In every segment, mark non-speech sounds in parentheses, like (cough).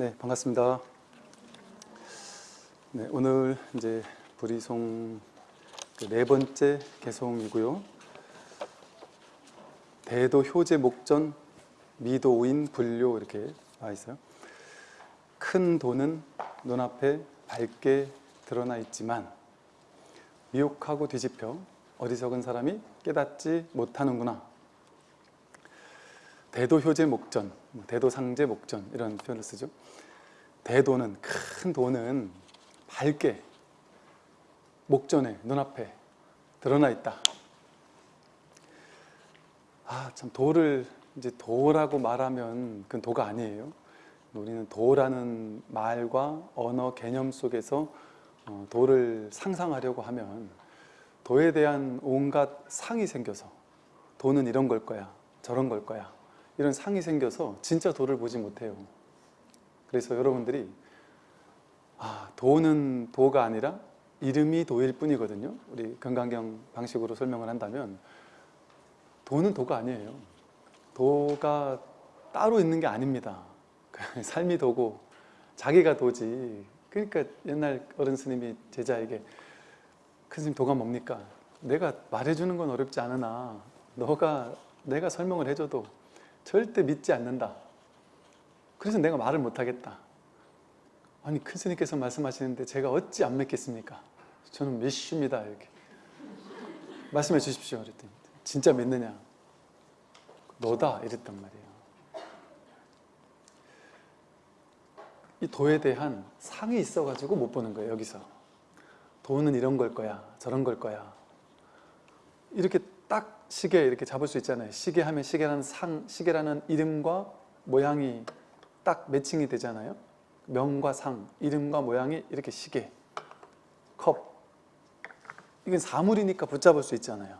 네, 반갑습니다. 네, 오늘 이제 불이송 그네 번째 개송이고요. 대도 효제 목전 미도 오인 불료 이렇게 나와 있어요. 큰 도는 눈앞에 밝게 드러나 있지만 미혹하고 뒤집혀 어리석은 사람이 깨닫지 못하는구나. 대도 효제 목전, 뭐 대도 상제 목전 이런 표현을 쓰죠. 대도는 큰 도는 밝게 목전에 눈앞에 드러나 있다. 아, 참 도를 이제 도라고 말하면 그건 도가 아니에요. 우리는 도라는 말과 언어 개념 속에서 어, 도를 상상하려고 하면 도에 대한 온갖 상이 생겨서 도는 이런 걸 거야, 저런 걸 거야 이런 상이 생겨서 진짜 도를 보지 못해요. 그래서 여러분들이 아, 도는 도가 아니라 이름이 도일 뿐이거든요. 우리 건강경 방식으로 설명을 한다면 도는 도가 아니에요. 도가 따로 있는 게 아닙니다. (laughs) 삶이 도고 자기가 도지. 그러니까 옛날 어른 스님이 제자에게 큰 스님 도가 뭡니까? 내가 말해주는 건 어렵지 않으나 너가 내가 설명을 해줘도 절대 믿지 않는다. 그래서 내가 말을 못하겠다. 아니 큰 스님께서 말씀하시는데 제가 어찌 안 믿겠습니까? 저는 믿습니다 이렇게 말씀해 주십시오 그랬더니 진짜 믿느냐? 너다 이랬단 말이에요. 이 도에 대한 상이 있어가지고 못 보는 거예요 여기서. 도는 이런 걸 거야 저런 걸 거야 이렇게 딱 시계 이렇게 잡을 수 있잖아요. 시계 하면 시계라는 상, 시계라는 이름과 모양이 딱 매칭이 되잖아요. 명과 상, 이름과 모양이 이렇게 시계, 컵. 이건 사물이니까 붙잡을 수 있잖아요.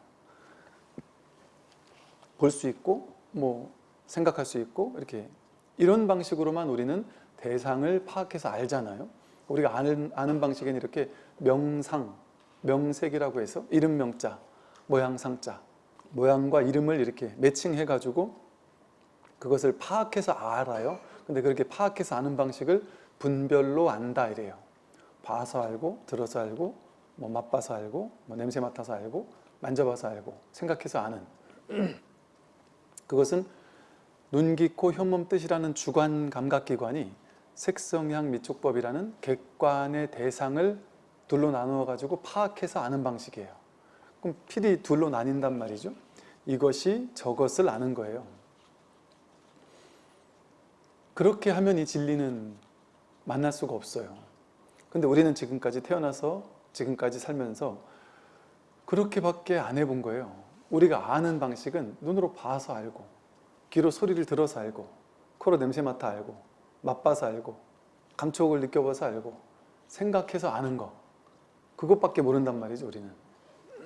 볼 수 있고, 뭐 생각할 수 있고 이렇게 이런 방식으로만 우리는 대상을 파악해서 알잖아요. 우리가 아는, 아는 방식은 이렇게 명상, 명색이라고 해서 이름 명자, 모양 상자, 모양과 이름을 이렇게 매칭해 가지고 그것을 파악해서 알아요. 근데 그렇게 파악해서 아는 방식을 분별로 안다 이래요. 봐서 알고, 들어서 알고, 뭐 맛봐서 알고, 뭐 냄새 맡아서 알고, 만져봐서 알고, 생각해서 아는. (clears throat) 그것은 눈, 귀, 코, 혀몸, 뜻이라는 주관 감각기관이 색성향 미촉법이라는 객관의 대상을 둘로 나누어 가지고 파악해서 아는 방식이에요. 그럼 필히 둘로 나뉜단 말이죠. 이것이 저것을 아는 거예요. 그렇게 하면 이 진리는 만날 수가 없어요. 근데 우리는 지금까지 태어나서 지금까지 살면서 그렇게밖에 안 해본 거예요. 우리가 아는 방식은 눈으로 봐서 알고 귀로 소리를 들어서 알고 코로 냄새 맡아 알고 맛봐서 알고 감촉을 느껴봐서 알고 생각해서 아는 거 그것밖에 모른단 말이죠 우리는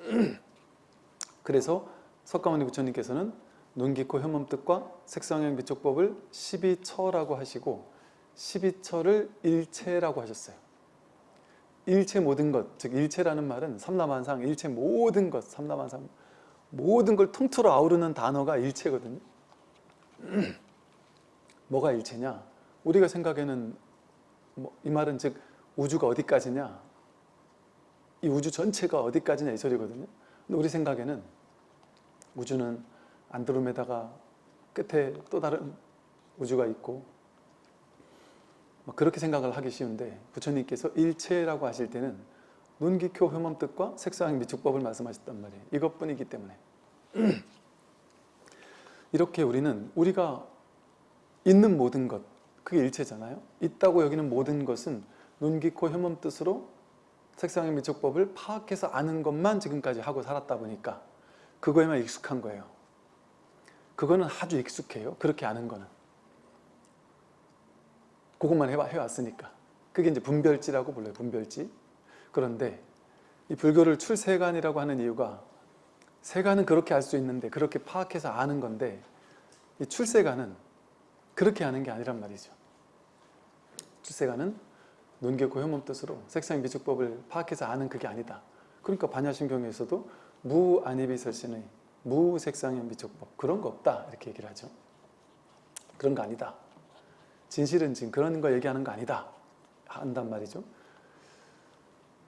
(clears throat) 그래서 석가모니 부처님께서는 눈, 귀, 코, 혀몸, 뜻과 색상형 미촉법을 12처라고 하시고 12처를 일체라고 하셨어요. 일체 모든 것, 즉 일체라는 말은 삼라만상, 일체 모든 것, 삼라만상 모든 걸 통틀어 아우르는 단어가 일체거든요. (clears throat) 뭐가 일체냐? 우리가 생각에는 뭐 이 말은 즉 우주가 어디까지냐? 이 우주 전체가 어디까지냐 이 소리거든요. 근데 우리 생각에는 우주는 안드로메다가 끝에 또 다른 우주가 있고 그렇게 생각을 하기 쉬운데 부처님께서 일체라고 하실 때는 눈, 귀, 코, 혐험 뜻과 색상 미축법을 말씀하셨단 말이에요. 이것뿐이기 때문에 (clears throat) 이렇게 우리는 우리가 있는 모든 것 그게 일체잖아요. 있다고 여기는 모든 것은 눈, 귀, 코, 혐험 뜻으로 색상의 미촉법을 파악해서 아는 것만 지금까지 하고 살았다 보니까 그거에만 익숙한 거예요. 그거는 아주 익숙해요. 그렇게 아는 거는. 그것만 해왔으니까. 그게 이제 분별지라고 불러요. 분별지. 그런데 이 불교를 출세관이라고 하는 이유가 세관은 그렇게 알 수 있는데 그렇게 파악해서 아는 건데 이 출세관은 그렇게 아는 게 아니란 말이죠. 출세관은 눈개코 혐몸 뜻으로 색상 미축법을 파악해서 아는 그게 아니다. 그러니까 반야심경에서도 무안입이설신의 무색상형 미축법 그런 거 없다 이렇게 얘기를 하죠. 그런 거 아니다. 진실은 지금 그런 거 얘기하는 거 아니다 한단 말이죠.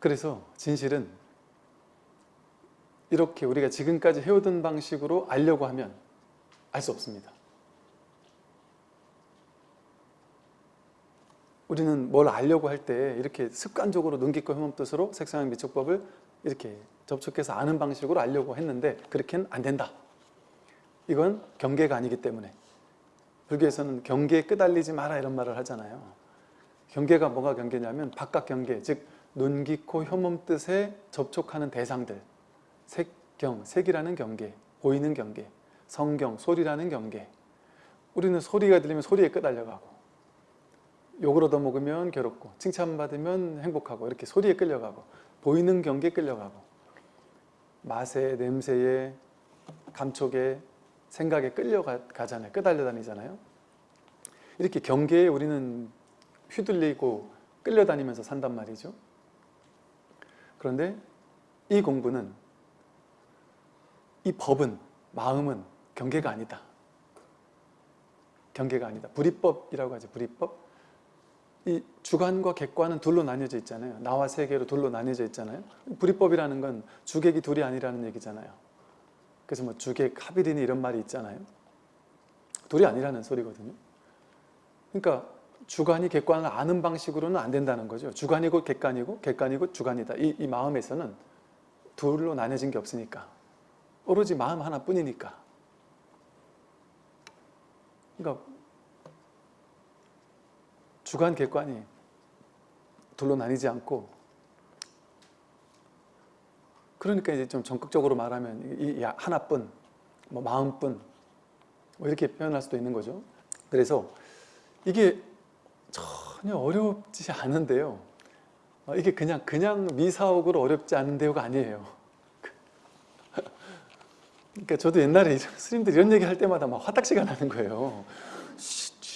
그래서 진실은 이렇게 우리가 지금까지 해오던 방식으로 알려고 하면 알 수 없습니다. 우리는 뭘 알려고 할 때 이렇게 습관적으로 눈 깊고 혐오 뜻으로 색상의 미촉법을 이렇게 접촉해서 아는 방식으로 알려고 했는데 그렇게는 안 된다. 이건 경계가 아니기 때문에 불교에서는 경계에 끄달리지 마라 이런 말을 하잖아요. 경계가 뭐가 경계냐면 바깥 경계, 즉눈 깊고 혐오 뜻에 접촉하는 대상들 색경, 색이라는 경계, 보이는 경계 성경, 소리라는 경계 우리는 소리가 들리면 소리에 끄달려가고 욕을 얻어먹으면 괴롭고 칭찬받으면 행복하고 이렇게 소리에 끌려가고 보이는 경계에 끌려가고 맛에, 냄새에, 감촉에, 생각에 끌려가잖아요. 끄달려 다니잖아요. 이렇게 경계에 우리는 휘둘리고 끌려다니면서 산단 말이죠. 그런데 이 공부는 이 법은 마음은 경계가 아니다. 경계가 아니다. 불이법이라고 하죠. 불이법. 이 주관과 객관은 둘로 나뉘어져 있잖아요. 나와 세계로 둘로 나뉘어져 있잖아요. 불이법이라는 건 주객이 둘이 아니라는 얘기잖아요. 그래서 뭐 주객, 합일이니 이런 말이 있잖아요. 둘이 아니라는 소리거든요. 그러니까 주관이 객관을 아는 방식으로는 안 된다는 거죠. 주관이고 객관이고 객관이고 주관이다. 이, 이 마음에서는 둘로 나뉘어진 게 없으니까. 오로지 마음 하나뿐이니까. 그러니까 주관 객관이 둘로 나뉘지 않고 그러니까 이제 좀 전극적으로 말하면 이 하나뿐, 뭐 마음뿐 뭐 이렇게 표현할 수도 있는 거죠. 그래서 이게 전혀 어렵지 않은데요. 어, 이게 그냥 그냥 미사옥으로 어렵지 않은 대우가 아니에요. (laughs) 그러니까 저도 옛날에 스님들 이런 얘기 할 때마다 막 화딱지가 나는 거예요.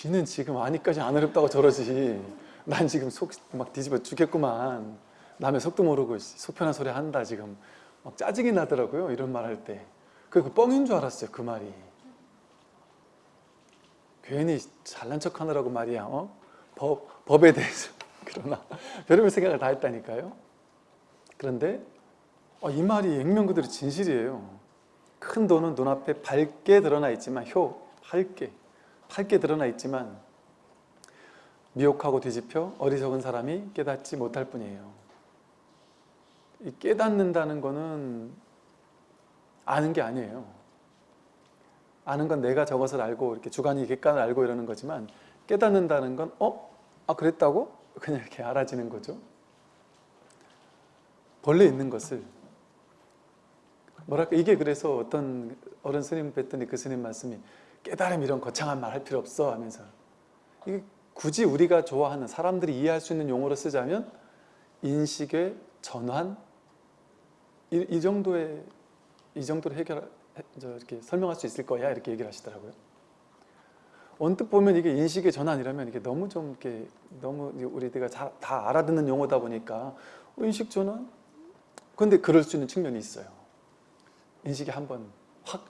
쥐는 지금 아니까지 안 어렵다고 저러지. 난 지금 속 막 뒤집어 죽겠구만. 남의 속도 모르고 속편한 소리 한다 지금. 막 짜증이 나더라고요. 이런 말 할 때. 그 뻥인 줄 알았어요. 그 말이. 괜히 잘난 척 하느라고 말이야. 어? 법, 법에 대해서. (laughs) 그러나 별의별 생각을 다 했다니까요. 그런데 어, 이 말이 액면 그대로 진실이에요. 큰 돈은 눈앞에 밝게 드러나 있지만 효, 밝게, 밝게 드러나 있지만 미혹하고 뒤집혀 어리석은 사람이 깨닫지 못할 뿐이에요. 이 깨닫는다는 거는 아는 게 아니에요. 아는 건 내가 저것을 알고 이렇게 주관이 객관을 알고 이러는 거지만 깨닫는다는 건 어? 아 그랬다고? 그냥 이렇게 알아지는 거죠. 본래 있는 것을 뭐랄까 이게 그래서 어떤 어른 스님 뵀더니 그 스님 말씀이 깨달음 이런 거창한 말 할 필요 없어 하면서 이게 굳이 우리가 좋아하는 사람들이 이해할 수 있는 용어로 쓰자면 인식의 전환 이, 이 정도의 이 정도로 해결 저 이렇게 설명할 수 있을 거야 이렇게 얘기를 하시더라고요. 언뜻 보면 이게 인식의 전환이라면 이게 너무 좀 이렇게 너무 우리가 다 알아듣는 용어다 보니까 어, 인식 전환? 근데 그럴 수 있는 측면이 있어요. 인식이 한번 확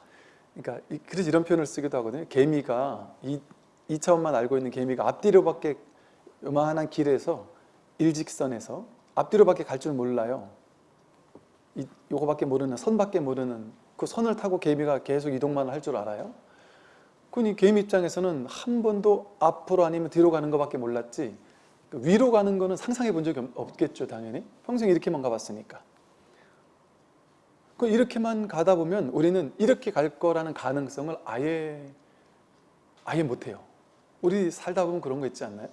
그러니까 그래서 이런 표현을 쓰기도 하거든요. 개미가 이, 2차원만 알고 있는 개미가 앞뒤로밖에 요만한 길에서 일직선에서 앞뒤로밖에 갈 줄 몰라요. 이, 요거밖에 모르는 선밖에 모르는 그 선을 타고 개미가 계속 이동만 할 줄 알아요. 그니 개미 입장에서는 한 번도 앞으로 아니면 뒤로 가는 것밖에 몰랐지 그 위로 가는 거는 상상해 본 적이 없겠죠 당연히 평생 이렇게만 가봤으니까 그 이렇게만 가다 보면 우리는 이렇게 갈 거라는 가능성을 아예 아예 못해요. 우리 살다 보면 그런 거 있지 않나요?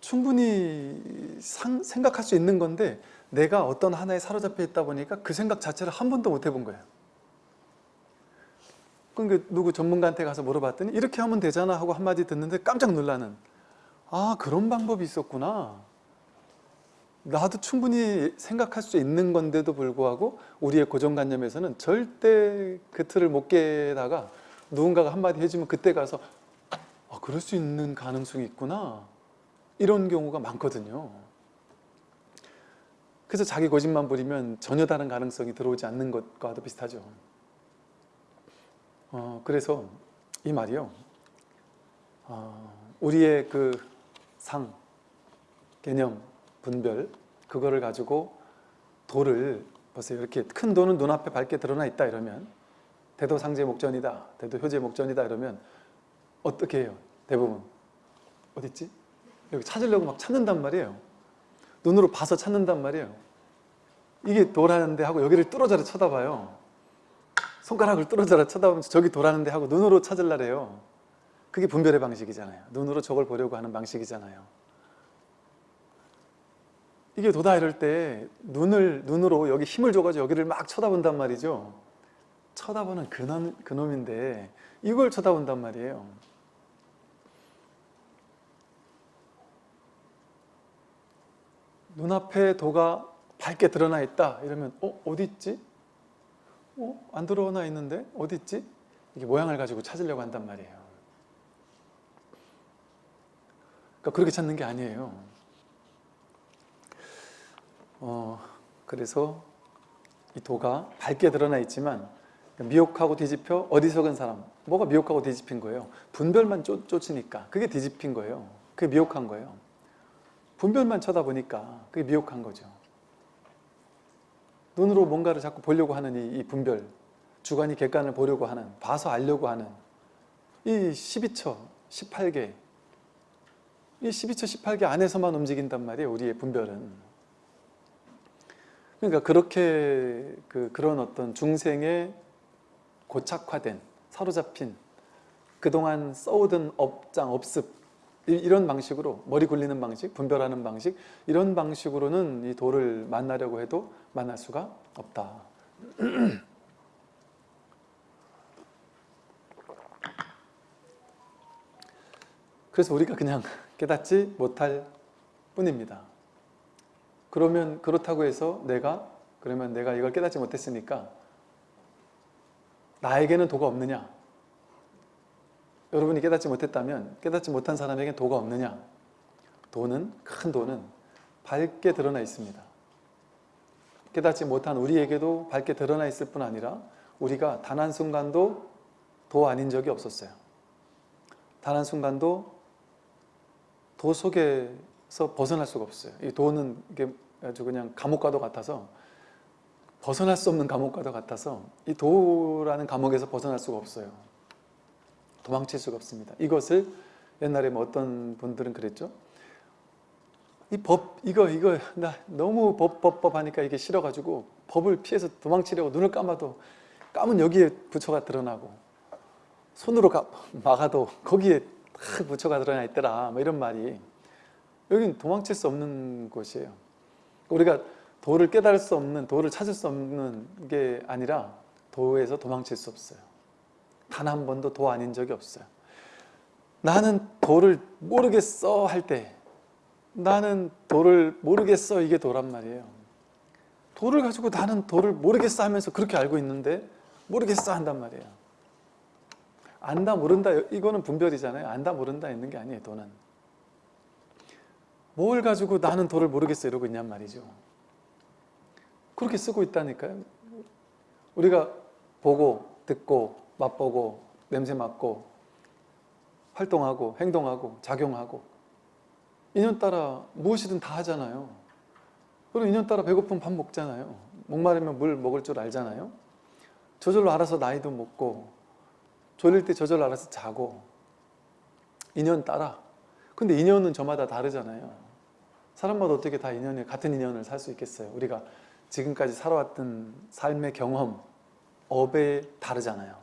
충분히 상, 생각할 수 있는 건데 내가 어떤 하나에 사로잡혀 있다 보니까 그 생각 자체를 한 번도 못 해본 거예요. 그러니까 누구 전문가한테 가서 물어봤더니 이렇게 하면 되잖아 하고 한마디 듣는데 깜짝 놀라는 아 그런 방법이 있었구나 나도 충분히 생각할 수 있는 건데도 불구하고 우리의 고정관념에서는 절대 그 틀을 못 깨다가 누군가가 한마디 해주면 그때 가서 아 그럴 수 있는 가능성이 있구나. 이런 경우가 많거든요. 그래서 자기 고집만 부리면 전혀 다른 가능성이 들어오지 않는 것과도 비슷하죠. 어, 그래서 이 말이요. 어, 우리의 그 상, 개념, 분별 그거를 가지고 도를 보세요. 이렇게 큰 도는 눈앞에 밝게 드러나 있다 이러면 대도상제 목전이다. 대도효제 목전이다 이러면 어떻게 해요? 대부분 어딨지? 여기 찾으려고 막 찾는단 말이에요. 눈으로 봐서 찾는단 말이에요. 이게 도라는데 하고 여기를 뚫어져라 쳐다봐요. 손가락을 뚫어져라 쳐다보면서 저기 도라는데 하고 눈으로 찾으려래요. 그게 분별의 방식이잖아요. 눈으로 저걸 보려고 하는 방식이잖아요. 이게 도다 이럴 때 눈을 눈으로 여기 힘을 줘가지고 여기를 막 쳐다본단 말이죠. 쳐다보는 그놈, 그놈인데 이걸 쳐다본단 말이에요. 눈앞에 도가 밝게 드러나 있다 이러면 어? 어디 있지? 어? 안 드러나 있는데? 어디 있지? 이게 모양을 가지고 찾으려고 한단 말이에요. 그러니까 그렇게 찾는 게 아니에요. 어, 그래서 이 도가 밝게 드러나 있지만 미혹하고 뒤집혀 어리석은 사람 뭐가 미혹하고 뒤집힌 거예요? 분별만 쫓, 쫓으니까 그게 뒤집힌 거예요. 그게 미혹한 거예요. 분별만 쳐다보니까 그게 미혹한 거죠. 눈으로 뭔가를 자꾸 보려고 하는 이, 이 분별 주관이 객관을 보려고 하는 봐서 알려고 하는 이 12처, 18개 이 12처, 18개 안에서만 움직인단 말이에요. 우리의 분별은. 그러니까 그렇게 그, 그런 어떤 중생의 고착화된 사로잡힌 그동안 써오던 업장, 업습 이- 이런 방식으로 머리 굴리는 방식, 분별하는 방식 이런 방식으로는 이 도를 만나려고 해도 만날 수가 없다. 그래서 우리가 그냥 (laughs) 깨닫지 못할 뿐입니다. 그러면 그렇다고 해서 내가 그러면 내가 이걸 깨닫지 못했으니까 나에게는 도가 없느냐? 여러분이 깨닫지 못했다면 깨닫지 못한 사람에게 도가 없느냐? 도는 큰 도는 밝게 드러나 있습니다. 깨닫지 못한 우리에게도 밝게 드러나 있을 뿐 아니라 우리가 단 한순간도 도 아닌 적이 없었어요. 단 한순간도 도 속에서 벗어날 수가 없어요. 이 도는 이게 아주 그냥 감옥과도 같아서 벗어날 수 없는 감옥과도 같아서 이 도라는 감옥에서 벗어날 수가 없어요. 도망칠 수가 없습니다. 이것을 옛날에 뭐 어떤 분들은 그랬죠. 이 법 이거 이거 나 너무 법 법 법 하니까 이게 싫어가지고 법을 피해서 도망치려고 눈을 감아도 감은 여기에 부처가 드러나고 손으로 가, 막아도 거기에 딱 부처가 드러나 있더라 뭐 이런 말이 여기는 도망칠 수 없는 곳이에요. 우리가 도를 깨달을 수 없는 도를 찾을 수 없는 게 아니라 도에서 도망칠 수 없어요. 단 한 번도 도 아닌 적이 없어요. 나는 도를 모르겠어 할 때 나는 도를 모르겠어 이게 도란 말이에요. 도를 가지고 나는 도를 모르겠어 하면서 그렇게 알고 있는데 모르겠어 한단 말이에요. 안다 모른다 이거는 분별이잖아요. 안다 모른다 있는 게 아니에요. 도는. 뭘 가지고 나는 도를 모르겠어 이러고 있냔 말이죠. 그렇게 쓰고 있다니까요. 우리가 보고 듣고 맛보고 냄새 맡고 활동하고 행동하고 작용하고 인연 따라 무엇이든 다 하잖아요. 그리고 인연 따라 배고프면 밥 먹잖아요. 목마르면 물 먹을 줄 알잖아요. 저절로 알아서 나이도 먹고 졸릴 때 저절로 알아서 자고 인연 따라 근데 인연은 저마다 다르잖아요. 사람마다 어떻게 다 인연을 같은 인연을 살 수 있겠어요. 우리가 지금까지 살아왔던 삶의 경험, 업에 다르잖아요.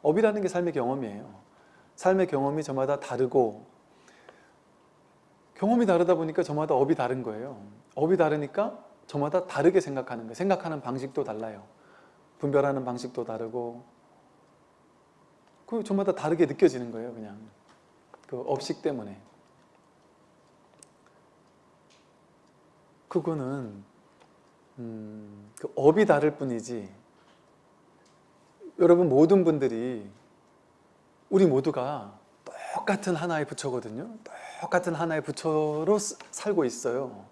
업이라는 게 삶의 경험이에요. 삶의 경험이 저마다 다르고 경험이 다르다 보니까 저마다 업이 다른 거예요. 업이 다르니까 저마다 다르게 생각하는 거예요. 생각하는 방식도 달라요. 분별하는 방식도 다르고 그 저마다 다르게 느껴지는 거예요. 그냥 그 업식 때문에 그거는 음, 그 업이 다를 뿐이지 여러분 모든 분들이 우리 모두가 똑같은 하나의 부처거든요. 똑같은 하나의 부처로 스- 살고 있어요.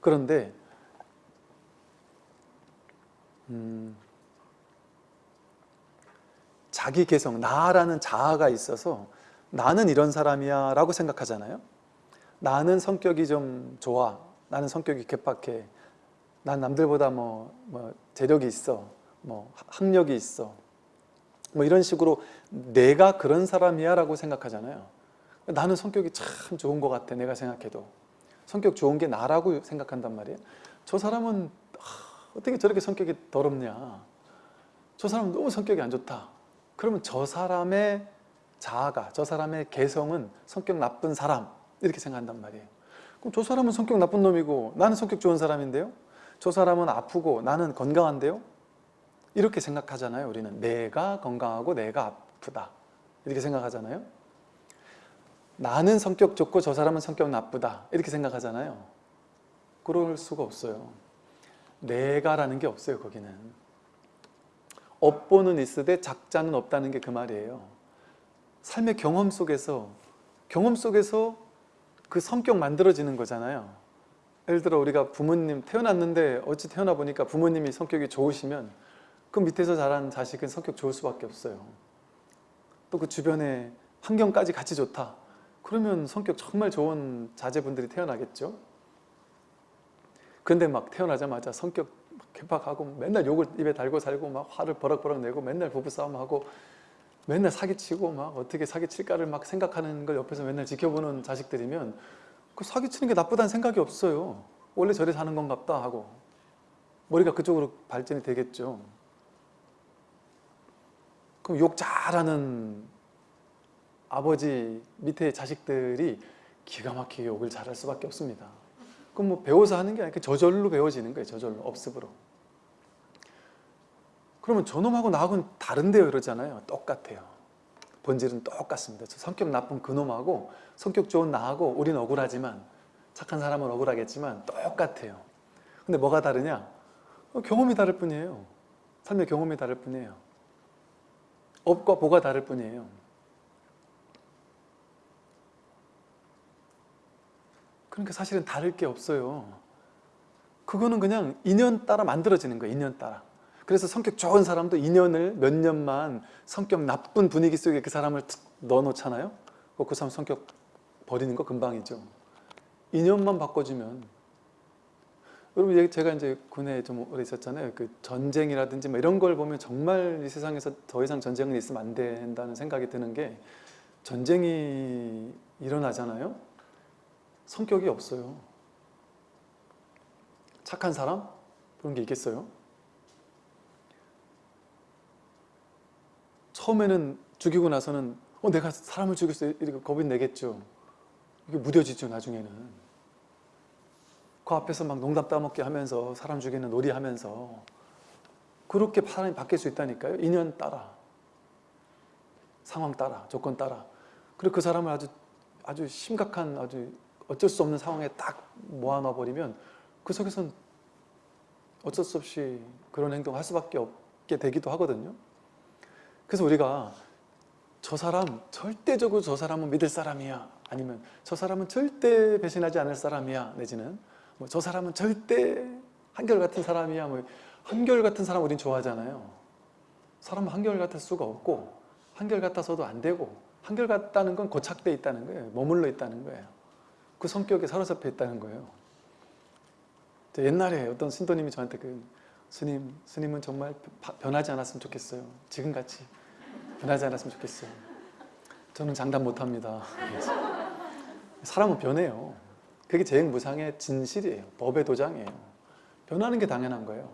그런데 음, 자기 개성, 나라는 자아가 있어서 나는 이런 사람이야 라고 생각하잖아요. 나는 성격이 좀 좋아. 나는 성격이 개팍해. 난 남들보다 뭐, 뭐 재력이 있어. 뭐 학력이 있어. 뭐 이런 식으로 내가 그런 사람이야 라고 생각하잖아요. 나는 성격이 참 좋은 것 같아. 내가 생각해도. 성격 좋은 게 나라고 생각한단 말이에요. 저 사람은 어떻게 저렇게 성격이 더럽냐. 저 사람은 너무 성격이 안 좋다. 그러면 저 사람의 자아가, 저 사람의 개성은 성격 나쁜 사람 이렇게 생각한단 말이에요. 그럼 저 사람은 성격 나쁜 놈이고 나는 성격 좋은 사람인데요. 저 사람은 아프고 나는 건강한데요. 이렇게 생각하잖아요. 우리는 내가 건강하고 내가 아프다 이렇게 생각하잖아요. 나는 성격 좋고 저 사람은 성격 나쁘다 이렇게 생각하잖아요. 그럴 수가 없어요. 내가라는 게 없어요. 거기는. 업보는 있으되 작자는 없다는 게 그 말이에요. 삶의 경험 속에서 경험 속에서 그 성격 만들어지는 거잖아요. 예를 들어 우리가 부모님 태어났는데 어찌 태어나 보니까 부모님이 성격이 좋으시면 그 밑에서 자란 자식은 성격 좋을 수밖에 없어요. 또 그 주변에 환경까지 같이 좋다. 그러면 성격 정말 좋은 자제분들이 태어나겠죠. 근데 막 태어나자마자 성격 개박하고 맨날 욕을 입에 달고 살고 막 화를 버럭버럭 내고 맨날 부부싸움하고 맨날 사기치고 막 어떻게 사기칠까를 막 생각하는 걸 옆에서 맨날 지켜보는 자식들이면 그 사기치는 게 나쁘다는 생각이 없어요. 원래 저래 사는 건갑다 하고 머리가 그쪽으로 발전이 되겠죠. 그럼 욕 잘하는 아버지 밑에 자식들이 기가 막히게 욕을 잘할 수밖에 없습니다. 그럼 뭐 배워서 하는 게 아니라 저절로 배워지는 거예요. 저절로, 업습으로. 그러면 저놈하고 나하고는 다른데요 그러잖아요. 똑같아요. 본질은 똑같습니다. 저 성격 나쁜 그놈하고 성격 좋은 나하고 우린 억울하지만 착한 사람은 억울하겠지만 똑같아요. 근데 뭐가 다르냐? 어, 경험이 다를 뿐이에요. 삶의 경험이 다를 뿐이에요. 업과 보가 다를 뿐이에요. 그러니까 사실은 다를 게 없어요. 그거는 그냥 인연 따라 만들어지는 거예요. 인연 따라. 그래서 성격 좋은 사람도 인연을 몇 년만 성격 나쁜 분위기 속에 그 사람을 넣어놓잖아요. 그 사람 성격 버리는 거 금방이죠. 인연만 바꿔주면 여러분 제가 이제 군에 좀 오래 있었잖아요. 그 전쟁이라든지 뭐 이런 걸 보면 정말 이 세상에서 더 이상 전쟁은 있으면 안 된다는 생각이 드는 게 전쟁이 일어나잖아요. 성격이 없어요. 착한 사람? 그런 게 있겠어요? 처음에는 죽이고 나서는 어 내가 사람을 죽였어 이렇게 겁이 내겠죠. 이게 무뎌지죠 나중에는. 그 앞에서 막 농담 따먹게 하면서 사람 죽이는 놀이 하면서 그렇게 사람이 바뀔 수 있다니까요. 인연 따라. 상황 따라, 조건 따라. 그리고 그 사람을 아주 아주 심각한 아주 어쩔 수 없는 상황에 딱 모아놔 버리면 그 속에선 어쩔 수 없이 그런 행동을 할 수밖에 없게 되기도 하거든요. 그래서 우리가 저 사람 절대적으로 저 사람은 믿을 사람이야. 아니면 저 사람은 절대 배신하지 않을 사람이야. 내지는 뭐 저 사람은 절대 한결같은 사람이야. 뭐 한결같은 사람 우린 좋아하잖아요. 사람은 한결같을 수가 없고 한결같아서도 안 되고 한결같다는 건 고착돼 있다는 거예요. 머물러 있다는 거예요. 그 성격에 사로잡혀 있다는 거예요. 옛날에 어떤 신도님이 저한테 그 스님, 스님은 정말 변하지 않았으면 좋겠어요. 지금같이 변하지 않았으면 좋겠어요. 저는 장담 못합니다. 사람은 변해요. 그게 재행무상의 진실이에요. 법의 도장이에요. 변하는 게 당연한 거예요.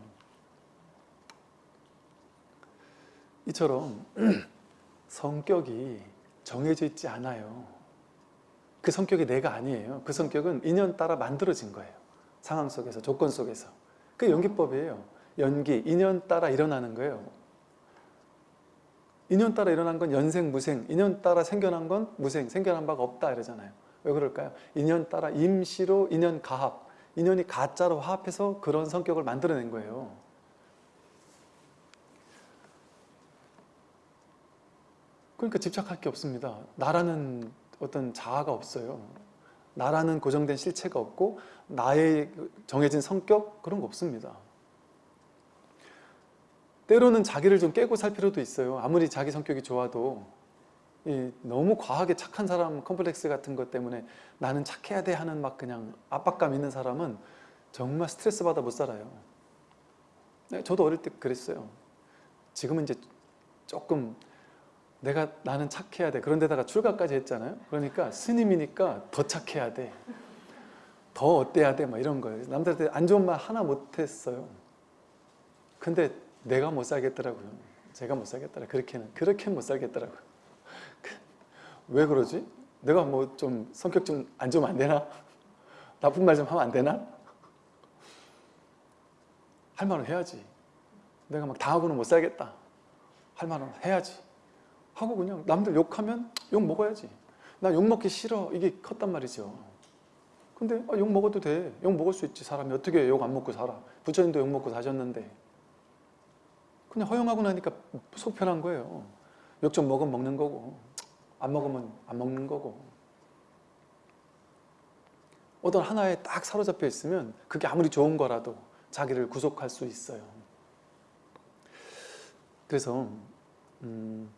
이처럼 (clears throat) 성격이 정해져 있지 않아요. 그 성격이 내가 아니에요. 그 성격은 인연 따라 만들어진 거예요. 상황 속에서, 조건 속에서. 그게 연기법이에요. 연기, 인연 따라 일어나는 거예요. 인연 따라 일어난 건 연생, 무생, 인연 따라 생겨난 건 무생, 생겨난 바가 없다 이러잖아요. 왜 그럴까요? 인연 따라 임시로 인연 가합, 인연이 가짜로 화합해서 그런 성격을 만들어낸 거예요. 그러니까 집착할 게 없습니다. 나라는 어떤 자아가 없어요. 나라는 고정된 실체가 없고 나의 정해진 성격 그런 거 없습니다. 때로는 자기를 좀 깨고 살 필요도 있어요. 아무리 자기 성격이 좋아도 이 너무 과하게 착한 사람 컴플렉스 같은 것 때문에 나는 착해야 돼 하는 막 그냥 압박감 있는 사람은 정말 스트레스 받아 못 살아요. 네, 저도 어릴 때 그랬어요. 지금은 이제 조금 내가 나는 착해야 돼. 그런데다가 출가까지 했잖아요. 그러니까 스님이니까 더 착해야 돼. 더 어때야 돼. 막 이런 거예요. 남들한테 안 좋은 말 하나 못 했어요. 근데 내가 못 살겠더라고요. 제가 못 살겠더라. 그렇게는 그렇게 못 살겠더라고요. 그, 왜 그러지? 내가 뭐 좀 성격 좀 안 좋으면 안 되나? 나쁜 말 좀 하면 안 되나? 할 말은 해야지. 내가 막 당하고는 못 살겠다. 할 말은 해야지. 하고 그냥 남들 욕하면 욕 먹어야지. 나 욕 먹기 싫어. 이게 컸단 말이죠. 근데 아, 욕 먹어도 돼. 욕 먹을 수 있지. 사람이 어떻게 욕 안 먹고 살아. 부처님도 욕 먹고 사셨는데. 그냥 허용하고 나니까 속 편한 거예요. 욕 좀 먹으면 먹는 거고 안 먹으면 안 먹는 거고 어떤 하나에 딱 사로잡혀 있으면 그게 아무리 좋은 거라도 자기를 구속할 수 있어요. 그래서 음,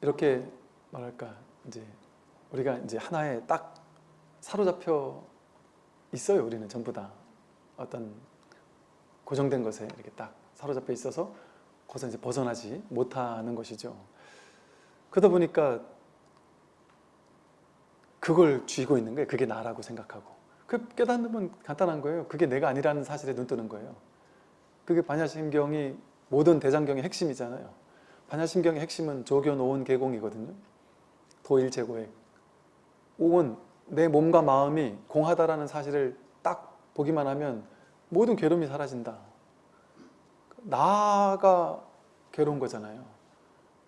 이렇게 말할까 이제 우리가 이제 하나에 딱 사로잡혀 있어요. 우리는 전부 다 어떤 고정된 것에 이렇게 딱 사로잡혀 있어서 거기서 이제 벗어나지 못하는 것이죠. 그러다 보니까 그걸 쥐고 있는 거예요. 그게 나라고 생각하고. 그 깨닫는 간단한 거예요. 그게 내가 아니라는 사실에 눈 뜨는 거예요. 그게 반야심경이 모든 대장경의 핵심이잖아요. 반야심경의 핵심은 조교, 노원, 계공이거든요. 도일제고액. 오은 내 몸과 마음이 공하다라는 사실을 딱 보기만 하면 모든 괴로움이 사라진다. 나가 괴로운 거잖아요.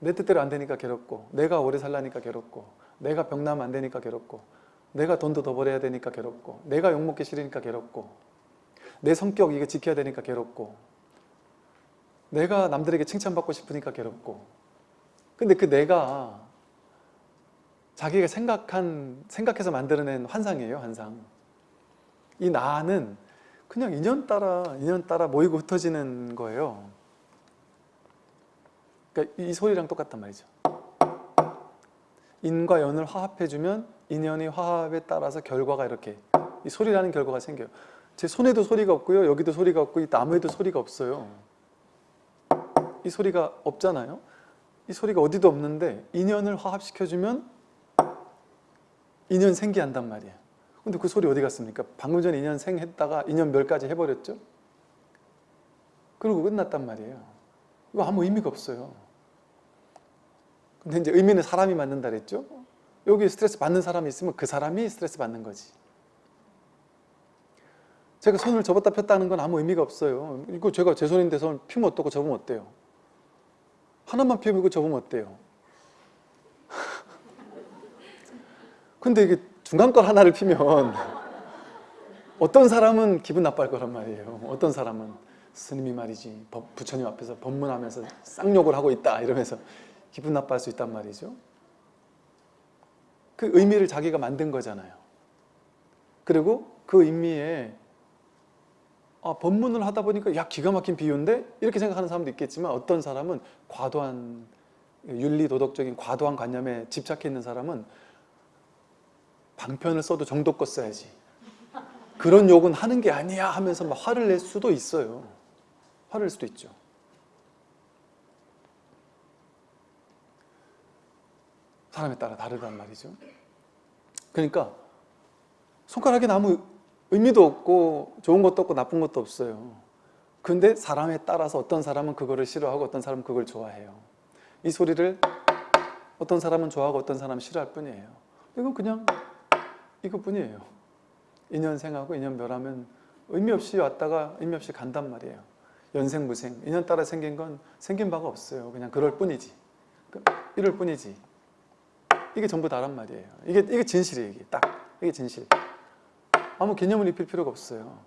내 뜻대로 안 되니까 괴롭고 내가 오래 살라니까 괴롭고 내가 병나면 안 되니까 괴롭고 내가 돈도 더 벌어야 되니까 괴롭고 내가 욕먹기 싫으니까 괴롭고 내 성격 이거 지켜야 되니까 괴롭고 내가 남들에게 칭찬받고 싶으니까 괴롭고 근데 그 내가 자기가 생각한 생각해서 만들어낸 환상이에요 환상 이 나는 그냥 인연 따라 인연 따라 모이고 흩어지는 거예요. 그러니까 이 소리랑 똑같단 말이죠. 인과 연을 화합해주면 인연이 화합에 따라서 결과가 이렇게 이 소리라는 결과가 생겨요. 제 손에도 소리가 없고요 여기도 소리가 없고 이 나무에도 소리가 없어요. 이 소리가 없잖아요. 이 소리가 어디도 없는데 인연을 화합시켜주면 인연 생기한단 말이에요 근데 그 소리 어디 갔습니까? 방금 전에 인연 생했다가 인연 멸까지 해버렸죠? 그리고 끝났단 말이에요. 이거 아무 의미가 없어요. 근데 이제 의미는 사람이 만든다 그랬죠? 여기 스트레스 받는 사람이 있으면 그 사람이 스트레스 받는 거지. 제가 손을 접었다 폈다 하는 건 아무 의미가 없어요. 이거 제가 제 손인데 손 피면 어떻고 접으면 어때요? 하나만 이거 접으면 어때요? (laughs) 근데 이게 중간 걸 하나를 피면 어떤 사람은 기분 나빠할 거란 말이에요. 어떤 사람은 스님이 말이지 법, 부처님 앞에서 법문하면서 쌍욕을 하고 있다 이러면서 기분 나빠할 수 있단 말이죠. 그 의미를 자기가 만든 거잖아요. 그리고 그 의미에 아, 법문을 하다 보니까 야 기가 막힌 비유인데? 이렇게 생각하는 사람도 있겠지만 어떤 사람은 과도한 윤리 도덕적인 과도한 관념에 집착해 있는 사람은 방편을 써도 정도껏 써야지. 그런 욕은 하는 게 아니야 하면서 막 화를 낼 수도 있어요. 화를 낼 수도 있죠. 사람에 따라 다르단 말이죠. 그러니까 손가락에 아무 의미도 없고 좋은 것도 없고 나쁜 것도 없어요. 근데 사람에 따라서 어떤 사람은 그거를 싫어하고 어떤 사람은 그걸 좋아해요. 이 소리를 어떤 사람은 좋아하고 어떤 사람은 싫어할 뿐이에요. 이건 그냥 이것뿐이에요. 인연생하고 인연멸하면 의미 없이 왔다가 의미 없이 간단 말이에요. 연생 무생. 인연 따라 생긴 건 생긴 바가 없어요. 그냥 그럴 뿐이지. 이럴 뿐이지. 이게 전부 다란 말이에요. 이게, 이게 진실이에요 이게. 딱. 이게 진실. 아무 개념을 입힐 필요가 없어요.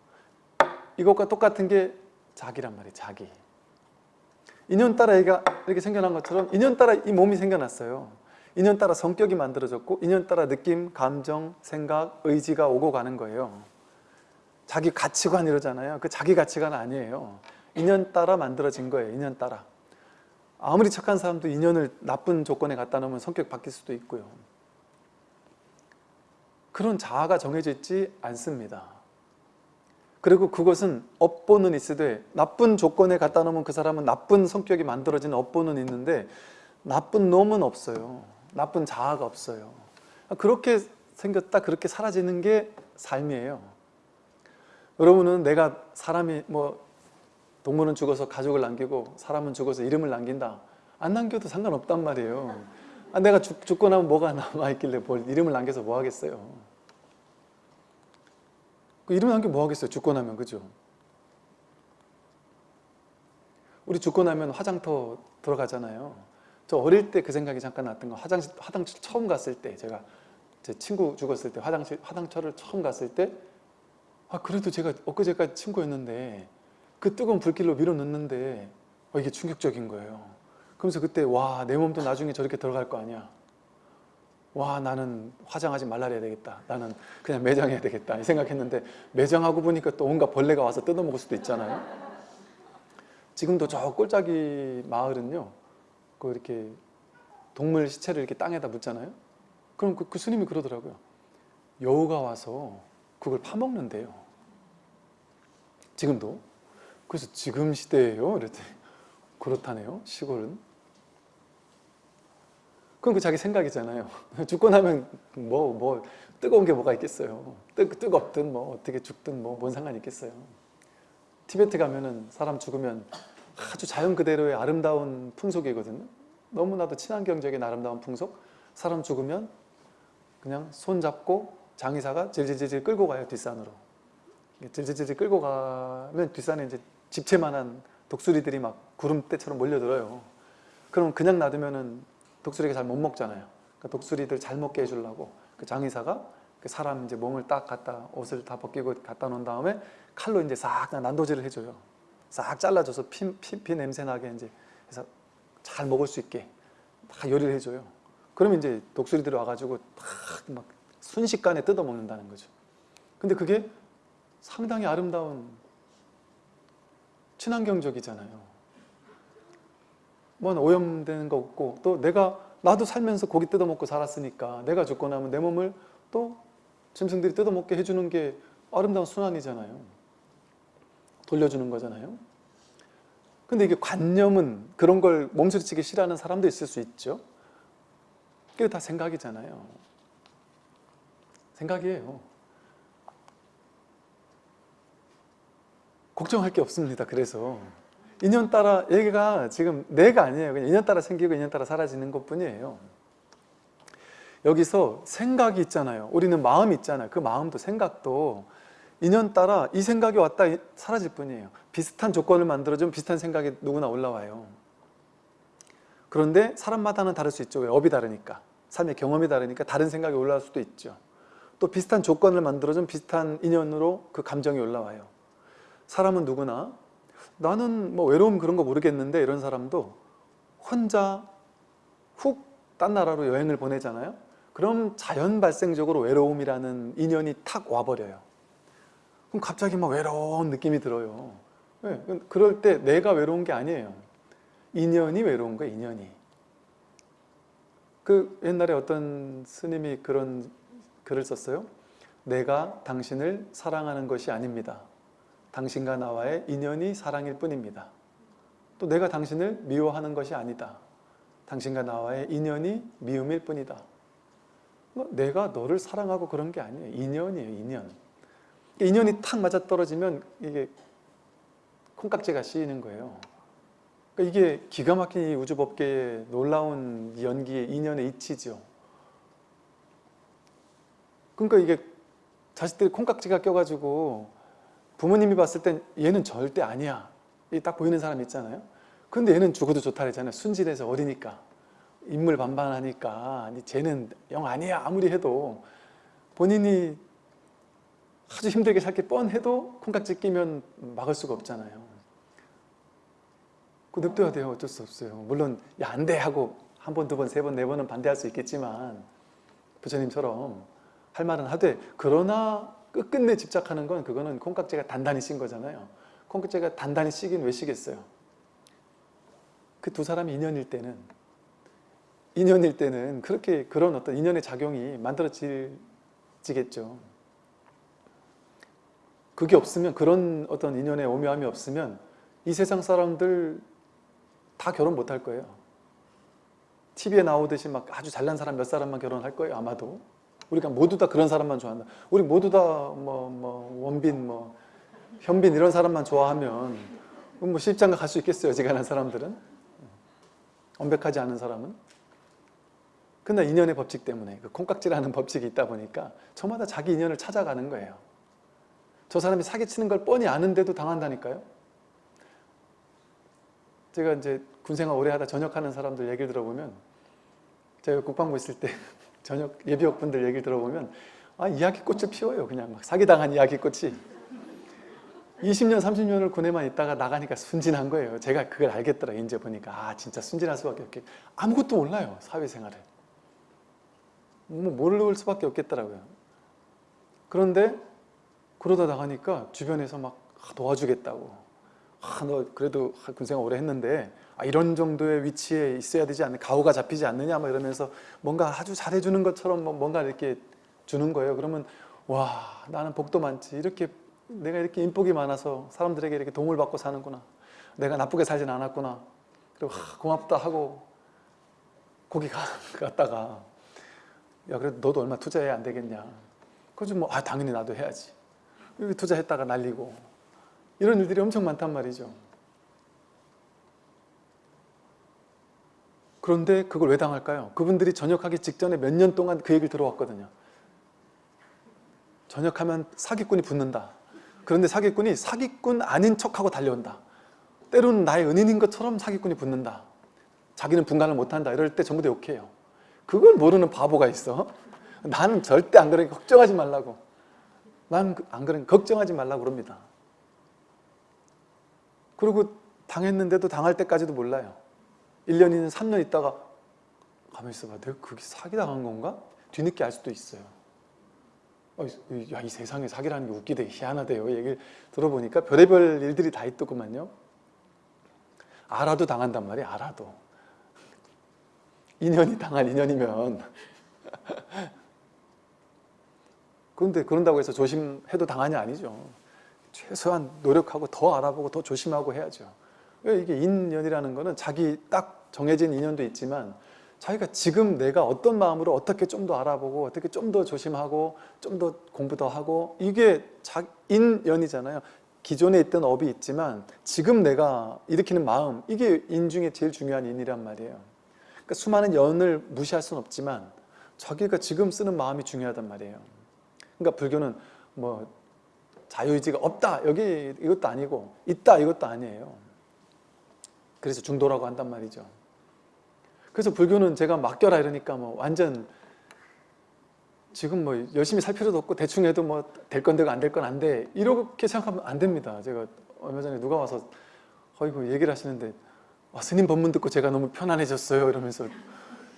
이것과 똑같은 게 자기란 말이에요 자기. 인연 따라 얘가 이렇게 생겨난 것처럼 인연 따라 이 몸이 생겨났어요 인연 따라 성격이 만들어졌고 인연 따라 느낌, 감정, 생각, 의지가 오고 가는 거예요 자기 가치관 이러잖아요 그 자기 가치관 아니에요 인연 따라 만들어진 거예요 인연 따라 아무리 착한 사람도 인연을 나쁜 조건에 갖다 놓으면 성격 바뀔 수도 있고요. 그런 자아가 정해져 있지 않습니다. 그리고 그것은 업보는 있으되 나쁜 조건에 갖다 놓으면 그 사람은 나쁜 성격이 만들어지는 업보는 있는데 나쁜 놈은 없어요. 나쁜 자아가 없어요. 그렇게 생겼다 그렇게 사라지는 게 삶이에요. 여러분은 내가 사람이 뭐 동물은 죽어서 가족을 남기고 사람은 죽어서 이름을 남긴다. 안 남겨도 상관없단 말이에요. 아, 내가 죽, 죽고 나면 뭐가 남아있길래 뭘 이름을 남겨서 뭐 하겠어요. 그 이름 남겨 뭐 하겠어요. 죽고 나면 그죠? 우리 죽고 나면 화장터 들어가잖아요. 저 어릴 때 그 생각이 잠깐 났던 거 화장실 화장실 처음 갔을 때 제가 제 친구 죽었을 때 화장실 화장터를 처음 갔을 때 아 그래도 제가 엊그제까지 친구였는데 그 뜨거운 불길로 밀어 넣는데 어, 이게 충격적인 거예요. 그러면서 그때 와 내 몸도 나중에 저렇게 들어갈 거 아니야. 와 나는 화장하지 말라 해야 되겠다. 나는 그냥 매장해야 되겠다. 이 생각했는데 매장하고 보니까 또 온갖 벌레가 와서 뜯어먹을 수도 있잖아요. 지금도 저 꼴짜기 마을은요. 그 이렇게 동물 시체를 이렇게 땅에다 묻잖아요. 그럼 그, 그 스님이 그러더라고요. 여우가 와서 그걸 파먹는데요. 지금도. 그래서 지금 시대예요. 그랬더니 그렇다네요. 시골은. 그건 그 자기 생각이잖아요. (laughs) 죽고 나면 뭐, 뭐, 뜨거운 게 뭐가 있겠어요. 뜨, 뜨겁든 뭐, 어떻게 죽든 뭐, 뭔 상관이 있겠어요. 티베트 가면은 사람 죽으면 아주 자연 그대로의 아름다운 풍속이거든요. 너무나도 친환경적인 아름다운 풍속. 사람 죽으면 그냥 손 잡고 장의사가 질질질질 끌고 가요, 뒷산으로. 질질질질 끌고 가면 뒷산에 이제 집채만한 독수리들이 막 구름대처럼 몰려들어요. 그럼 그냥 놔두면은 독수리가 잘 못 먹잖아요. 그러니까 독수리들 잘 먹게 해주려고 그 장의사가 그 사람 이제 몸을 딱 갖다 옷을 다 벗기고 갖다 놓은 다음에 칼로 이제 싹 난도질을 해줘요. 싹 잘라줘서 피, 피, 피 냄새 나게 이제 해서 잘 먹을 수 있게 다 요리를 해줘요. 그러면 이제 독수리들이 와가지고 막 순식간에 뜯어 먹는다는 거죠. 근데 그게 상당히 아름다운 친환경적이잖아요. 뭔 오염되는 거 없고 또 내가 나도 살면서 고기 뜯어 먹고 살았으니까 내가 죽고 나면 내 몸을 또 짐승들이 뜯어 먹게 해주는 게 아름다운 순환이잖아요. 돌려주는 거잖아요. 근데 이게 관념은 그런 걸 몸소리치기 싫어하는 사람도 있을 수 있죠. 그게 다 생각이잖아요. 생각이에요. 걱정할 게 없습니다. 그래서 인연 따라 얘가 지금 내가 아니에요. 그냥 인연 따라 생기고 인연 따라 사라지는 것 뿐이에요. 여기서 생각이 있잖아요. 우리는 마음이 있잖아요. 그 마음도 생각도 인연 따라 이 생각이 왔다 사라질 뿐이에요. 비슷한 조건을 만들어주면 비슷한 생각이 누구나 올라와요. 그런데 사람마다는 다를 수 있죠. 왜? 업이 다르니까. 삶의 경험이 다르니까 다른 생각이 올라올 수도 있죠. 또 비슷한 조건을 만들어주면 비슷한 인연으로 그 감정이 올라와요. 사람은 누구나 나는 뭐 외로움 그런 거 모르겠는데 이런 사람도 혼자 훅 딴 나라로 여행을 보내잖아요. 그럼 자연 발생적으로 외로움이라는 인연이 탁 와버려요. 그럼 갑자기 막 외로운 느낌이 들어요. 네, 그럴 때 내가 외로운 게 아니에요. 인연이 외로운 거예요, 인연이. 그 옛날에 어떤 스님이 그런 글을 썼어요. 내가 당신을 사랑하는 것이 아닙니다. 당신과 나와의 인연이 사랑일 뿐입니다. 또 내가 당신을 미워하는 것이 아니다. 당신과 나와의 인연이 미움일 뿐이다. 뭐 내가 너를 사랑하고 그런 게 아니에요. 인연이에요, 인연. 인연이 탁 맞아떨어지면 이게 콩깍지가 씌이는 거예요. 그러니까 이게 기가 막힌 이 우주법계의 놀라운 연기의 인연의 이치죠. 그러니까 이게 자식들이 콩깍지가 껴가지고 부모님이 봤을 땐 얘는 절대 아니야. 딱 보이는 사람 있잖아요. 근데 얘는 죽어도 좋다 그랬잖아요. 순진해서 어리니까. 인물 반반하니까 쟤는 영 아니야 아무리 해도 본인이 아주 힘들게 살게 뻔해도 콩깍지 끼면 막을 수가 없잖아요. 그 냅둬야 돼요. 어쩔 수 없어요. 물론 야 안 돼 하고 한 번, 두 번, 세 번, 네 번은 반대할 수 있겠지만 부처님처럼 할 말은 하되 그러나 끝끝내 집착하는 건 그거는 콩깍지가 단단히 씌인 거잖아요. 콩깍지가 단단히 씌긴 왜 씌겠어요? 그 두 사람이 인연일 때는 인연일 때는 그렇게 그런 어떤 인연의 작용이 만들어지겠죠. 그게 없으면 그런 어떤 인연의 오묘함이 없으면 이 세상 사람들 다 결혼 못 할 거예요. TV에 나오듯이 막 아주 잘난 사람 몇 사람만 결혼할 거예요. 아마도. 우리가 모두 다 그런 사람만 좋아한다. 우리 모두 다 뭐 뭐 원빈 뭐 현빈 이런 사람만 좋아하면 뭐 실장가 갈 수 있겠어요. 어지간한 사람들은. 완벽하지 않은 사람은. 근데 인연의 법칙 때문에 그 콩깍지라는 법칙이 있다 보니까 저마다 자기 인연을 찾아가는 거예요. 저 사람이 사기치는 걸 뻔히 아는데도 당한다니까요. 제가 이제 군생활 오래 하다 전역하는 사람들 얘기를 들어보면 제가 국방부 있을 때 (laughs) 전역 예비역분들 얘기를 들어보면 아 이야기꽃을 피워요. 그냥 막 사기당한 이야기꽃이 20년, 30년을 군에만 있다가 나가니까 순진한 거예요. 제가 그걸 알겠더라. 이제 보니까 아 진짜 순진할 수밖에 없게 아무것도 몰라요. 사회생활을. 뭐 모를 수밖에 없겠더라고요. 그런데 그러다 나가니까 주변에서 막 도와주겠다고 아, 너 그래도 군생활 오래 했는데 아, 이런 정도의 위치에 있어야 되지 않는 가오가 잡히지 않느냐 막 이러면서 뭔가 아주 잘해주는 것처럼 뭐 뭔가 이렇게 주는 거예요. 그러면 와 나는 복도 많지 이렇게 내가 이렇게 인복이 많아서 사람들에게 이렇게 도움을 받고 사는구나. 내가 나쁘게 살진 않았구나. 그리고 하, 고맙다 하고 거기 가, (laughs) 갔다가 야 그래도 너도 얼마 투자해야 안 되겠냐. 그래서 뭐 아 당연히 나도 해야지. 여기 투자했다가 날리고 이런 일들이 엄청 많단 말이죠. 그런데 그걸 왜 당할까요? 그분들이 전역하기 직전에 몇 년 동안 그 얘기를 들어왔거든요. 전역하면 사기꾼이 붙는다. 그런데 사기꾼이 사기꾼 아닌 척하고 달려온다. 때로는 나의 은인인 것처럼 사기꾼이 붙는다. 자기는 분간을 못한다. 이럴 때 전부 다 욕해요. 그걸 모르는 바보가 있어. 나는 절대 안 그러니까 걱정하지 말라고. 난 안 그러니까 걱정하지 말라고 그럽니다. 그리고 당했는데도 당할 때까지도 몰라요. 1년이든 3년 있다가 가만히 있어봐. 내가 그게 사기당한 건가? 뒤늦게 알 수도 있어요. 어, 야, 이 세상에 사기라는 게 웃기대 희한하대요. 얘기를 들어보니까 별의별 일들이 다 있더구만요. 알아도 당한단 말이에요. 알아도. 인연이 당한 인연이면 (laughs) 그런데 그런다고 해서 조심해도 당하냐 아니죠. 최소한 노력하고 더 알아보고 더 조심하고 해야죠. 이게 인연이라는 거는 자기 딱 정해진 인연도 있지만 자기가 지금 내가 어떤 마음으로 어떻게 좀 더 알아보고 어떻게 좀 더 조심하고 좀 더 공부 더 하고 이게 자, 인연이잖아요. 기존에 있던 업이 있지만 지금 내가 일으키는 마음 이게 인 중에 제일 중요한 인이란 말이에요. 그러니까 수많은 연을 무시할 수는 없지만 자기가 지금 쓰는 마음이 중요하단 말이에요. 그러니까 불교는 뭐 자유의지가 없다 여기 이것도 아니고 있다 이것도 아니에요. 그래서 중도라고 한단 말이죠. 그래서 불교는 제가 맡겨라 이러니까 뭐 완전 지금 뭐 열심히 살 필요도 없고 대충 해도 뭐 될 건데가 안될 건 안 돼 이렇게 생각하면 안 됩니다. 제가 얼마 전에 누가 와서 어이구 얘기를 하시는데 와, 스님 법문 듣고 제가 너무 편안해졌어요 이러면서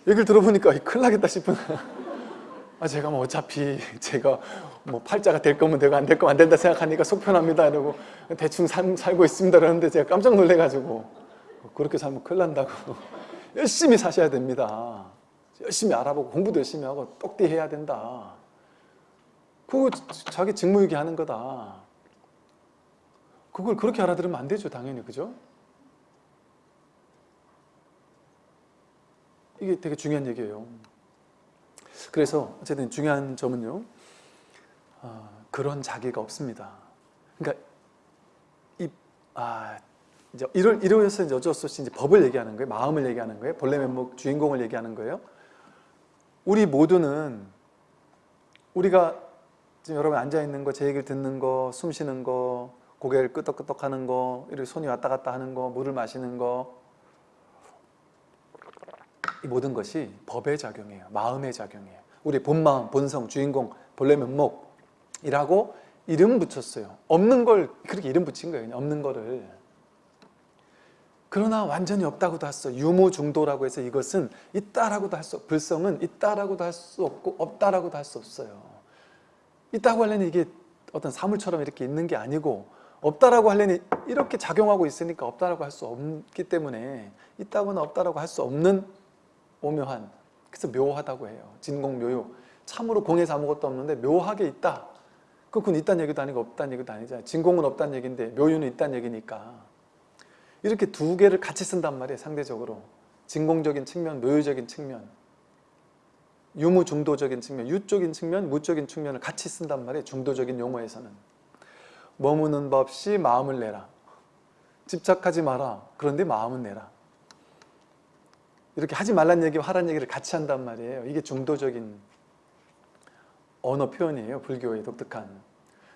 얘기를 들어보니까 큰일 나겠다 싶은 아 제가 뭐 어차피 제가 뭐 팔자가 될 거면 내가 안될 거면 안 된다 생각하니까 속 편합니다. 이러고 대충 살, 살고 있습니다. 그러는데 제가 깜짝 놀래가지고 그렇게 살면 큰일 난다고 (laughs) 열심히 사셔야 됩니다. 열심히 알아보고 공부도 열심히 하고 똑띠 해야 된다. 그거 자기 직무유기 하는 거다. 그걸 그렇게 알아들으면 안 되죠 당연히. 그죠? 이게 되게 중요한 얘기예요 그래서 어쨌든 중요한 점은요 어, 그런 자기가 없습니다. 그러니까 이, 아, 이제 이럴, 이러면서 이제 어쩔 수 없이 이제 법을 얘기하는 거예요. 마음을 얘기하는 거예요. 본래 면목 주인공을 얘기하는 거예요. 우리 모두는 우리가 지금 여러분 앉아있는 거, 제 얘기를 듣는 거, 숨 쉬는 거, 고개를 끄덕끄덕 하는 거, 이렇게 손이 왔다 갔다 하는 거, 물을 마시는 거, 이 모든 것이 법의 작용이에요. 마음의 작용이에요. 우리 본마음, 본성, 주인공, 본래 면목이라고 이름 붙였어요. 없는 걸 그렇게 이름 붙인 거예요. 없는 거를. 그러나 완전히 없다고도 할 수, 유무 중도라고 해서 이것은 있다라고도 할 수, 불성은 있다라고도 할 수 없고 없다라고도 할 수 없어요. 있다고 하려면 이게 어떤 사물처럼 이렇게 있는 게 아니고 없다라고 하려니 이렇게 작용하고 있으니까 없다라고 할 수 없기 때문에 있다거나 없다라고 할 수 없는 오묘한 그래서 묘하다고 해요. 진공묘요. 참으로 공에서 아무것도 없는데 묘하게 있다. 그건 있다는 얘기도 아니고 없다는 얘기도 아니잖아요. 진공은 없다는 얘기인데 묘유는 있다는 얘기니까 이렇게 두 개를 같이 쓴단 말이에요. 상대적으로 진공적인 측면, 묘유적인 측면 유무 중도적인 측면, 유적인 측면, 무적인 측면을 같이 쓴단 말이에요. 중도적인 용어에서는 머무는 법 없이 마음을 내라. 집착하지 마라. 그런데 마음은 내라. 이렇게 하지 말란 얘기와 하란 얘기를 같이 한단 말이에요. 이게 중도적인 언어 표현이에요. 불교의 독특한.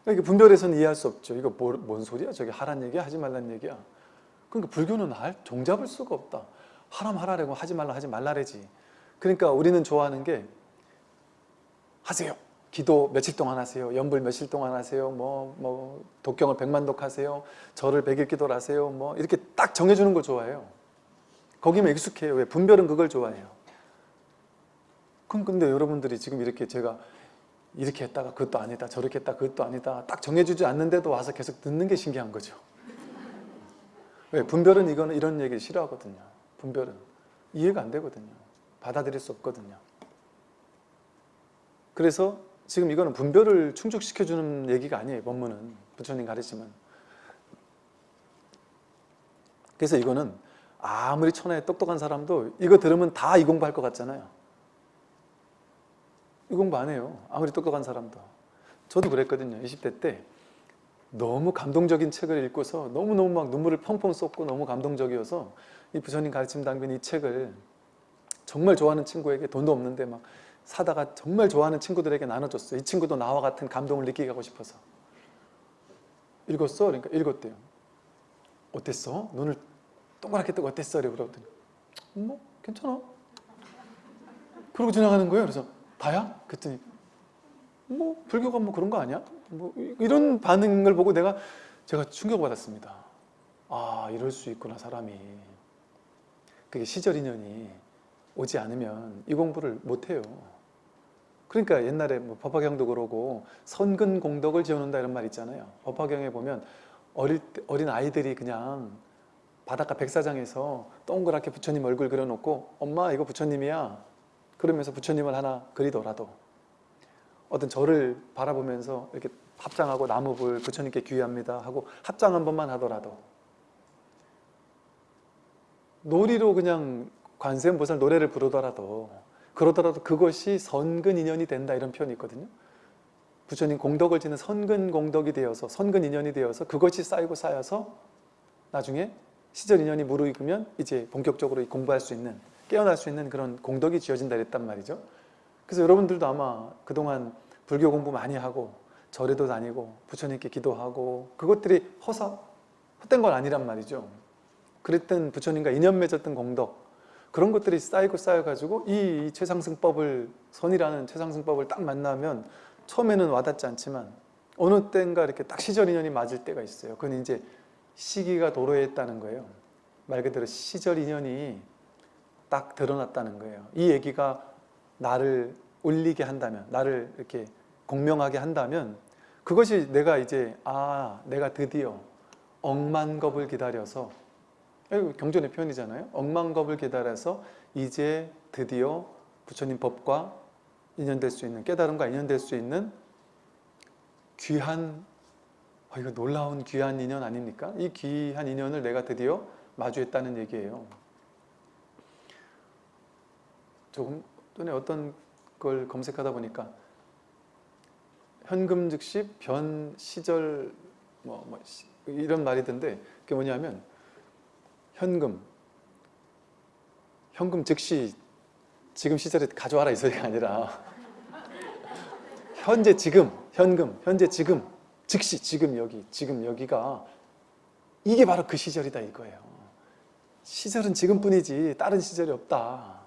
그러니까 분별해서는 이해할 수 없죠. 이거 뭐, 뭔 소리야? 저게 하란 얘기야? 하지 말란 얘기야? 그러니까 불교는 할 종잡을 수가 없다. 하람 하라라고 하지 말라 하지 말라래지. 그러니까 우리는 좋아하는 게 하세요. 기도 며칠 동안 하세요. 연불 며칠 동안 하세요. 뭐, 뭐, 독경을 백만독 하세요. 절을 백일 기도를 하세요. 뭐, 이렇게 딱 정해주는 걸 좋아해요. 거기면 익숙해요. 왜? 분별은 그걸 좋아해요. 그럼 근데 여러분들이 지금 이렇게 제가 이렇게 했다가 그것도 아니다. 저렇게 했다. 그것도 아니다. 딱 정해주지 않는데도 와서 계속 듣는 게 신기한 거죠. 왜? 분별은 이거는 이런 얘기를 싫어하거든요. 분별은. 이해가 안 되거든요. 받아들일 수 없거든요. 그래서 지금 이거는 분별을 충족시켜주는 얘기가 아니에요. 법문은. 부처님 가르치면. 그래서 이거는 아무리 천하에 똑똑한 사람도 이거 들으면 다 이 공부할 것 같잖아요. 이 공부 안 해요. 아무리 똑똑한 사람도. 저도 그랬거든요. 20대 때 너무 감동적인 책을 읽고서 너무너무 막 눈물을 펑펑 쏟고 너무 감동적이어서 이 부처님 가르침 당빈 이 책을 정말 좋아하는 친구에게 돈도 없는데 막 사다가 정말 좋아하는 친구들에게 나눠줬어요. 이 친구도 나와 같은 감동을 느끼게 하고 싶어서. 읽었어? 그러니까 읽었대요. 어땠어? 눈을 동그랗게 뜨고 어땠어? 이러고 그러더니 뭐 괜찮아. 그러고 지나가는 거예요. 그래서 다야? 그랬더니 뭐 불교가 뭐 그런 거 아니야? 뭐 이런 반응을 보고 내가 제가 충격받았습니다. 아 이럴 수 있구나 사람이. 그게 시절 인연이 오지 않으면 이 공부를 못해요. 그러니까 옛날에 뭐 법화경도 그러고 선근 공덕을 지어놓는다 이런 말 있잖아요. 법화경에 보면 어릴 때, 어린 아이들이 그냥 바닷가 백사장에서 동그랗게 부처님 얼굴 그려놓고 엄마 이거 부처님이야 그러면서 부처님을 하나 그리더라도 어떤 절을 바라보면서 이렇게 합장하고 나무불 부처님께 귀합니다 하고 합장 한 번만 하더라도 놀이로 그냥 관세음보살 노래를 부르더라도 그러더라도 그것이 선근 인연이 된다 이런 표현이 있거든요. 부처님 공덕을 지는 선근 공덕이 되어서 선근 인연이 되어서 그것이 쌓이고 쌓여서 나중에 시절 인연이 무르익으면 이제 본격적으로 공부할 수 있는 깨어날 수 있는 그런 공덕이 지어진다 그랬단 말이죠. 그래서 여러분들도 아마 그동안 불교 공부 많이 하고 절에도 다니고 부처님께 기도하고 그것들이 허사 헛된 건 아니란 말이죠. 그랬던 부처님과 인연 맺었던 공덕 그런 것들이 쌓이고 쌓여가지고 이 최상승법을 선이라는 최상승법을 딱 만나면 처음에는 와닿지 않지만 어느 때인가 이렇게 딱 시절 인연이 맞을 때가 있어요. 그건 이제 시기가 도로했다는 거예요. 말 그대로 시절 인연이 딱 드러났다는 거예요. 이 얘기가 나를 울리게 한다면, 나를 이렇게 공명하게 한다면 그것이 내가 이제 아, 내가 드디어 억만겁을 기다려서 이거 경전의 표현이잖아요. 억만겁을 기다려서 이제 드디어 부처님 법과 인연될 수 있는 깨달음과 인연될 수 있는 귀한 아, 이거 놀라운 귀한 인연 아닙니까? 이 귀한 인연을 내가 드디어 마주했다는 얘기예요. 조금 전에 어떤 걸 검색하다 보니까 현금 즉시 변 시절 뭐, 뭐 이런 말이던데 그게 뭐냐면 현금 현금 즉시 지금 시절에 가져와라 이 소리가 아니라 (laughs) 현재 지금 현금 현재 지금 즉시 지금 여기 지금 여기가 이게 바로 그 시절이다 이거예요. 시절은 지금뿐이지 다른 시절이 없다.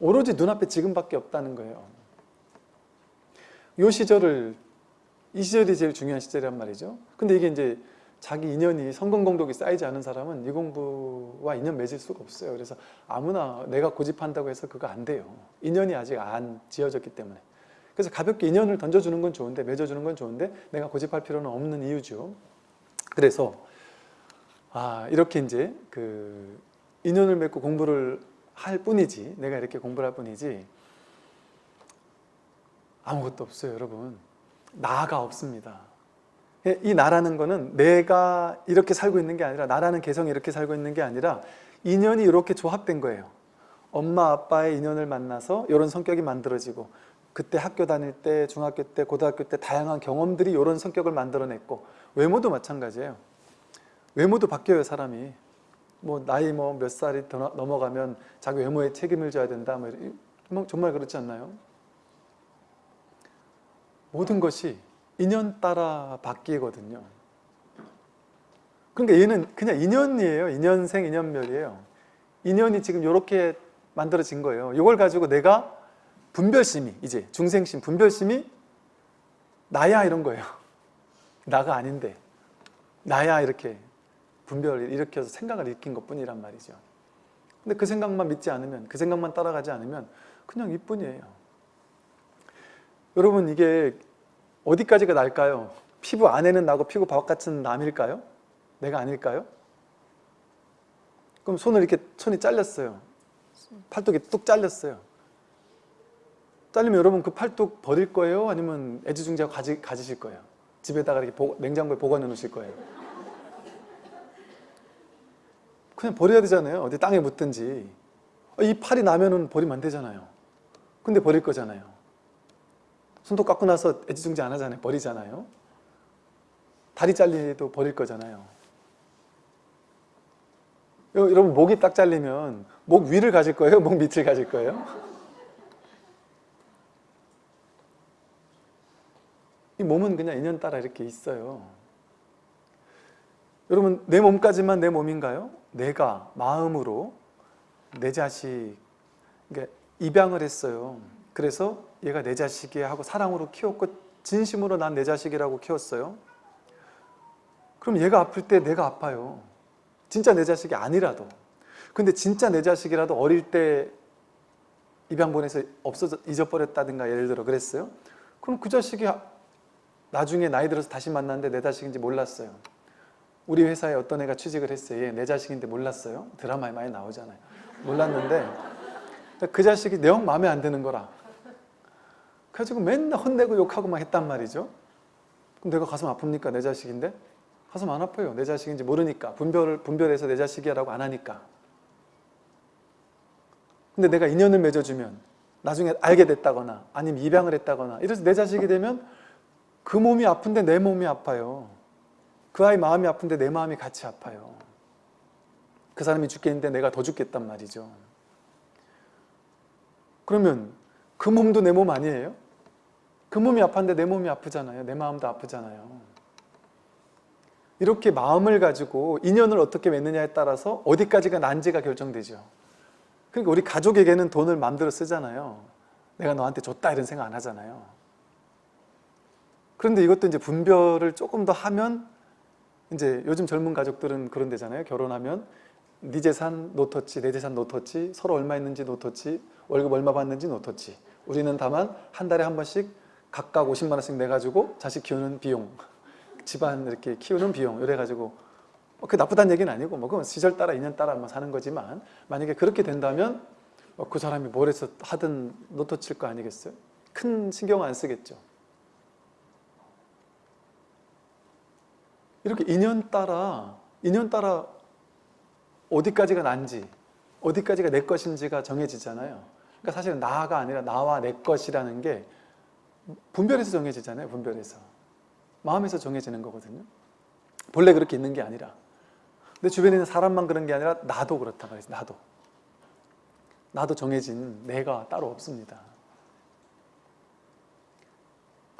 오로지 눈앞에 지금밖에 없다는 거예요. 이 시절을 이 시절이 제일 중요한 시절이란 말이죠. 근데 이게 이제 자기 인연이 성공 공덕이 쌓이지 않은 사람은 이 공부와 인연 맺을 수가 없어요. 그래서 아무나 내가 고집한다고 해서 그거 안 돼요. 인연이 아직 안 지어졌기 때문에 그래서 가볍게 인연을 던져주는 건 좋은데 맺어주는 건 좋은데 내가 고집할 필요는 없는 이유죠. 그래서 아 이렇게 이제 그 인연을 맺고 공부를 할 뿐이지 내가 이렇게 공부를 할 뿐이지 아무것도 없어요 여러분. 나가 없습니다. 이 나라는 거는 내가 이렇게 살고 있는 게 아니라 나라는 개성이 이렇게 살고 있는 게 아니라 인연이 이렇게 조합된 거예요. 엄마 아빠의 인연을 만나서 이런 성격이 만들어지고 그때 학교 다닐 때 중학교 때 고등학교 때 다양한 경험들이 이런 성격을 만들어냈고 외모도 마찬가지예요. 외모도 바뀌어요 사람이. 뭐 나이 뭐 몇 살이 넘어가면 자기 외모에 책임을 져야 된다 뭐뭐 정말 그렇지 않나요? 모든 것이 인연 따라 바뀌거든요. 그러니까 얘는 그냥 인연이에요. 인연생 인연멸이에요. 인연이 지금 이렇게 만들어진 거예요. 이걸 가지고 내가 분별심이 이제 중생심 분별심이 나야 이런 거예요 (laughs) 나가 아닌데 나야 이렇게 분별을 일으켜서 생각을 일으킨 것 뿐이란 말이죠 근데 그 생각만 믿지 않으면 그 생각만 따라가지 않으면 그냥 이뿐이에요 여러분 이게 어디까지가 날까요? 피부 안에는 나고 피부 바깥은 남일까요? 내가 아닐까요? 그럼 손을 이렇게 손이 잘렸어요 팔뚝이 뚝 잘렸어요 잘리면 여러분 그 팔뚝 버릴 거예요? 아니면 애지중지하고 가지, 가지실 거예요? 집에다가 이렇게 보- 냉장고에 보관해 놓으실 거예요? 그냥 버려야 되잖아요. 어디 땅에 묻든지. 이 팔이 나면은 버리면 안 되잖아요. 근데 버릴 거잖아요. 손톱 깎고 나서 애지중지 안 하잖아요. 버리잖아요. 다리 잘리도 버릴 거잖아요. 여- 여러분 목이 딱 잘리면 목 위를 가질 거예요? (laughs) 목 밑을 가질 거예요? 이 몸은 그냥 인연 따라 이렇게 있어요. 여러분 내 몸까지만 내 몸인가요? 내가 마음으로 내 자식 그러니까 입양을 했어요. 그래서 얘가 내 자식이야 하고 사랑으로 키웠고 진심으로 난 내 자식이라고 키웠어요. 그럼 얘가 아플 때 내가 아파요. 진짜 내 자식이 아니라도. 근데 진짜 내 자식이라도 어릴 때 입양 보내서 없어져 잊어버렸다든가 예를 들어 그랬어요. 그럼 그 자식이 나중에 나이 들어서 다시 만났는데 내 자식인지 몰랐어요. 우리 회사에 어떤 애가 취직을 했어요. 얘 내 자식인데 몰랐어요. 드라마에 많이 나오잖아요. 몰랐는데 그 자식이 영 마음에 안 드는 거라. 그래가지고 맨날 혼내고 욕하고 막 했단 말이죠. 그럼 내가 가슴 아픕니까? 내 자식인데? 가슴 안 아파요. 내 자식인지 모르니까. 분별을, 분별해서 내 자식이라고 안 하니까. 근데 내가 인연을 맺어주면 나중에 알게 됐다거나 아니면 입양을 했다거나 이래서 내 자식이 되면 그 몸이 아픈데 내 몸이 아파요. 그 아이 마음이 아픈데 내 마음이 같이 아파요. 그 사람이 죽겠는데 내가 더 죽겠단 말이죠. 그러면 그 몸도 내 몸 아니에요? 그 몸이 아팠는데 내 몸이 아프잖아요. 내 마음도 아프잖아요. 이렇게 마음을 가지고 인연을 어떻게 맺느냐에 따라서 어디까지가 난지가 결정되죠. 그러니까 우리 가족에게는 돈을 마음대로 쓰잖아요. 내가 너한테 줬다 이런 생각 안 하잖아요. 그런데 이것도 이제 분별을 조금 더 하면 이제 요즘 젊은 가족들은 그런 데잖아요. 결혼하면 네 재산 no touch, 내 재산 no touch, 서로 얼마 있는지 no touch, 월급 얼마 받는지 no touch. 우리는 다만 한 달에 한 번씩 각각 50만 원씩 내가지고 자식 키우는 비용, (laughs) 집안 이렇게 키우는 비용 이래가지고 뭐 그게 나쁘다는 얘기는 아니고 뭐 그건 시절 따라 인연 따라 뭐 사는 거지만 만약에 그렇게 된다면 뭐그 사람이 뭘 해서 하든 노터칠 거 아니겠어요? 큰 신경 안 쓰겠죠. 이렇게 인연 따라 인연 따라 어디까지가 난지 어디까지가 내 것인지가 정해지잖아요. 그러니까 사실은 나가 아니라 나와 내 것이라는 게 분별해서 정해지잖아요. 분별해서 마음에서 정해지는 거거든요. 본래 그렇게 있는 게 아니라 내 주변에 있는 사람만 그런 게 아니라 나도 그렇다 말이죠. 나도 나도 정해진 내가 따로 없습니다.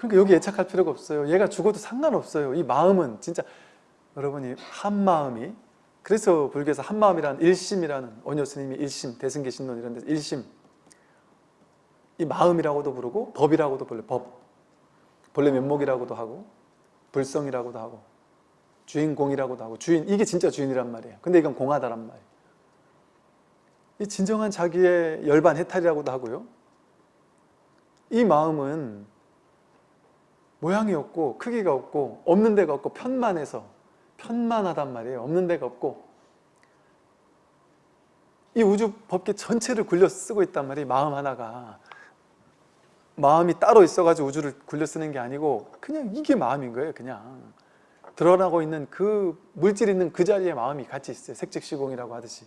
그러니까 여기 애착할 필요가 없어요. 얘가 죽어도 상관없어요. 이 마음은 진짜 여러분이 한 마음이 그래서 불교에서 한 마음이라는 일심이라는 원효 스님이 일심, 대승계 신론 이런 데서 일심 이 마음이라고도 부르고 법이라고도 불러요. 법. 본래 면목이라고도 하고 불성이라고도 하고 주인공이라고도 하고 주인 이게 진짜 주인이란 말이에요. 근데 이건 공하다란 말이에요. 이 진정한 자기의 열반 해탈이라고도 하고요. 이 마음은 모양이 없고 크기가 없고 없는 데가 없고 편만해서 편만하단 말이에요. 없는 데가 없고 이 우주 법계 전체를 굴려 쓰고 있단 말이에요. 마음 하나가 마음이 따로 있어가지고 우주를 굴려 쓰는 게 아니고 그냥 이게 마음인 거예요. 그냥 드러나고 있는 그 물질 있는 그 자리에 마음이 같이 있어요. 색즉시공이라고 하듯이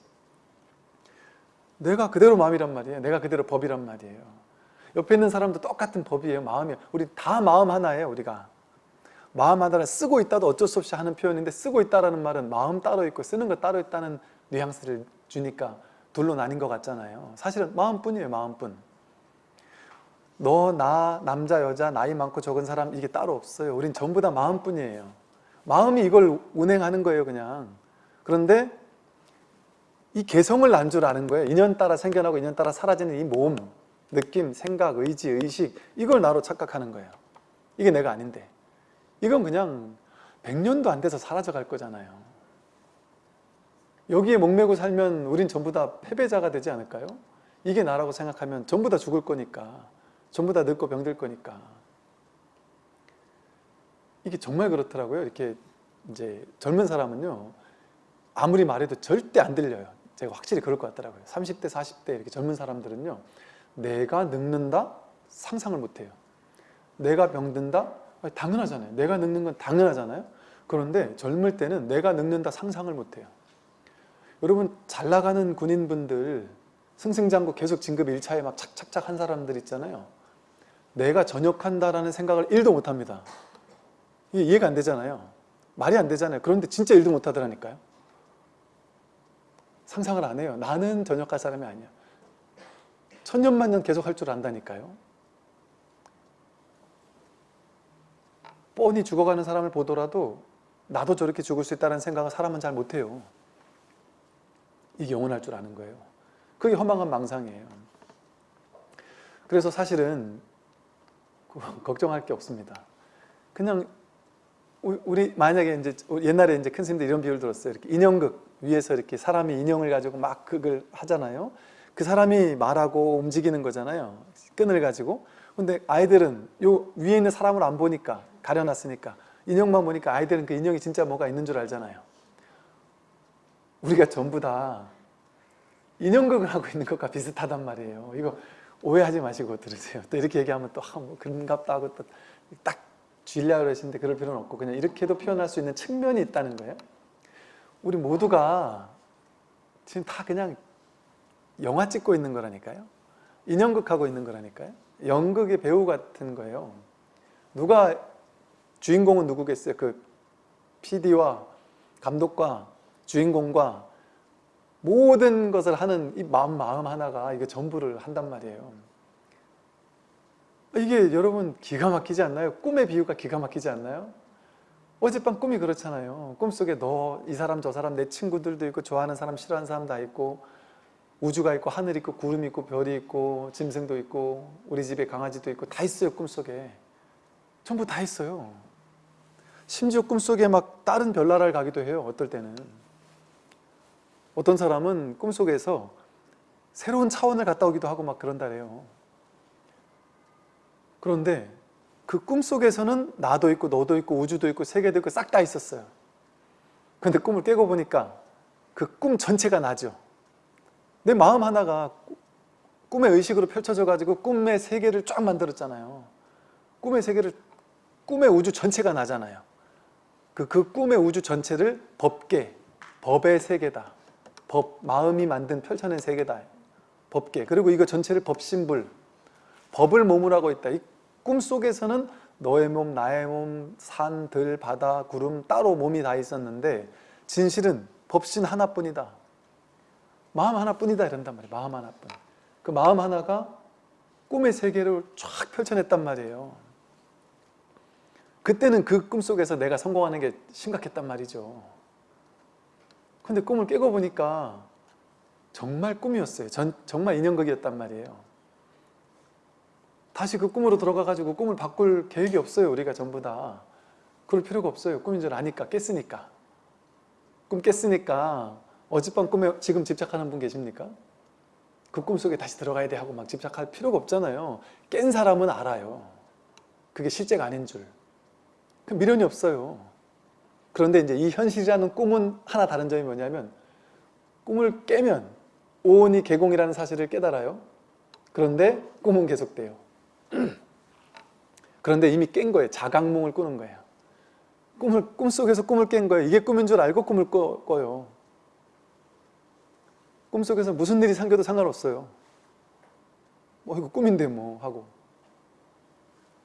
내가 그대로 마음이란 말이에요. 내가 그대로 법이란 말이에요. 옆에 있는 사람도 똑같은 법이에요. 마음이에요. 우리 다 마음 하나예요. 우리가 마음 하나를 쓰고 있다도 어쩔 수 없이 하는 표현인데 쓰고 있다라는 말은 마음 따로 있고 쓰는 거 따로 있다는 뉘앙스를 주니까 둘로 나뉜 것 같잖아요. 사실은 마음뿐이에요. 마음뿐. 너, 나, 남자, 여자, 나이 많고 적은 사람 이게 따로 없어요. 우린 전부 다 마음뿐이에요. 마음이 이걸 운행하는 거예요. 그냥. 그런데 이 개성을 난 줄 아는 거예요. 인연 따라 생겨나고 인연 따라 사라지는 이 몸, 느낌, 생각, 의지, 의식 이걸 나로 착각하는 거예요. 이게 내가 아닌데. 이건 그냥 100년도 안 돼서 사라져 갈 거잖아요. 여기에 목매고 살면 우린 전부 다 패배자가 되지 않을까요? 이게 나라고 생각하면 전부 다 죽을 거니까 전부 다 늙고 병들 거니까 이게 정말 그렇더라고요. 이렇게 이제 젊은 사람은요 아무리 말해도 절대 안 들려요. 제가 확실히 그럴 것 같더라고요. 30대, 40대 이렇게 젊은 사람들은요 내가 늙는다? 상상을 못 해요. 내가 병든다? 아니, 당연하잖아요. 내가 늙는 건 당연하잖아요. 그런데 젊을 때는 내가 늙는다 상상을 못 해요. 여러분 잘 나가는 군인분들 승승장구 계속 진급 1차에 막 착착착 한 사람들 있잖아요. 내가 전역한다라는 생각을 1도 못 합니다. 이게 이해가 안 되잖아요. 말이 안 되잖아요. 그런데 진짜 1도 못 하더라니까요. 상상을 안 해요. 나는 전역할 사람이 아니야. 천년만년 계속 할 줄 안다니까요. 뻔히 죽어가는 사람을 보더라도 나도 저렇게 죽을 수 있다는 생각을 사람은 잘 못해요. 이게 영원할 줄 아는 거예요. 그게 허망한 망상이에요. 그래서 사실은 (laughs) 걱정할 게 없습니다. 그냥 우리 만약에 이제 옛날에 이제 큰 스님들 이런 비유를 들었어요. 이렇게 인형극 위에서 이렇게 사람이 인형을 가지고 막 극을 하잖아요. 그 사람이 말하고 움직이는 거잖아요. 끈을 가지고. 근데 아이들은 요 위에 있는 사람을 안 보니까 가려놨으니까 인형만 보니까 아이들은 그 인형이 진짜 뭐가 있는 줄 알잖아요. 우리가 전부 다 인형극을 하고 있는 것과 비슷하단 말이에요. 이거 오해하지 마시고 들으세요. 또 이렇게 얘기하면 또 아, 뭐 그런갑다 하고 또 딱 쥐려 그러시는데 그럴 필요는 없고 그냥 이렇게도 표현할 수 있는 측면이 있다는 거예요. 우리 모두가 지금 다 그냥 영화 찍고 있는 거라니까요. 인형극 하고 있는 거라니까요. 연극의 배우 같은 거예요. 누가 주인공은 누구겠어요? 그 PD와 감독과 주인공과 모든 것을 하는 이 마음, 마음 하나가 이게 전부를 한단 말이에요. 이게 여러분 기가 막히지 않나요? 꿈의 비유가 기가 막히지 않나요? 어젯밤 꿈이 그렇잖아요. 꿈속에 너, 이 사람, 저 사람, 내 친구들도 있고 좋아하는 사람, 싫어하는 사람 다 있고 우주가 있고 하늘 있고 구름 있고 별이 있고 짐승도 있고 우리 집에 강아지도 있고 다 있어요 꿈속에. 전부 다 있어요. 심지어 꿈속에 막 다른 별나라를 가기도 해요. 어떨 때는. 어떤 사람은 꿈속에서 새로운 차원을 갔다 오기도 하고 막 그런다래요. 그런데 그 꿈속에서는 나도 있고 너도 있고 우주도 있고 세계도 있고 싹 다 있었어요. 그런데 꿈을 깨고 보니까 그 꿈 전체가 나죠. 내 마음 하나가 꿈의 의식으로 펼쳐져 가지고 꿈의 세계를 쫙 만들었잖아요. 꿈의 세계를 꿈의 우주 전체가 나잖아요. 그, 그 꿈의 우주 전체를 법계, 법의 세계다. 법, 마음이 만든 펼쳐낸 세계다. 법계. 그리고 이거 전체를 법신불, 법을 몸을 하고 있다. 이 꿈속에서는 너의 몸, 나의 몸, 산, 들, 바다, 구름 따로 몸이 다 있었는데 진실은 법신 하나뿐이다. 마음 하나뿐이다 이런단 말이에요. 마음 하나뿐. 그 마음 하나가 꿈의 세계를 쫙 펼쳐냈단 말이에요. 그때는 그 꿈속에서 내가 성공하는 게 심각했단 말이죠. 근데 꿈을 깨고 보니까 정말 꿈이었어요. 전, 정말 인형극이었단 말이에요. 다시 그 꿈으로 들어가가지고 꿈을 바꿀 계획이 없어요. 우리가 전부 다. 그럴 필요가 없어요. 꿈인 줄 아니까, 깼으니까. 꿈 깼으니까 어젯밤 꿈에 지금 집착하는 분 계십니까? 그 꿈속에 다시 들어가야 돼 하고 막 집착할 필요가 없잖아요. 깬 사람은 알아요. 그게 실제가 아닌 줄. 그 미련이 없어요. 그런데 이제 이 현실이라는 꿈은 하나 다른 점이 뭐냐면 꿈을 깨면 오온이 개공이라는 사실을 깨달아요. 그런데 꿈은 계속돼요. (clears throat) 그런데 이미 깬 거예요. 자각몽을 꾸는 거예요. 꿈을 꿈속에서 꿈을 깬 거예요. 이게 꿈인 줄 알고 꿈을 꿔, 꿔요. 꿈속에서 무슨 일이 생겨도 상관없어요. 뭐 이거 꿈인데 뭐 하고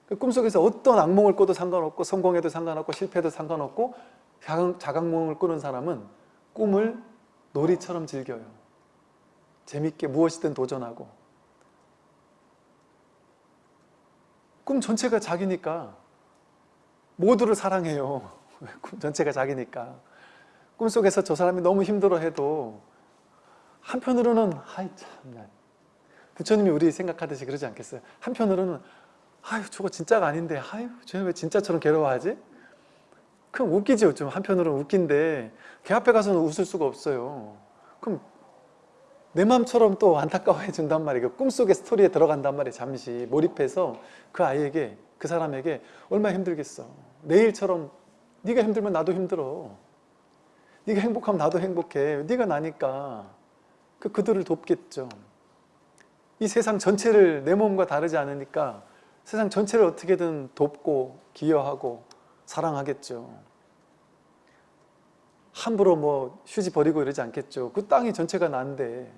그 꿈속에서 어떤 악몽을 꿔도 상관없고 성공해도 상관없고 실패해도 상관없고 자각, 자각몽을 꾸는 사람은 꿈을 놀이처럼 즐겨요. 재밌게 무엇이든 도전하고 꿈 전체가 자기니까 모두를 사랑해요. (laughs) 꿈 전체가 자기니까 꿈속에서 저 사람이 너무 힘들어해도 한편으로는 아이 참나. 부처님이 우리 생각하듯이 그러지 않겠어요? 한편으로는 아유 저거 진짜가 아닌데 아유 쟤는 왜 진짜처럼 괴로워하지? 그럼 웃기죠 좀 한편으로는 웃긴데 걔 앞에 가서는 웃을 수가 없어요. 그럼 내 마음처럼 또 안타까워해 준단 말이에요. 꿈속의 스토리에 들어간단 말이에요 잠시. 몰입해서 그 아이에게 그 사람에게 얼마나 힘들겠어. 내일처럼 네가 힘들면 나도 힘들어. 네가 행복하면 나도 행복해. 네가 나니까 그 그들을 돕겠죠 이 세상 전체를 내 몸과 다르지 않으니까 세상 전체를 어떻게든 돕고 기여하고 사랑하겠죠. 함부로 뭐 휴지 버리고 이러지 않겠죠. 그 땅이 전체가 난데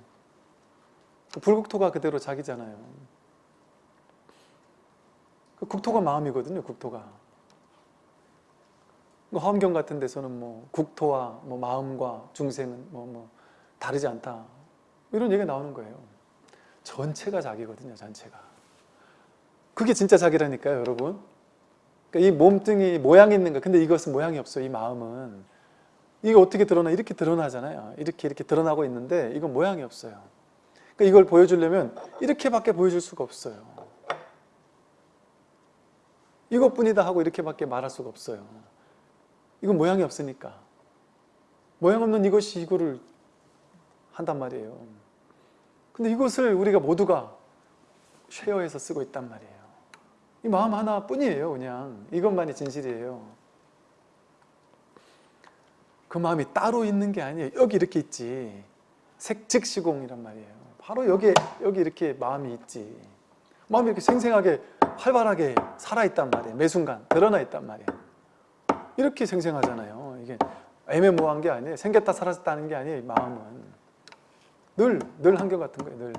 그 불국토가 그대로 자기잖아요. 그 국토가 마음이거든요. 국토가. 그 화엄경 같은 데서는 뭐 국토와 뭐 마음과 중생은 뭐, 뭐 다르지 않다. 이런 얘기가 나오는 거예요. 전체가 자기거든요. 전체가. 그게 진짜 자기라니까요. 여러분. 그러니까 이 몸뚱이 모양이 있는 거 근데 이것은 모양이 없어요. 이 마음은. 이게 어떻게 드러나? 이렇게 드러나잖아요. 이렇게 이렇게 드러나고 있는데 이건 모양이 없어요. 그러니까 이걸 보여주려면 이렇게밖에 보여줄 수가 없어요. 이것뿐이다 하고 이렇게밖에 말할 수가 없어요. 이건 모양이 없으니까. 모양 없는 이것이 이거를 한단 말이에요. 근데 이것을 우리가 모두가 쉐어해서 쓰고 있단 말이에요. 이 마음 하나뿐이에요. 그냥 이것만이 진실이에요. 그 마음이 따로 있는 게 아니에요. 여기 이렇게 있지. 색즉시공이란 말이에요. 바로 여기 여기 이렇게 마음이 있지. 마음이 이렇게 생생하게 활발하게 살아있단 말이에요. 매 순간 드러나 있단 말이에요. 이렇게 생생하잖아요. 이게 애매모호한 게 아니에요. 생겼다 사라졌다는 게 아니에요. 이 마음은 늘, 늘 한결같은 거예요. 늘.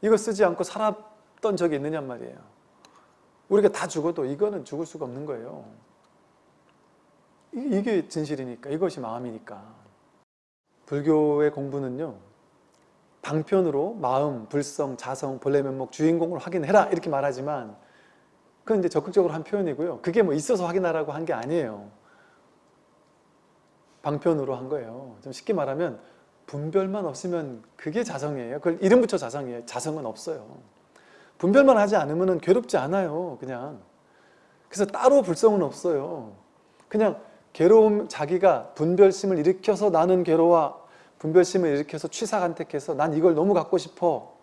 이거 쓰지 않고 살았던 적이 있느냔 말이에요. 우리가 다 죽어도 이거는 죽을 수가 없는 거예요. 이게 진실이니까 이것이 마음이니까 불교의 공부는요 방편으로 마음, 불성, 자성, 본래 면목, 주인공을 확인해라 이렇게 말하지만 그건 이제 적극적으로 한 표현이고요 그게 뭐 있어서 확인하라고 한 게 아니에요 방편으로 한 거예요 좀 쉽게 말하면 분별만 없으면 그게 자성이에요? 그걸 이름 붙여 자성이에요? 자성은 없어요. 분별만 하지 않으면 괴롭지 않아요 그냥. 그래서 따로 불성은 없어요. 그냥 괴로움 자기가 분별심을 일으켜서 나는 괴로워 분별심을 일으켜서 취사간택해서 난 이걸 너무 갖고 싶어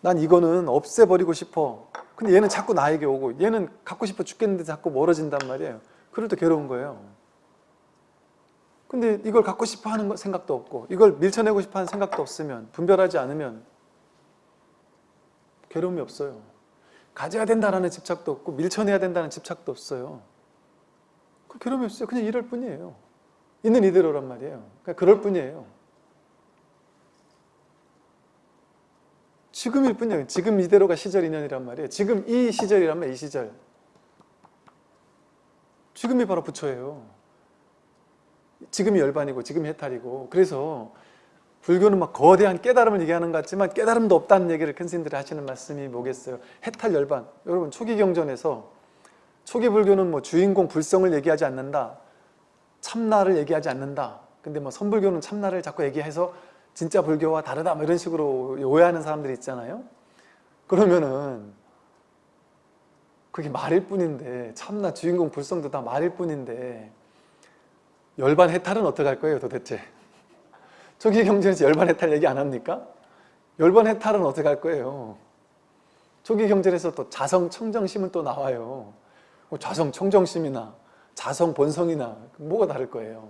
난 이거는 없애버리고 싶어. 근데 얘는 자꾸 나에게 오고 얘는 갖고 싶어 죽겠는데 자꾸 멀어진단 말이에요. 그럴 때 괴로운 거예요 근데 이걸 갖고 싶어 하는 생각도 없고 이걸 밀쳐내고 싶어 하는 생각도 없으면 분별하지 않으면 괴로움이 없어요. 가져야 된다는 집착도 없고 밀쳐내야 된다는 집착도 없어요. 그 괴로움이 없어요. 그냥 이럴 뿐이에요. 있는 이대로란 말이에요. 그러니까 그럴 뿐이에요. 지금일 뿐이에요. 지금 이대로가 시절 인연이란 말이에요. 지금 이 시절이란 말이에요 이 시절. 지금이 바로 부처예요 지금이 열반이고 지금이 해탈이고 그래서 불교는 막 거대한 깨달음을 얘기하는 것 같지만 깨달음도 없다는 얘기를 큰 스님들이 하시는 말씀이 뭐겠어요? 해탈 열반. 여러분 초기 경전에서 초기 불교는 뭐 주인공 불성을 얘기하지 않는다 참나를 얘기하지 않는다. 근데 뭐 선불교는 참나를 자꾸 얘기해서 진짜 불교와 다르다 뭐 이런 식으로 오해하는 사람들이 있잖아요. 그러면은 그게 말일 뿐인데 참나 주인공 불성도 다 말일 뿐인데 열반 해탈은 어떻게 할 거예요 도대체 초기 경전에서 열반 해탈 얘기 안 합니까? 열반 해탈은 어떻게 할 거예요? 초기 경전에서 또 자성 청정심은 또 나와요 자성 청정심이나 자성 본성이나 뭐가 다를 거예요.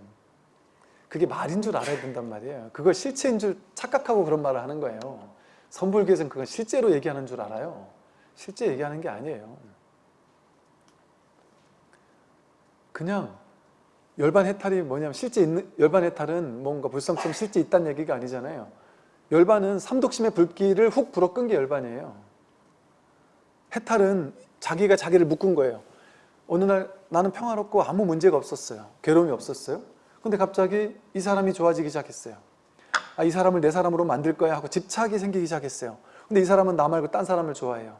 그게 말인 줄 알아야 된단 말이에요. 그걸 실체인 줄 착각하고 그런 말을 하는 거예요. 선불교에서는 그걸 실제로 얘기하는 줄 알아요. 실제 얘기하는 게 아니에요. 그냥 열반 해탈이 뭐냐면 실제 있는 열반 해탈은 뭔가 불성처럼 실제 있다는 얘기가 아니잖아요. 열반은 삼독심의 불길을 훅 불어 끈 게 열반이에요. 해탈은 자기가 자기를 묶은 거예요. 어느 날 나는 평화롭고 아무 문제가 없었어요. 괴로움이 없었어요. 근데 갑자기 이 사람이 좋아지기 시작했어요. 아, 이 사람을 내 사람으로 만들 거야 하고 집착이 생기기 시작했어요. 근데 이 사람은 나 말고 딴 사람을 좋아해요.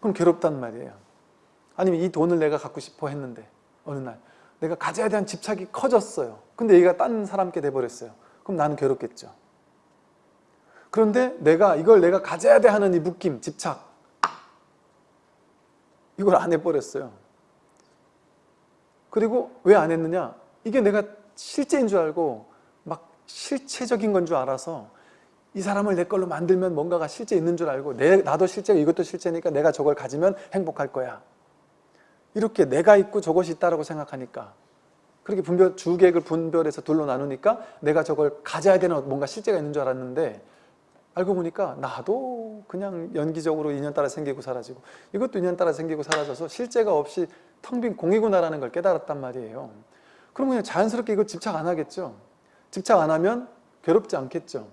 그럼 괴롭단 말이에요. 아니면 이 돈을 내가 갖고 싶어 했는데 어느 날 내가 가져야 대한 집착이 커졌어요. 근데 얘가 딴 사람께 돼버렸어요. 그럼 나는 괴롭겠죠. 그런데 내가 이걸 내가 가져야 돼 하는 이 묶임, 집착 이걸 안 해버렸어요. 그리고 왜 안 했느냐? 이게 내가 실제인 줄 알고 막 실체적인 건 줄 알아서 이 사람을 내 걸로 만들면 뭔가가 실제 있는 줄 알고 내, 나도 실제고 이것도 실제니까 내가 저걸 가지면 행복할 거야. 이렇게 내가 있고 저것이 있다고 생각하니까 그렇게 분별, 주객을 분별해서 둘로 나누니까 내가 저걸 가져야 되는 뭔가 실제가 있는 줄 알았는데 알고 보니까 나도 그냥 연기적으로 인연 따라 생기고 사라지고 이것도 인연 따라 생기고 사라져서 실제가 없이 텅 빈 공이구나라는 걸 깨달았단 말이에요. 그럼 그냥 자연스럽게 이거 집착 안 하겠죠. 집착 안 하면 괴롭지 않겠죠.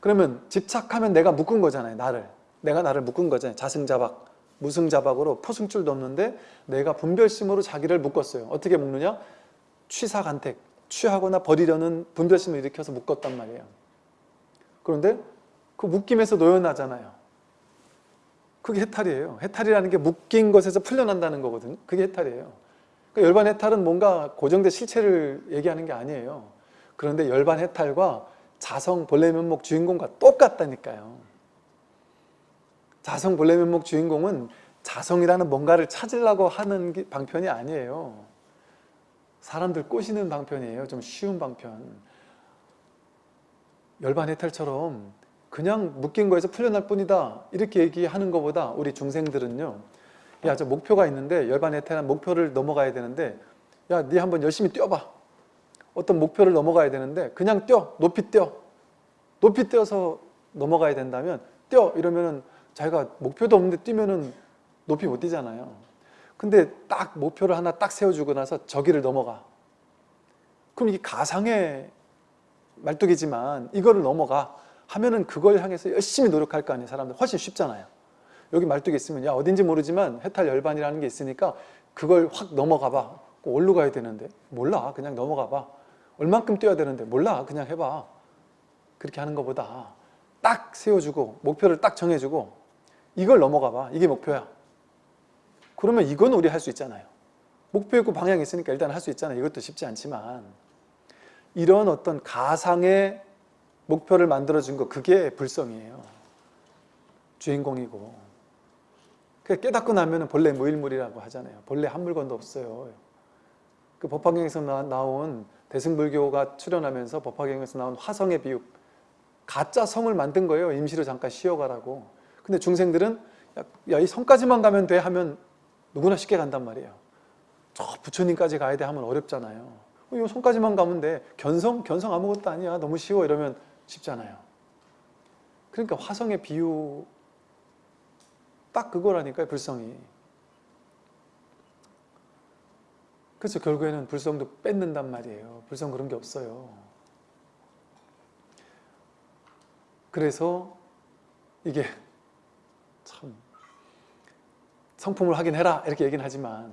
그러면 집착하면 내가 묶은 거잖아요. 나를. 내가 나를 묶은 거잖아요. 자승자박, 무승자박으로 포승줄도 없는데 내가 분별심으로 자기를 묶었어요. 어떻게 묶느냐? 취사간택, 취하거나 버리려는 분별심을 일으켜서 묶었단 말이에요. 그런데 그 묶임에서 노연하잖아요. 그게 해탈이에요. 해탈이라는 게 묶인 것에서 풀려난다는 거거든요. 그게 해탈이에요. 그러니까 열반 해탈은 뭔가 고정된 실체를 얘기하는 게 아니에요. 그런데 열반 해탈과 자성 본래 면목 주인공과 똑같다니까요. 자성 본래 면목 주인공은 자성이라는 뭔가를 찾으려고 하는 게 방편이 아니에요. 사람들 꼬시는 방편이에요. 좀 쉬운 방편. 열반 해탈처럼 그냥 묶인 거에서 풀려날 뿐이다 이렇게 얘기하는 것보다 우리 중생들은요 야 저 목표가 있는데 열반 해탈한 목표를 넘어가야 되는데 야 네 한번 열심히 뛰어봐 어떤 목표를 넘어가야 되는데 그냥 뛰어 높이 뛰어 높이 뛰어서 넘어가야 된다면 뛰어 이러면은 자기가 목표도 없는데 뛰면은 높이 못 뛰잖아요. 근데 딱 목표를 하나 딱 세워주고 나서 저기를 넘어가. 그럼 이게 가상의 말뚝이지만 이거를 넘어가 하면은 그걸 향해서 열심히 노력할 거 아니에요 사람들. 훨씬 쉽잖아요. 여기 말뚝이 있으면 야 어딘지 모르지만 해탈 열반이라는 게 있으니까 그걸 확 넘어가 봐. 어디로 가야 되는데. 몰라. 그냥 넘어가 봐. 얼만큼 뛰어야 되는데. 몰라. 그냥 해봐. 그렇게 하는 것보다 딱 세워주고 목표를 딱 정해주고 이걸 넘어가 봐 이게 목표야 그러면 이건 우리 할 수 있잖아요 목표 있고 방향이 있으니까 일단 할 수 있잖아요 이것도 쉽지 않지만 이런 어떤 가상의 목표를 만들어준 거 그게 불성이에요. 주인공이고. 깨닫고 나면 본래 무일물이라고 하잖아요. 본래 한 물건도 없어요. 그 법화경에서 나온 대승불교가 출현하면서 법화경에서 나온 화성의 비유 가짜 성을 만든 거예요. 임시로 잠깐 쉬어가라고. 근데 중생들은 야 이 성까지만 가면 돼 하면 누구나 쉽게 간단 말이에요. 저 부처님까지 가야 돼 하면 어렵잖아요. 어, 이 성까지만 가면 돼. 견성? 견성 아무것도 아니야. 너무 쉬워. 이러면 쉽잖아요. 그러니까 화성의 비유 딱 그거라니까요. 불성이. 그래서 결국에는 불성도 뺏는단 말이에요. 불성 그런 게 없어요. 그래서 이게 참 성품을 하긴 해라 이렇게 얘기는 하지만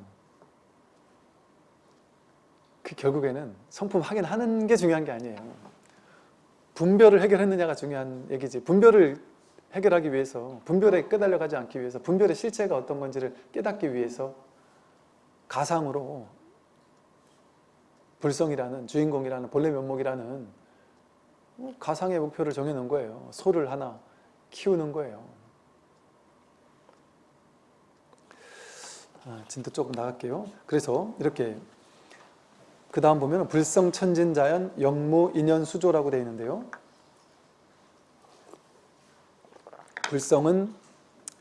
그 결국에는 성품 하긴 하는 게 중요한 게 아니에요. 분별을 해결했느냐가 중요한 얘기지. 분별을 해결하기 위해서 분별에 끄달려 가지 않기 위해서 분별의 실체가 어떤 건지를 깨닫기 위해서 가상으로 불성이라는 주인공이라는 본래 면목이라는 가상의 목표를 정해놓은 거예요. 소를 하나 키우는 거예요 진도 조금 나갈게요 그래서 이렇게 그 다음 보면 불성천진자연 영무 인연수조라고 되어 있는데요. 불성은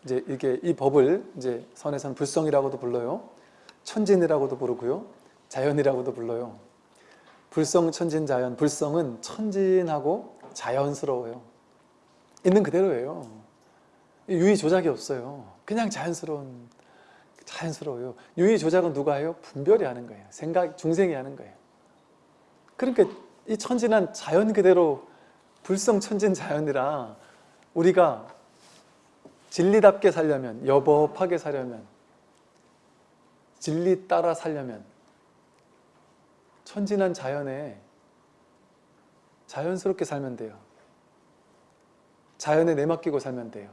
이제 이게 이 법을 이제 선에서는 불성이라고도 불러요. 천진이라고도 부르고요. 자연이라고도 불러요. 불성 천진 자연. 불성은 천진하고 자연스러워요. 있는 그대로예요. 유의 조작이 없어요. 그냥 자연스러운 자연스러워요. 유의 조작은 누가 해요? 분별이 하는 거예요. 생각 중생이 하는 거예요. 그러니까 이 천진한 자연 그대로 불성 천진 자연이라 우리가 진리답게 살려면 여법하게 살려면 진리 따라 살려면 천진한 자연에 자연스럽게 살면 돼요. 자연에 내맡기고 살면 돼요.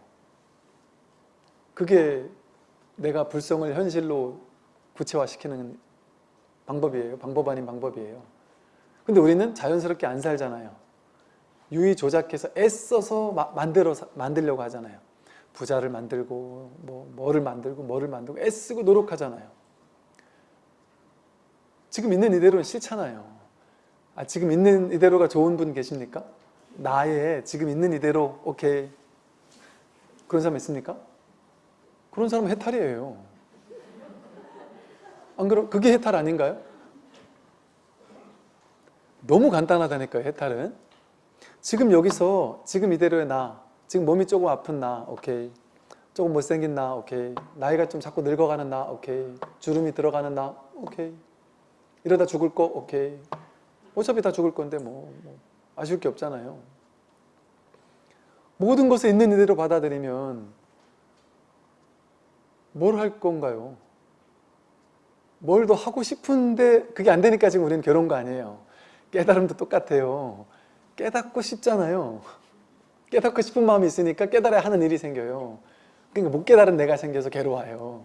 그게 내가 불성을 현실로 구체화시키는 방법이에요. 방법 아닌 방법이에요. 근데 우리는 자연스럽게 안 살잖아요. 유의 조작해서 애써서 마, 만들어 만들려고 하잖아요. 부자를 만들고 뭐 뭐를 만들고 뭐를 만들고 애쓰고 노력하잖아요. 지금 있는 이대로는 싫잖아요. 아, 지금 있는 이대로가 좋은 분 계십니까? 나의 지금 있는 이대로 오케이 그런 사람 있습니까? 그런 사람은 해탈이에요. 안 그럼 그게 해탈 아닌가요? 너무 간단하다니까요, 해탈은. 지금 여기서 지금 이대로의 나, 지금 몸이 조금 아픈 나, 오케이. 조금 못생긴 나, 오케이. 나이가 좀 자꾸 늙어가는 나, 오케이. 주름이 들어가는 나, 오케이. 이러다 죽을 거, 오케이. 어차피 다 죽을 건데 뭐, 뭐 아쉬울 게 없잖아요. 모든 것을 있는 이대로 받아들이면 뭘 할 건가요? 뭘 더 하고 싶은데 그게 안 되니까 지금 우리는 괴로운 거 아니에요. 깨달음도 똑같아요. 깨닫고 싶잖아요. 깨닫고 싶은 마음이 있으니까 깨달아야 하는 일이 생겨요. 그러니까 못 깨달은 내가 생겨서 괴로워요.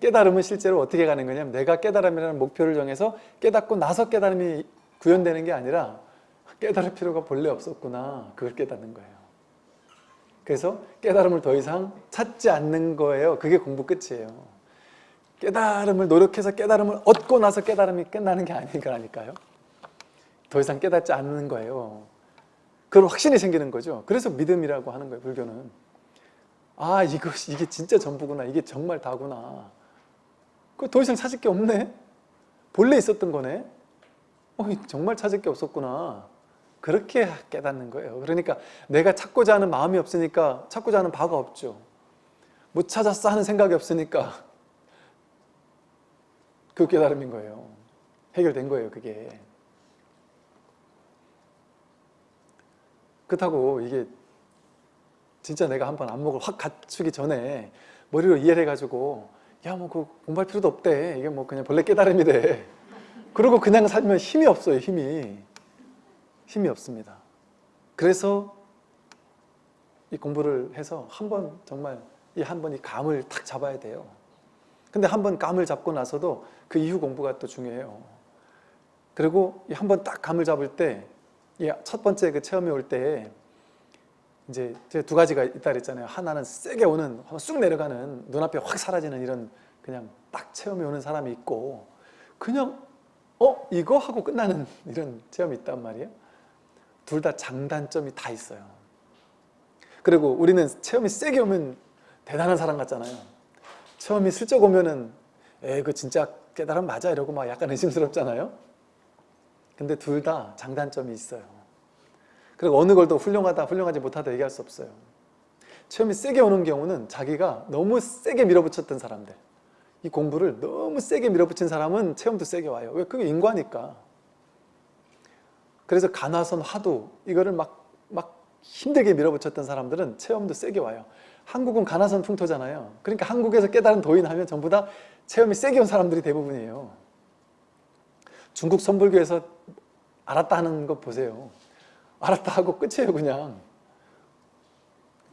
깨달음은 실제로 어떻게 가는 거냐면 내가 깨달음이라는 목표를 정해서 깨닫고 나서 깨달음이 구현되는 게 아니라 깨달을 필요가 본래 없었구나. 그걸 깨닫는 거예요. 그래서 깨달음을 더 이상 찾지 않는 거예요. 그게 공부 끝이에요. 깨달음을 노력해서 깨달음을 얻고 나서 깨달음이 끝나는 게 아닌 거라니까요. 더 이상 깨닫지 않는 거예요. 그런 확신이 생기는 거죠. 그래서 믿음이라고 하는 거예요, 불교는. 아, 이거, 이게 진짜 전부구나. 이게 정말 다구나. 그더 이상 찾을 게 없네. 본래 있었던 거네. 어, 정말 찾을 게 없었구나. 그렇게 깨닫는 거예요. 그러니까 내가 찾고자 하는 마음이 없으니까 찾고자 하는 바가 없죠. 못 찾았어 하는 생각이 없으니까 그 깨달음인 거예요. 해결된 거예요, 그게. 그렇다고 이게 진짜 내가 한번 안목을 확 갖추기 전에 머리로 이해를 해가지고 야 뭐 그 공부할 필요도 없대 이게 뭐 그냥 본래 깨달음이래 그러고 그냥 살면 힘이 없어요 힘이 힘이 없습니다 그래서 이 공부를 해서 한 번 정말 이 한 번이 감을 탁 잡아야 돼요 근데 한 번 감을 잡고 나서도 그 이후 공부가 또 중요해요 그리고 한 번 딱 감을 잡을 때 첫 번째 그 체험이 올 때 이제 두 가지가 있다 그랬잖아요. 하나는 세게 오는, 쑥 내려가는, 눈앞에 확 사라지는 이런 그냥 딱 체험이 오는 사람이 있고 그냥 어? 이거? 하고 끝나는 (laughs) 이런 체험이 있단 말이에요. 둘 다 장단점이 다 있어요. 그리고 우리는 체험이 세게 오면 대단한 사람 같잖아요. 체험이 슬쩍 오면은 에이 그 진짜 깨달음 맞아 이러고 막 약간 의심스럽잖아요. 근데 둘 다 장단점이 있어요. 그리고 어느 걸 더 훌륭하다, 훌륭하지 못하다 얘기할 수 없어요. 체험이 세게 오는 경우는 자기가 너무 세게 밀어붙였던 사람들 이 공부를 너무 세게 밀어붙인 사람은 체험도 세게 와요. 왜? 그게 인과니까. 그래서 간화선 화두 이거를 막, 막 힘들게 밀어붙였던 사람들은 체험도 세게 와요. 한국은 간화선 풍토잖아요. 그러니까 한국에서 깨달은 도인 하면 전부 다 체험이 세게 온 사람들이 대부분이에요. 중국 선불교에서 알았다 하는 거 보세요. 알았다 하고 끝이에요 그냥.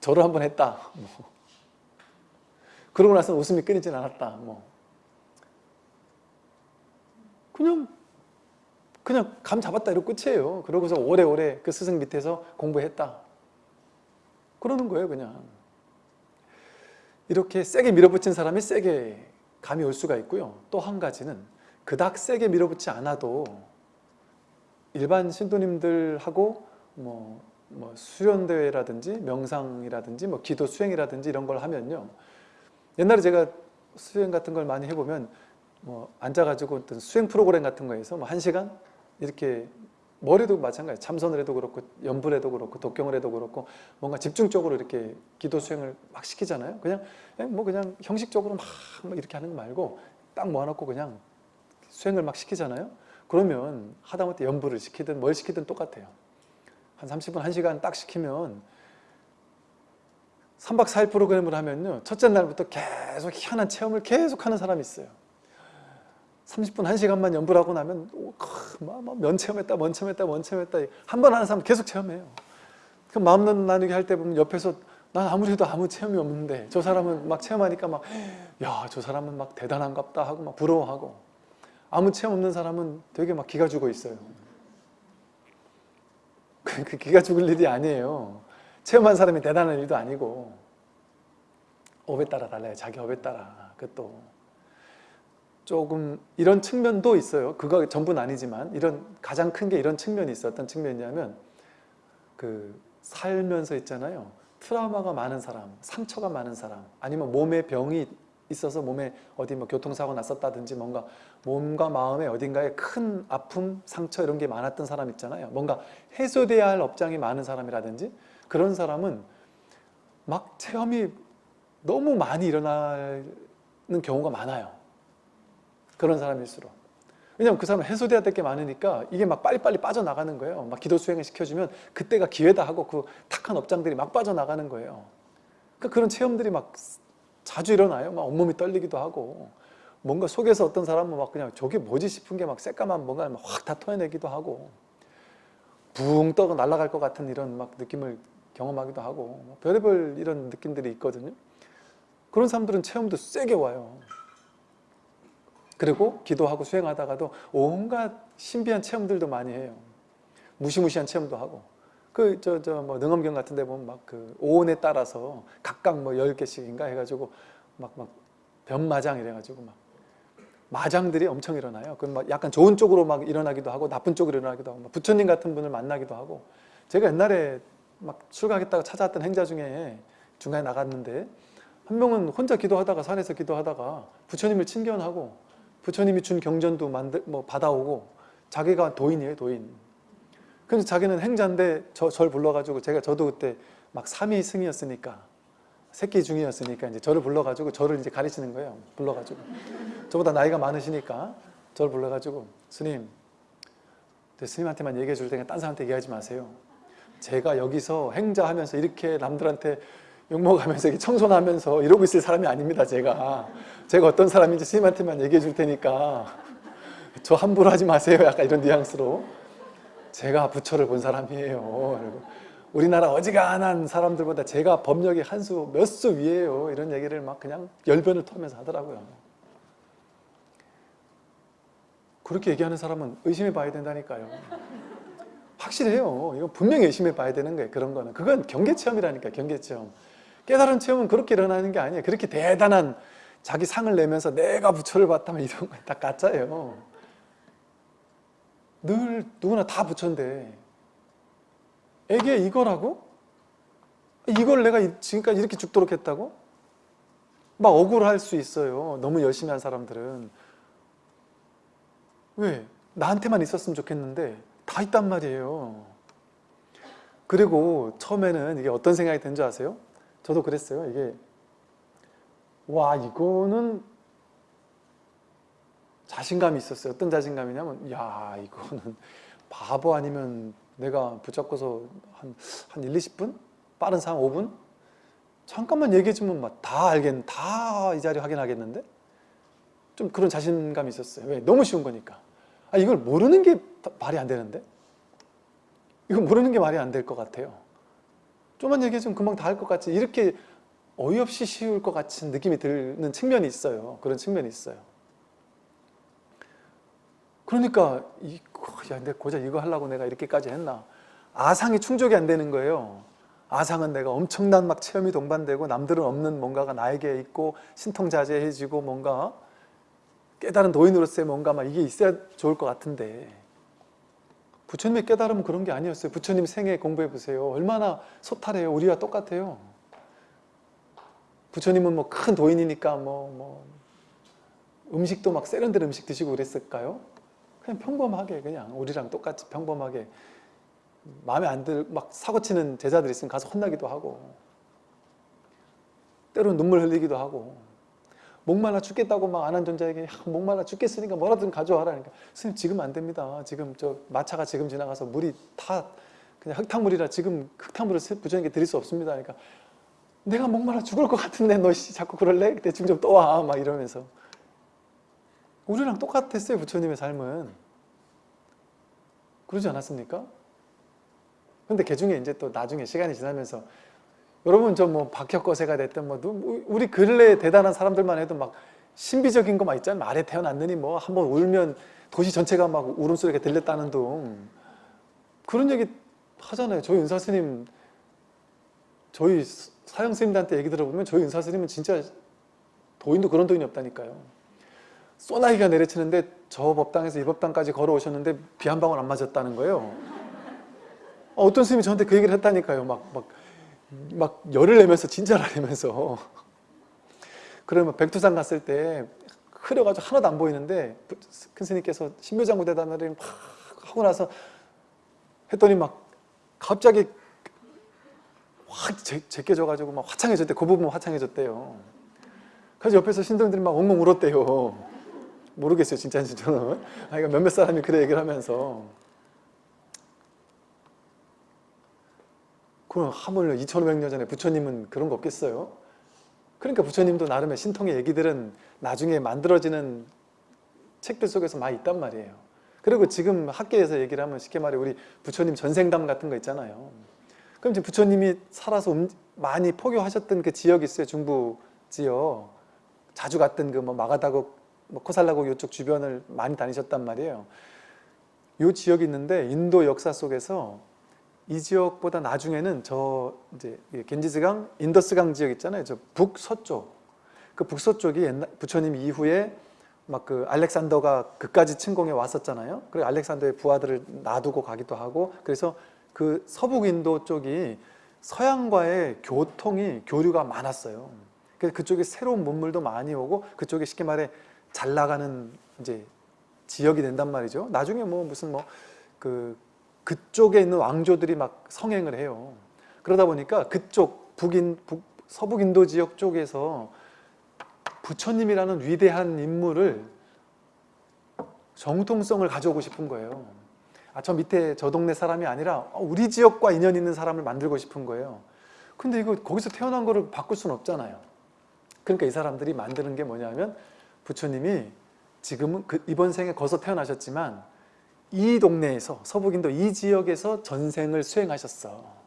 절을 한번 했다. 뭐. 그러고 나서 웃음이 끊이진 않았다. 뭐. 그냥 그냥 감 잡았다 이러고 끝이에요. 그러고서 오래오래 그 스승 밑에서 공부했다. 그러는 거예요 그냥. 이렇게 세게 밀어붙인 사람이 세게 감이 올 수가 있고요. 또 한 가지는 그닥 세게 밀어붙지 않아도 일반 신도님들하고 뭐, 뭐 수련대회라든지 명상이라든지 뭐 기도 수행이라든지 이런 걸 하면요 옛날에 제가 수행 같은 걸 많이 해보면 뭐 앉아가지고 어떤 수행 프로그램 같은 거에서 뭐한 시간 이렇게 뭐래도 마찬가지 참선을 해도 그렇고 연불 해도 그렇고 독경을 해도 그렇고 뭔가 집중적으로 이렇게 기도 수행을 막 시키잖아요. 그냥 뭐 그냥 형식적으로 막 이렇게 하는 거 말고 딱 모아놓고 그냥 수행을 막 시키잖아요. 그러면 하다못해 연불을 시키든 뭘 시키든 똑같아요. 한 30분 1시간 딱 시키면 3박 4일 프로그램을 하면요. 첫째 날부터 계속 희한한 체험을 계속 하는 사람이 있어요 30분 1시간만 연불 하고 나면 오, 크, 막, 막 면체험했다 면체험했다 면체험했다. 한 번 하는 사람 계속 체험해요. 그 마음 나누기 할 때 보면 옆에서 난 아무래도 아무 체험이 없는데 저 사람은 막 체험하니까 막 야 저 사람은 막 대단한갑다 하고 막 부러워하고 아무 체험 없는 사람은 되게 막 기가 죽어 있어요. (laughs) 그, 그 기가 죽을 일이 아니에요. 체험한 사람이 대단한 일도 아니고 업에 따라 달라요. 자기 업에 따라 그것도 조금 이런 측면도 있어요 그거 전부는 아니지만 이런 가장 큰 게 이런 측면이 어떤 측면이냐면 그 살면서 있잖아요 트라우마가 많은 사람 상처가 많은 사람 아니면 몸에 병이 있어서 몸에 어디 뭐 교통사고 났었다든지 뭔가 몸과 마음에 어딘가에 큰 아픔, 상처 이런 게 많았던 사람 있잖아요. 뭔가 해소돼야 할 업장이 많은 사람이라든지 그런 사람은 막 체험이 너무 많이 일어나는 경우가 많아요. 그런 사람일수록. 왜냐면 그 사람은 해소돼야 될 게 많으니까 이게 막 빨리빨리 빠져나가는 거예요. 막 기도 수행을 시켜주면 그때가 기회다 하고 그 탁한 업장들이 막 빠져나가는 거예요. 그러니까 그런 체험들이 막 자주 일어나요. 막 온몸이 떨리기도 하고 뭔가 속에서 어떤 사람은 막 그냥 저게 뭐지 싶은 게 막 새까만 뭔가 확 다 토해내기도 하고 붕 떠가 날아갈 것 같은 이런 막 느낌을 경험하기도 하고 뭐 별의별 이런 느낌들이 있거든요. 그런 사람들은 체험도 세게 와요. 그리고 기도하고 수행하다가도 온갖 신비한 체험들도 많이 해요. 무시무시한 체험도 하고 그 저 저 뭐 능엄경 같은 데 보면 막 그 오온에 따라서 각각 뭐 10개씩인가 해 가지고 막 막 변마장 이래 가지고 막 마장들이 엄청 일어나요. 그막 약간 좋은 쪽으로 막 일어나기도 하고 나쁜 쪽으로 일어나기도 하고 부처님 같은 분을 만나기도 하고 제가 옛날에 막 출가하겠다고 찾아왔던 행자 중에 중간에 나갔는데 한 명은 혼자 기도하다가 산에서 기도하다가 부처님을 친견하고 부처님이 준 경전도 만들 뭐 받아오고 자기가 도인이에요 도인 그래서 자기는 행자인데 저, 절 불러가지고 제가 저도 그때 막 삼위 승이었으니까 새끼 중이었으니까 이제 저를 불러가지고 저를 이제 가르치는 거예요. 불러가지고 저보다 나이가 많으시니까 저를 불러가지고 스님 스님한테만 얘기해 줄 테니까 딴 사람한테 얘기하지 마세요. 제가 여기서 행자하면서 이렇게 남들한테 욕먹으면서 청소하면서 이러고 있을 사람이 아닙니다. 제가 제가 어떤 사람인지 스님한테만 얘기해 줄 테니까 저 함부로 하지 마세요. 약간 이런 뉘앙스로 제가 부처를 본 사람이에요. 우리나라 어지간한 사람들보다 제가 법력이 한 수 몇 수 위에요. 이런 얘기를 막 그냥 열변을 토하면서 하더라고요. 그렇게 얘기하는 사람은 의심해 봐야 된다니까요. 확실해요. 이건 분명히 의심해 봐야 되는 거예요. 그런 거는. 그건 경계체험이라니까 경계체험. 깨달은 체험은 그렇게 일어나는 게 아니에요. 그렇게 대단한 자기 상을 내면서 내가 부처를 봤다면 이런 건 다 가짜예요. 늘 누구나 다 부처인데 애게 이거라고? 이걸 내가 지금까지 이렇게 죽도록 했다고? 막 억울할 수 있어요. 너무 열심히 한 사람들은. 왜? 나한테만 있었으면 좋겠는데 다 있단 말이에요. 그리고 처음에는 이게 어떤 생각이 든 줄 아세요? 저도 그랬어요. 이게 와 이거는 자신감이 있었어요. 어떤 자신감이냐면 야 이거는 (laughs) 바보 아니면 내가 붙잡고서 한, 한 1, 20분? 빠른 상황 5분? 잠깐만 얘기해주면 다 알겠, 다 이 자리 확인하겠는데? 좀 그런 자신감이 있었어요. 왜? 너무 쉬운 거니까. 아, 이걸 모르는 게 말이 안 되는데? 이거 모르는 게 말이 안 될 것 같아요. 좀만 얘기해주면 금방 다 할 것 같지. 이렇게 어이없이 쉬울 것 같은 느낌이 드는 측면이 있어요. 그런 측면이 있어요. 그러니까 이, 야, 근데 고작 이거 하려고 내가 이렇게까지 했나? 아상이 충족이 안 되는 거예요. 아상은 내가 엄청난 막 체험이 동반되고 남들은 없는 뭔가가 나에게 있고 신통자제해지고 뭔가 깨달은 도인으로서의 뭔가 막 이게 있어야 좋을 것 같은데. 부처님의 깨달음은 그런 게 아니었어요. 부처님 생애 공부해 보세요. 얼마나 소탈해요. 우리와 똑같아요 부처님은 뭐 큰 도인이니까 뭐, 뭐 음식도 막 세련된 음식 드시고 그랬을까요? 그냥 평범하게 그냥 우리랑 똑같이 평범하게 마음에 안 들 막 사고치는 제자들 있으면 가서 혼나기도 하고 때로는 눈물 흘리기도 하고 목말라 죽겠다고 막 안한 존자에게 야, 목말라 죽겠으니까 뭐라든 가져와라 그러니까. 스님 지금 안 됩니다. 지금 저 마차가 지금 지나가서 물이 다 그냥 흙탕물이라 지금 흙탕물을 부처님께 드릴 수 없습니다. 그러니까 내가 목말라 죽을 것 같은데 너 씨, 자꾸 그럴래? 지금 좀 떠와 막 이러면서. 우리랑 똑같았어요 부처님의 삶은. 그러지 않았습니까? 근데 그 중에 이제 또 나중에 시간이 지나면서 여러분 저 뭐 박혁거세가 됐든 뭐 누- 우리 근래 대단한 사람들만 해도 막 신비적인 거 막 있잖아요. 말에 태어났느니 뭐 한번 울면 도시 전체가 막 울음소리가 들렸다는 둥. 그런 얘기 하잖아요. 저희 은사스님 저희 사형 스님들한테 얘기 들어보면 저희 은사 스님은 진짜 도인도 그런 도인이 없다니까요. 소나기가 내려치는데 저 법당에서 이 법당까지 걸어오셨는데 비 한 방울 안 맞았다는 거예요. 어, 어떤 스님이 저한테 그 얘기를 했다니까요. 막, 막 막 열을 내면서 진짜를 내면서. 그러면 백두산 갔을 때 흐려가지고 하나도 안 보이는데 큰 스님께서 신묘장구 대단을 막 하고 나서 했더니 막 갑자기 확 제, 제껴져가지고 막 화창해졌대 그 부분 화창해졌대요 그래서 옆에서 신도들이 막 엉엉 울었대요 모르겠어요 진짜인지 저는 아, 이거 몇몇 사람이 그래 얘기를 하면서 그럼 하물며 2500년 전에 부처님은 그런 거 없겠어요? 그러니까 부처님도 나름의 신통의 얘기들은 나중에 만들어지는 책들 속에서 많이 있단 말이에요. 그리고 지금 학계에서 얘기를 하면 쉽게 말해 우리 부처님 전생담 같은 거 있잖아요. 그럼 이제 부처님이 살아서 음- 많이 포교하셨던 그 지역이 있어요. 중부 지역. 자주 갔던 그 뭐 마가다국, 뭐 코살라국 이쪽 주변을 많이 다니셨단 말이에요. 요 지역이 있는데 인도 역사 속에서 이 지역보다 나중에는 저 이제 이 겐지스강, 인더스강 지역 있잖아요. 저 북서쪽. 그 북서쪽이 옛날 부처님 이후에 막 그 알렉산더가 그까지 침공해 왔었잖아요. 그리고 알렉산더의 부하들을 놔두고 가기도 하고 그래서 그 서북 인도 쪽이 서양과의 교통이 교류가 많았어요. 그쪽에 새로운 문물도 많이 오고 그쪽에 쉽게 말해 잘 나가는 이제 지역이 된단 말이죠. 나중에 뭐 무슨 뭐 그 그쪽에 있는 왕조들이 막 성행을 해요. 그러다 보니까 그쪽 북인 북, 서북 인도 지역 쪽에서 부처님이라는 위대한 인물을 정통성을 가져오고 싶은 거예요. 아, 저 밑에 저 동네 사람이 아니라 우리 지역과 인연 있는 사람을 만들고 싶은 거예요. 근데 이거 거기서 태어난 거를 바꿀 수는 없잖아요. 그러니까 이 사람들이 만드는 게 뭐냐면 부처님이 지금은 그 이번 생에 거기서 태어나셨지만 이 동네에서 서북인도 이 지역에서 전생을 수행하셨어.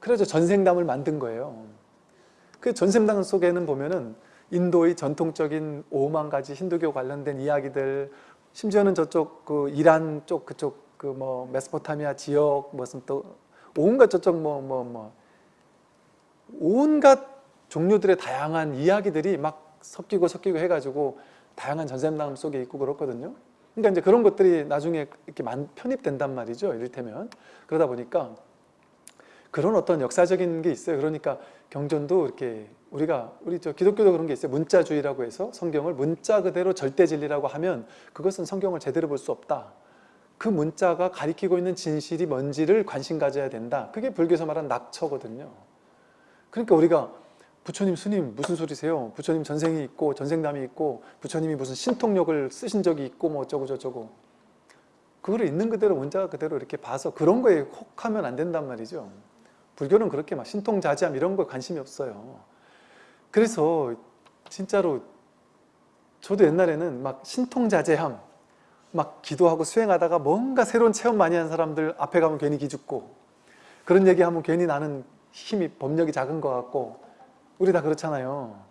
그래서 전생담을 만든 거예요. 그 전생담 속에는 보면은 인도의 전통적인 5만 가지 힌두교 관련된 이야기들, 심지어는 저쪽 그 이란 쪽 그쪽 그 뭐 메소포타미아 지역 무슨 또 온갖 저쪽 뭐 뭐 뭐 온갖 종류들의 다양한 이야기들이 막 섞이고 섞이고 해가지고 다양한 전생담 속에 있고 그렇거든요. 그러니까 이제 그런 것들이 나중에 이렇게 만, 편입된단 말이죠. 이를테면. 그러다 보니까 그런 어떤 역사적인 게 있어요. 그러니까 경전도 이렇게 우리가 우리 저 기독교도 그런 게 있어요. 문자주의라고 해서 성경을 문자 그대로 절대 진리라고 하면 그것은 성경을 제대로 볼 수 없다. 그 문자가 가리키고 있는 진실이 뭔지를 관심 가져야 된다. 그게 불교에서 말하는 낙처거든요. 그러니까 우리가 부처님 스님 무슨 소리세요? 부처님 전생이 있고 전생담이 있고 부처님이 무슨 신통력을 쓰신 적이 있고 뭐 어쩌고 저쩌고 그거를 있는 그대로 문자 그대로 이렇게 봐서 그런 거에 혹하면 안 된단 말이죠. 불교는 그렇게 막 신통자지함 이런 거에 관심이 없어요. 그래서 진짜로 저도 옛날에는 막 신통자제함 막 기도하고 수행하다가 뭔가 새로운 체험 많이 한 사람들 앞에 가면 괜히 기죽고 그런 얘기하면 괜히 나는 힘이 법력이 작은 것 같고 우리 다 그렇잖아요.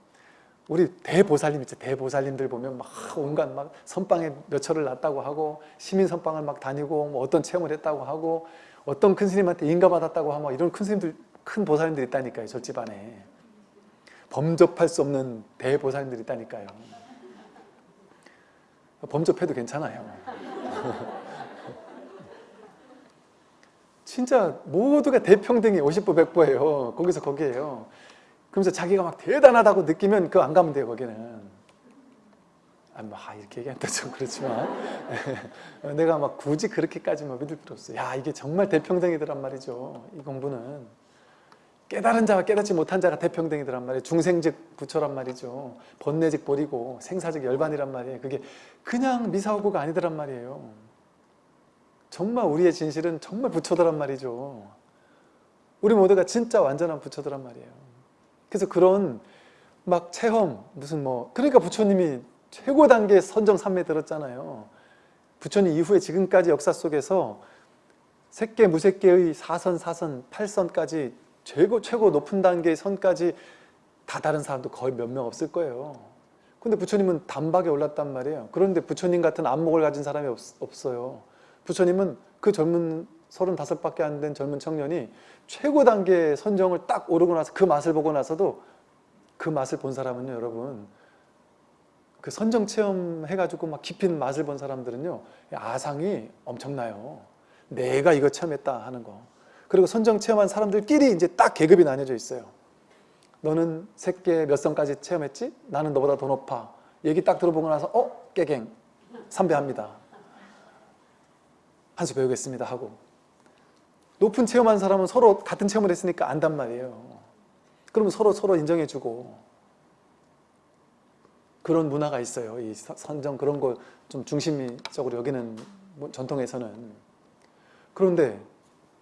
우리 대보살님 있죠. 대보살님들 보면 막 온갖 막 선방에 몇 철을 났다고 하고 시민 선방을 막 다니고 뭐 어떤 체험을 했다고 하고 어떤 큰 스님한테 인가받았다고 하고 이런 큰 스님들 큰 보살님들 있다니까요. 저 집안에 범접할 수 없는 대보살님들 있다니까요. 범접해도 괜찮아요. (laughs) 진짜 모두가 대평등이 50부 100부예요. 거기서 거기에요. 그러면서 자기가 막 대단하다고 느끼면 그거 안 가면 돼요. 거기는. 아, 뭐, 아, 이렇게 얘기하니까 좀 그렇지만 (laughs) 내가 막 굳이 그렇게까지만 믿을 필요 없어요. 야 이게 정말 대평등이더란 말이죠. 이 공부는 깨달은 자와 깨닫지 못한 자가 대평등이더란 말이에요. 중생즉 부처란 말이죠. 번뇌즉 보리고 생사즉 열반이란 말이에요. 그게 그냥 미사오고가 아니더란 말이에요. 정말 우리의 진실은 정말 부처더란 말이죠. 우리 모두가 진짜 완전한 부처더란 말이에요. 그래서 그런 막 체험 무슨 뭐 그러니까 부처님이 최고 단계 선정 삼매 들었잖아요. 부처님 이후에 지금까지 역사 속에서 색계 무색계의 사선 사선 팔선까지 최고 최고 높은 단계의 선까지 다 다른 사람도 거의 몇 명 없을 거예요. 근데 부처님은 단박에 올랐단 말이에요. 그런데 부처님 같은 안목을 가진 사람이 없, 없어요. 부처님은 그 젊은 35밖에 안 된 젊은 청년이 최고 단계 선정을 딱 오르고 나서 그 맛을 보고 나서도 그 맛을 본 사람은요 여러분 그 선정 체험 해가지고 막 있는 맛을 본 사람들은요 아상이 엄청나요 내가 이거 체험했다 하는 거 그리고 선정 체험한 사람들끼리 이제 딱 계급이 나뉘어져 있어요 너는 새끼 몇 선까지 체험했지? 나는 너보다 더 높아. 얘기 딱 들어보고 나서 어? 깨갱. 삼배합니다. 한 수 배우겠습니다 하고. 높은 체험한 사람은 서로 같은 체험을 했으니까 안단 말이에요. 그러면 서로 서로 인정해주고. 그런 문화가 있어요. 이 선정 그런 거 좀 중심적으로 여기는 뭐 전통에서는. 그런데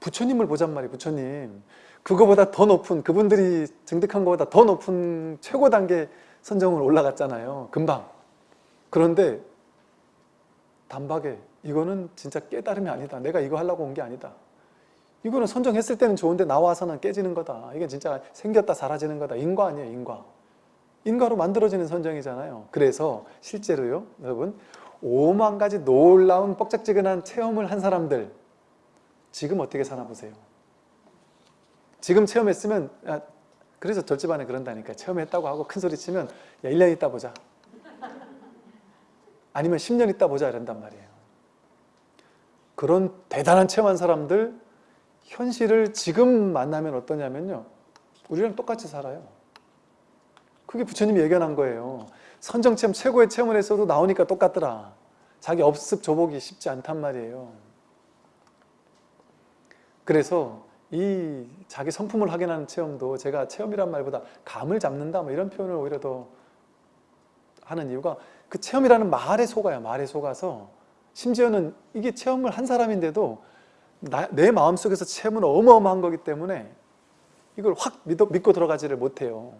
부처님을 보잔 말이에요. 부처님 그거보다 더 높은 그분들이 증득한 것보다 더 높은 최고 단계 선정을 올라갔잖아요. 금방 그런데 단박에 이거는 진짜 깨달음이 아니다. 내가 이거 하려고 온 게 아니다. 이거는 선정했을 때는 좋은데 나와서는 깨지는 거다. 이게 진짜 생겼다 사라지는 거다. 인과 아니에요, 인과. 인과로 만들어지는 선정이잖아요. 그래서 실제로요, 여러분, 5만 가지 놀라운 뻑짝지근한 체험을 한 사람들 지금 어떻게 사나 보세요. 지금 체험했으면 야, 그래서 절집안에 그런다니까 체험했다고 하고 큰 소리 치면 야 1년 있다 보자. 아니면 10년 있다 보자 이런단 말이에요. 그런 대단한 체험한 사람들 현실을 지금 만나면 어떠냐면요. 우리랑 똑같이 살아요. 그게 부처님이 예견한 거예요. 선정체험 최고의 체험을 했어도 나오니까 똑같더라. 자기 업습 조복이 쉽지 않단 말이에요. 그래서 이 자기 성품을 확인하는 체험도 제가 체험이란 말보다 감을 잡는다 뭐 이런 표현을 오히려 더 하는 이유가 그 체험이라는 말에 속아요. 말에 속아서 심지어는 이게 체험을 한 사람인데도 나, 내 마음속에서 체험은 어마어마한 거기 때문에 이걸 확 믿어, 믿고 들어가지를 못해요.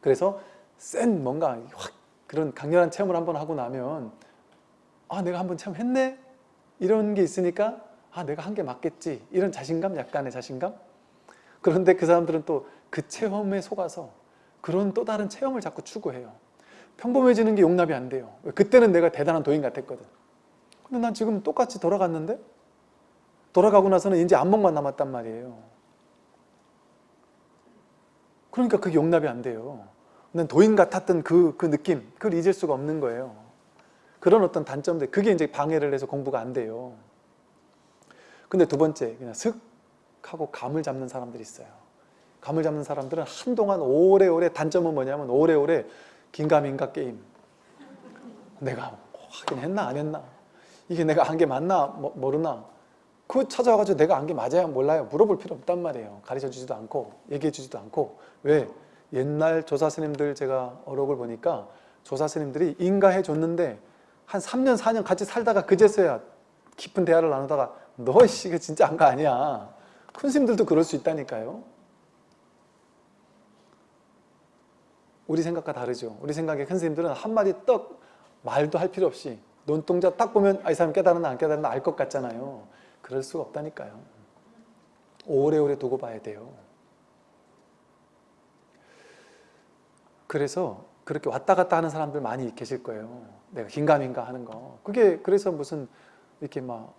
그래서 센 뭔가 확 그런 강렬한 체험을 한번 하고 나면 아 내가 한번 체험했네? 이런 게 있으니까 아 내가 한 게 맞겠지. 이런 자신감 약간의 자신감? 그런데 그 사람들은 또 그 체험에 속아서 그런 또 다른 체험을 자꾸 추구해요. 평범해지는 게 용납이 안 돼요. 그때는 내가 대단한 도인 같았거든. 근데 난 지금 똑같이 돌아갔는데? 돌아가고 나서는 이제 안목만 남았단 말이에요. 그러니까 그게 용납이 안 돼요. 난 도인 같았던 그, 그 느낌, 그걸 잊을 수가 없는 거예요. 그런 어떤 단점들, 그게 이제 방해를 해서 공부가 안 돼요. 근데 두 번째, 그냥 슥 하고 감을 잡는 사람들이 있어요. 감을 잡는 사람들은 한동안 오래오래 단점은 뭐냐면 오래오래 긴가민가 게임. 내가 하긴 했나 안 했나? 이게 내가 한 게 맞나 모르나? 그 찾아와가지고 내가 안게 맞아요 몰라요 물어볼 필요 없단 말이에요 가르쳐 주지도 않고 얘기해 주지도 않고 왜? 옛날 조사스님들 제가 어록을 보니까 조사스님들이 인가해 줬는데 한 3년 4년 같이 살다가 그제서야 깊은 대화를 나누다가 너 씨, 이거 진짜 안가 아니야 큰 스님들도 그럴 수 있다니까요 우리 생각과 다르죠 우리 생각에 큰 스님들은 한마디 떡 말도 할 필요 없이 눈동자 딱 보면 아, 이 사람 깨달았나 안 깨달았나 알 것 같잖아요 그럴 수가 없다니까요. 오래오래 두고 봐야 돼요. 그래서 그렇게 왔다 갔다 하는 사람들 많이 계실 거예요. 내가 긴가민가 하는 거. 그게 그래서 무슨 이렇게 막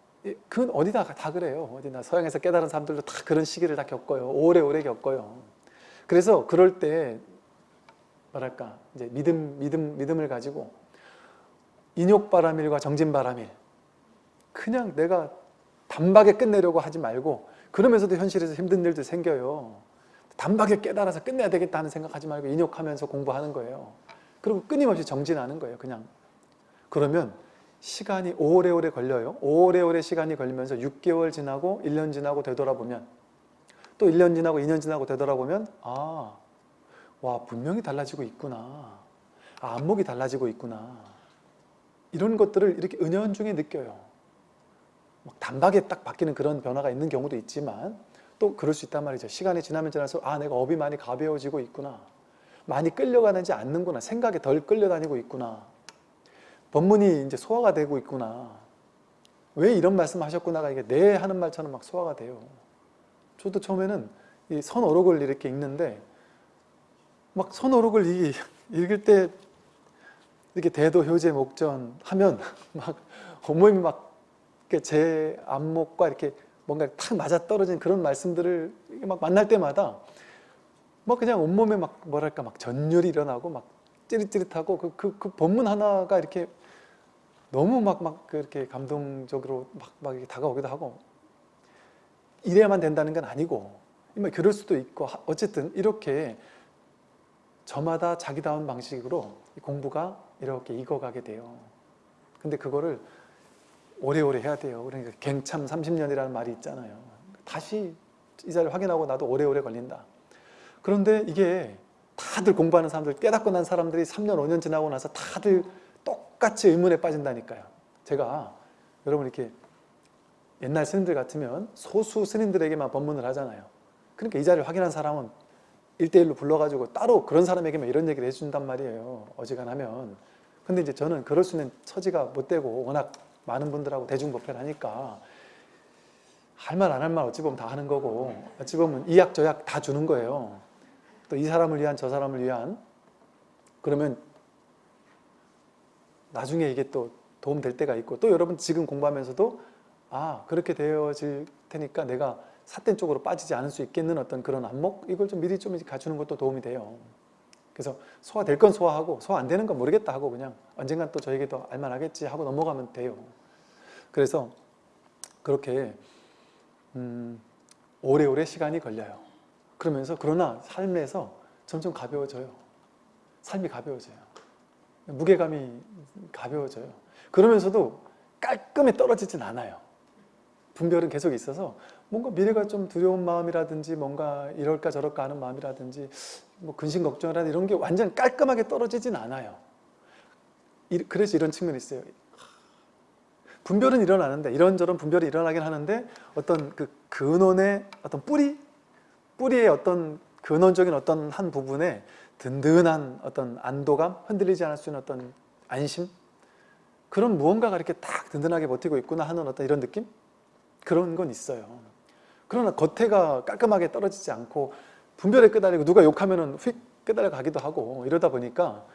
그건 어디다 다 그래요. 어디나 서양에서 깨달은 사람들도 다 그런 시기를 다 겪어요. 오래오래 겪어요. 그래서 그럴 때 뭐랄까 이제 믿음 믿음 믿음을 가지고 인욕바람일과 정진바람일 그냥 내가 단박에 끝내려고 하지 말고 그러면서도 현실에서 힘든 일도 생겨요. 단박에 깨달아서 끝내야 되겠다 는 생각하지 말고 인욕하면서 공부하는 거예요. 그리고 끊임없이 정진하는 거예요. 그냥. 그러면 시간이 오래오래 걸려요. 오래오래 시간이 걸리면서 6개월 지나고 1년 지나고 되돌아보면 또 1년 지나고 2년 지나고 되돌아보면 아, 와 분명히 달라지고 있구나. 아, 안목이 달라지고 있구나. 이런 것들을 이렇게 은연중에 느껴요. 막 단박에 딱 바뀌는 그런 변화가 있는 경우도 있지만 또 그럴 수 있단 말이죠. 시간이 지나면 지날수록 아 내가 업이 많이 가벼워지고 있구나. 많이 끌려가는지 않는구나. 생각에 덜 끌려다니고 있구나. 법문이 이제 소화가 되고 있구나. 왜 이런 말씀 하셨구나가 이게 내 하는 말처럼 막 소화가 돼요. 저도 처음에는 이 선어록을 이렇게 읽는데 막 선어록을 이- 읽을 때 이렇게 대도 효제 목전 하면 (laughs) 막 온몸이 막 제 안목과 이렇게 뭔가 탁 맞아 떨어진 그런 말씀들을 막 만날 때마다 막 그냥 온몸에 막 뭐랄까 막 전율이 일어나고 막 찌릿찌릿하고 그, 그, 그 본문 하나가 이렇게 너무 막, 막 그렇게 감동적으로 막, 막 이렇게 다가오기도 하고 이래야만 된다는 건 아니고 뭐 그럴 수도 있고 하- 어쨌든 이렇게 저마다 자기다운 방식으로 이 공부가 이렇게 익어가게 돼요. 근데 그거를 오래오래 해야 돼요. 그러니까 갱참 30년이라는 말이 있잖아요. 다시 이 자리를 확인하고 나도 오래오래 걸린다. 그런데 이게 다들 공부하는 사람들, 깨닫고 난 사람들이 3년, 5년 지나고 나서 다들 똑같이 의문에 빠진다니까요. 제가 여러분 이렇게 옛날 스님들 같으면 소수 스님들에게만 법문을 하잖아요. 그러니까 이 자리를 확인한 사람은 1대1로 불러가지고 따로 그런 사람에게만 이런 얘기를 해준단 말이에요. 어지간하면. 근데 이제 저는 그럴 수 있는 처지가 못 되고 워낙 많은 분들하고 대중법회를 하니까 할 말 안 할 말 어찌 보면 다 하는 거고 어찌 보면 이 약 저 약 다 주는 거예요. 또 이 사람을 위한 저 사람을 위한 그러면 나중에 이게 또 도움 될 때가 있고 또 여러분 지금 공부하면서도 아 그렇게 되어질 테니까 내가 삿된 쪽으로 빠지지 않을 수 있겠는 어떤 그런 안목 이걸 좀 미리 좀 갖추는 것도 도움이 돼요. 그래서 소화될 건 소화하고 소화 안 되는 건 모르겠다 하고 그냥 언젠간 또 저에게도 알만하겠지 하고 넘어가면 돼요. 그래서 그렇게 음, 오래오래 시간이 걸려요. 그러면서 그러나 삶에서 점점 가벼워져요. 삶이 가벼워져요. 무게감이 가벼워져요. 그러면서도 깔끔히 떨어지진 않아요. 분별은 계속 있어서 뭔가 미래가 좀 두려운 마음이라든지 뭔가 이럴까 저럴까 하는 마음이라든지 뭐 근심 걱정이라든지 이런 게 완전 깔끔하게 떨어지진 않아요. 이- 그래서 이런 측면이 있어요. 분별은 일어나는데 이런저런 분별이 일어나긴 하는데 어떤 그 근원의 어떤 뿌리 뿌리의 어떤 근원적인 어떤 한 부분에 든든한 어떤 안도감 흔들리지 않을 수 있는 어떤 안심 그런 무언가가 이렇게 딱 든든하게 버티고 있구나 하는 어떤 이런 느낌 그런 건 있어요 그러나 겉에가 깔끔하게 떨어지지 않고 분별에 끄달리고 누가 욕하면은 휙 끄달려 가기도 하고 이러다 보니까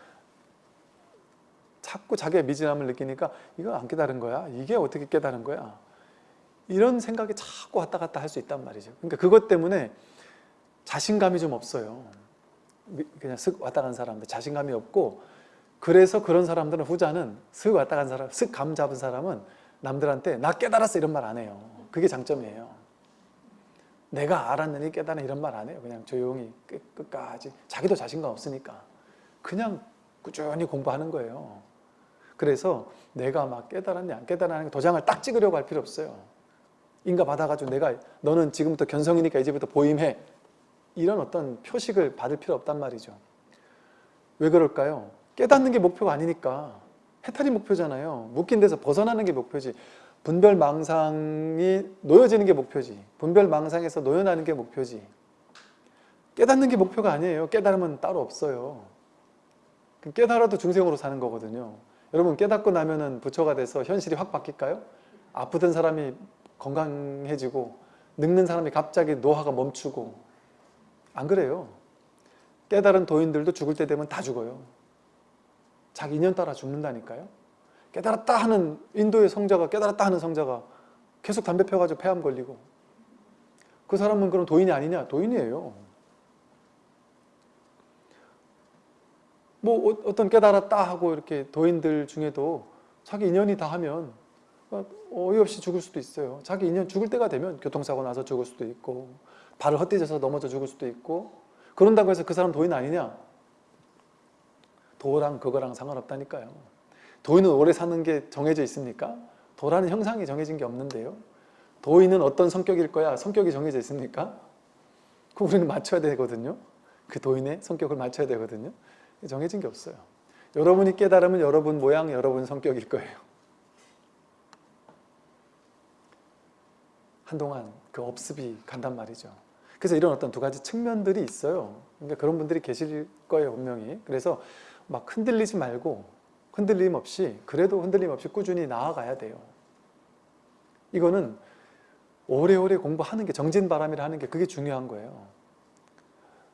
자꾸 자기의 미진함을 느끼니까 이거 안 깨달은 거야? 이게 어떻게 깨달은 거야? 이런 생각이 자꾸 왔다 갔다 할 수 있단 말이죠. 그러니까 그것 때문에 자신감이 좀 없어요. 미- 그냥 슥 왔다 간 사람들 자신감이 없고 그래서 그런 사람들은 후자는 슥 왔다 간 사람, 슥감 잡은 사람은 남들한테 나 깨달았어 이런 말 안 해요. 그게 장점이에요. 내가 알았느니 깨달은 이런 말 안 해요. 그냥 조용히 끝, 끝까지 자기도 자신감 없으니까 그냥 꾸준히 공부하는 거예요. 그래서 내가 막 깨달았냐 안 깨달았냐 도장을 딱 찍으려고 할 필요 없어요. 인가 받아가지고 내가 너는 지금부터 견성이니까 이제부터 보임해 이런 어떤 표식을 받을 필요 없단 말이죠. 왜 그럴까요? 깨닫는 게 목표가 아니니까 해탈이 목표잖아요. 묶인 데서 벗어나는 게 목표지. 분별망상이 놓여지는 게 목표지. 분별망상에서 놓여나는 게 목표지. 깨닫는 게 목표가 아니에요. 깨달으면 따로 없어요. 깨달아도 중생으로 사는 거거든요. 여러분 깨닫고 나면은 부처가 돼서 현실이 확 바뀔까요? 아프던 사람이 건강해지고 늙는 사람이 갑자기 노화가 멈추고 안 그래요. 깨달은 도인들도 죽을 때 되면 다 죽어요. 자기 인연 따라 죽는다니까요. 깨달았다 하는 인도의 성자가 깨달았다 하는 성자가 계속 담배 펴가지고 폐암 걸리고 그 사람은 그럼 도인이 아니냐? 도인이에요. 뭐 어- 어떤 깨달았다 하고 이렇게 도인들 중에도 자기 인연이 다 하면 어이없이 죽을 수도 있어요. 자기 인연 죽을 때가 되면 교통사고 나서 죽을 수도 있고 발을 헛디뎌서 넘어져 죽을 수도 있고 그런다고 해서 그 사람 도인 아니냐? 도랑 그거랑 상관없다니까요. 도인은 오래 사는 게 정해져 있습니까? 도라는 형상이 정해진 게 없는데요. 도인은 어떤 성격일 거야? 성격이 정해져 있습니까? 그럼 우리는 맞춰야 되거든요. 그 도인의 성격을 맞춰야 되거든요. 정해진 게 없어요. 여러분이 깨달으면 여러분 모양, 여러분 성격일 거예요. 한동안 그 업습이 간단 말이죠. 그래서 이런 어떤 두 가지 측면들이 있어요. 그러니까 그런 분들이 계실 거예요, 분명히. 그래서 막 흔들리지 말고 흔들림 없이 그래도 흔들림 없이 꾸준히 나아가야 돼요. 이거는 오래오래 공부하는 게 정진바람이라 하는 게 그게 중요한 거예요.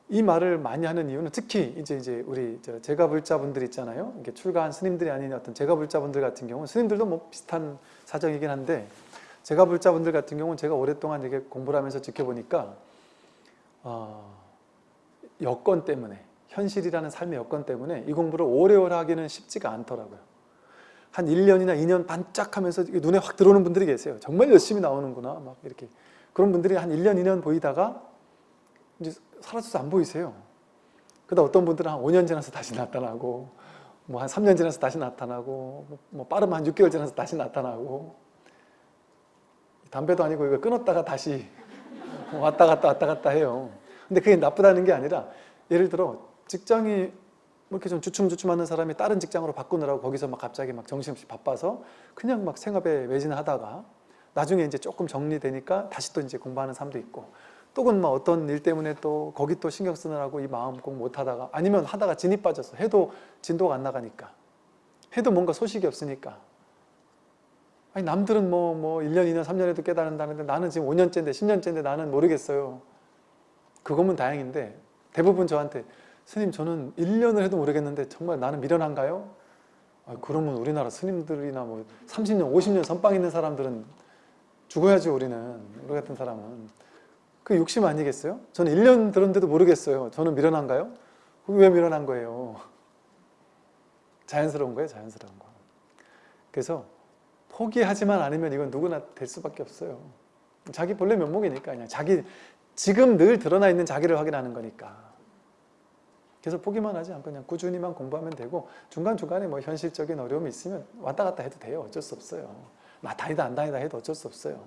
이 말을 많이 하는 이유는 특히 이제 이제 우리 제가불자분들 있잖아요. 이게 출가한 스님들이 아닌 어떤 제가불자분들 같은 경우는 스님들도 뭐 비슷한 사정이긴 한데 제가불자분들 같은 경우는 제가 오랫동안 이렇게 공부를 하면서 지켜보니까 어, 여건 때문에 현실이라는 삶의 여건 때문에 이 공부를 오래오래 하기는 쉽지가 않더라고요. 한 1년이나 2년 반짝하면서 눈에 확 들어오는 분들이 계세요. 정말 열심히 나오는구나 막 이렇게 그런 분들이 한 1년, 2년 보이다가 이제 사라져서 안 보이세요. 그러다 어떤 분들은 한 5년 지나서 다시 나타나고 뭐 한 3년 지나서 다시 나타나고 뭐 빠르면 한 6개월 지나서 다시 나타나고 담배도 아니고 이거 끊었다가 다시 왔다 갔다 왔다 갔다 해요. 근데 그게 나쁘다는 게 아니라 예를 들어 직장이 뭐 이렇게 좀 주춤주춤하는 사람이 다른 직장으로 바꾸느라고 거기서 막 갑자기 막 정신없이 바빠서 그냥 막 생업에 매진하다가 나중에 이제 조금 정리되니까 다시 또 이제 공부하는 사람도 있고 또는 뭐 어떤 일 때문에 또 거기 또 신경 쓰느라고 이 마음 꼭 못하다가 아니면 하다가 진이 빠져서 해도 진도가 안 나가니까 해도 뭔가 소식이 없으니까 아니 남들은 뭐, 뭐 1년, 2년, 3년에도 깨달은다는데 나는 지금 5년째인데 10년째인데 나는 모르겠어요. 그거면 다행인데 대부분 저한테 스님 저는 1년을 해도 모르겠는데 정말 나는 미련한가요? 아, 그러면 우리나라 스님들이나 뭐 30년, 50년 선빵 있는 사람들은 죽어야죠 우리는 우리 같은 사람은 그 욕심 아니겠어요? 저는 1년 들었는데도 모르겠어요. 저는 미련한가요? 왜 미련한 거예요? 자연스러운 거예요 자연스러운 거 그래서 포기하지만 않으면 이건 누구나 될 수밖에 없어요. 자기 본래 면목이니까 그냥 자기 지금 늘 드러나 있는 자기를 확인하는 거니까. 그래서 포기만 하지 않고 그냥 꾸준히만 공부하면 되고 중간중간에 뭐 현실적인 어려움이 있으면 왔다 갔다 해도 돼요. 어쩔 수 없어요. 나 다니다 안 다니다 해도 어쩔 수 없어요.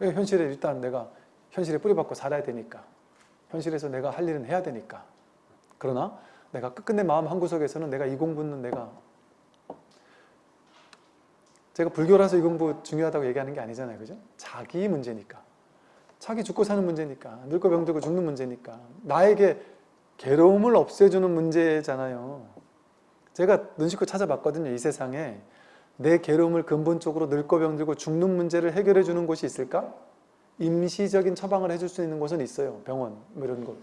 현실에 일단 내가 현실에 뿌리박고 살아야 되니까. 현실에서 내가 할 일은 해야 되니까. 그러나 내가 끝끝내 마음 한구석에서는 내가 이 공부는 내가 제가 불교라서 이 공부 중요하다고 얘기하는 게 아니잖아요. 그죠? 자기 문제니까. 자기 죽고 사는 문제니까. 늙고 병들고 죽는 문제니까. 나에게 괴로움을 없애주는 문제잖아요. 제가 눈 씻고 찾아봤거든요. 이 세상에 내 괴로움을 근본적으로 늙고 병들고 죽는 문제를 해결해 주는 곳이 있을까? 임시적인 처방을 해줄 수 있는 곳은 있어요. 병원 뭐 이런 곳.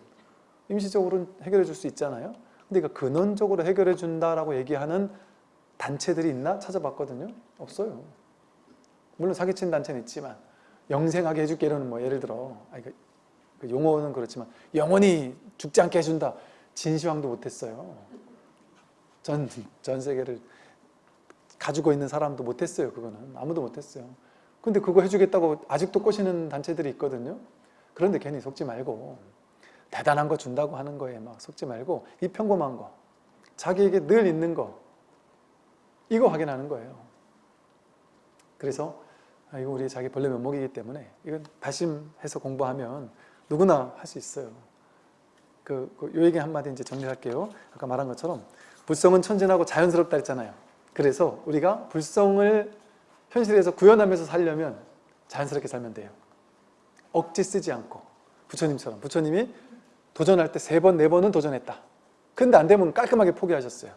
임시적으로 해결해 줄 수 있잖아요. 근데 이거 근원적으로 해결해 준다라고 얘기하는 단체들이 있나 찾아봤거든요. 없어요. 물론 사기친 단체는 있지만 영생하게 해줄게 이러는 뭐 예를 들어 아니, 그, 그 용어는 그렇지만 영원히 죽지 않게 해준다. 진시황도 못했어요. 전, 전 세계를 가지고 있는 사람도 못했어요. 그거는 아무도 못했어요. 근데 그거 해주겠다고 아직도 꼬시는 단체들이 있거든요. 그런데 괜히 속지 말고 대단한 거 준다고 하는 거에 막 속지 말고 이 평범한 거 자기에게 늘 있는 거 이거 확인하는 거예요. 그래서 아, 이거 우리 자기 본래 면목이기 때문에 이건 다심해서 공부하면 누구나 할 수 있어요. 그, 그, 요 얘기 한마디 이제 정리할게요. 아까 말한 것처럼 불성은 천진하고 자연스럽다 했잖아요. 그래서 우리가 불성을 현실에서 구현하면서 살려면 자연스럽게 살면 돼요. 억지 쓰지 않고 부처님처럼 부처님이 도전할 때 세 번, 네 번은 도전했다. 근데 안 되면 깔끔하게 포기하셨어요.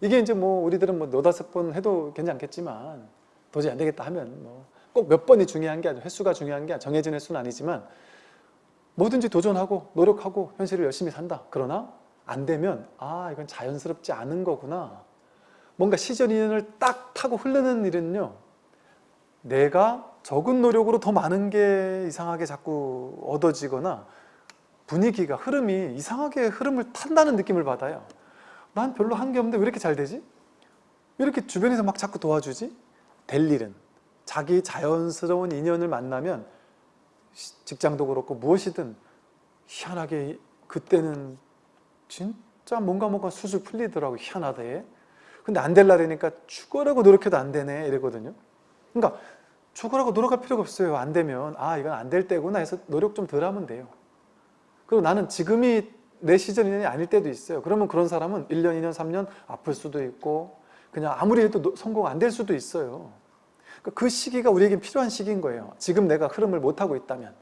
이게 이제 뭐 우리들은 뭐 너다섯 번 해도 괜찮겠지만 도저히 안 되겠다 하면 뭐 꼭 몇 번이 중요한 게 아니라 횟수가 중요한 게 정해진 횟수는 아니지만 뭐든지 도전하고 노력하고 현실을 열심히 산다. 그러나 안 되면 아 이건 자연스럽지 않은 거구나. 뭔가 시절 인연을 딱 타고 흐르는 일은요. 내가 적은 노력으로 더 많은 게 이상하게 자꾸 얻어지거나 분위기가 흐름이 이상하게 흐름을 탄다는 느낌을 받아요. 난 별로 한 게 없는데 왜 이렇게 잘 되지? 왜 이렇게 주변에서 막 자꾸 도와주지? 될 일은 자기 자연스러운 인연을 만나면 직장도 그렇고 무엇이든 희한하게 그때는 진짜 자 뭔가 뭔가 수술 풀리더라고 희한하대 근데 안 될라니까 죽어라고 노력해도 안 되네 이러거든요 그러니까 죽어라고 노력할 필요가 없어요 안 되면 아 이건 안 될 때구나 해서 노력 좀 덜 하면 돼요 그리고 나는 지금이 내 시절 인연이 아닐 때도 있어요. 그러면 그런 사람은 1년, 2년, 3년 아플 수도 있고 그냥 아무리 해도 노- 성공 안 될 수도 있어요. 그러니까 그 시기가 우리에겐 필요한 시기인 거예요. 지금 내가 흐름을 못하고 있다면.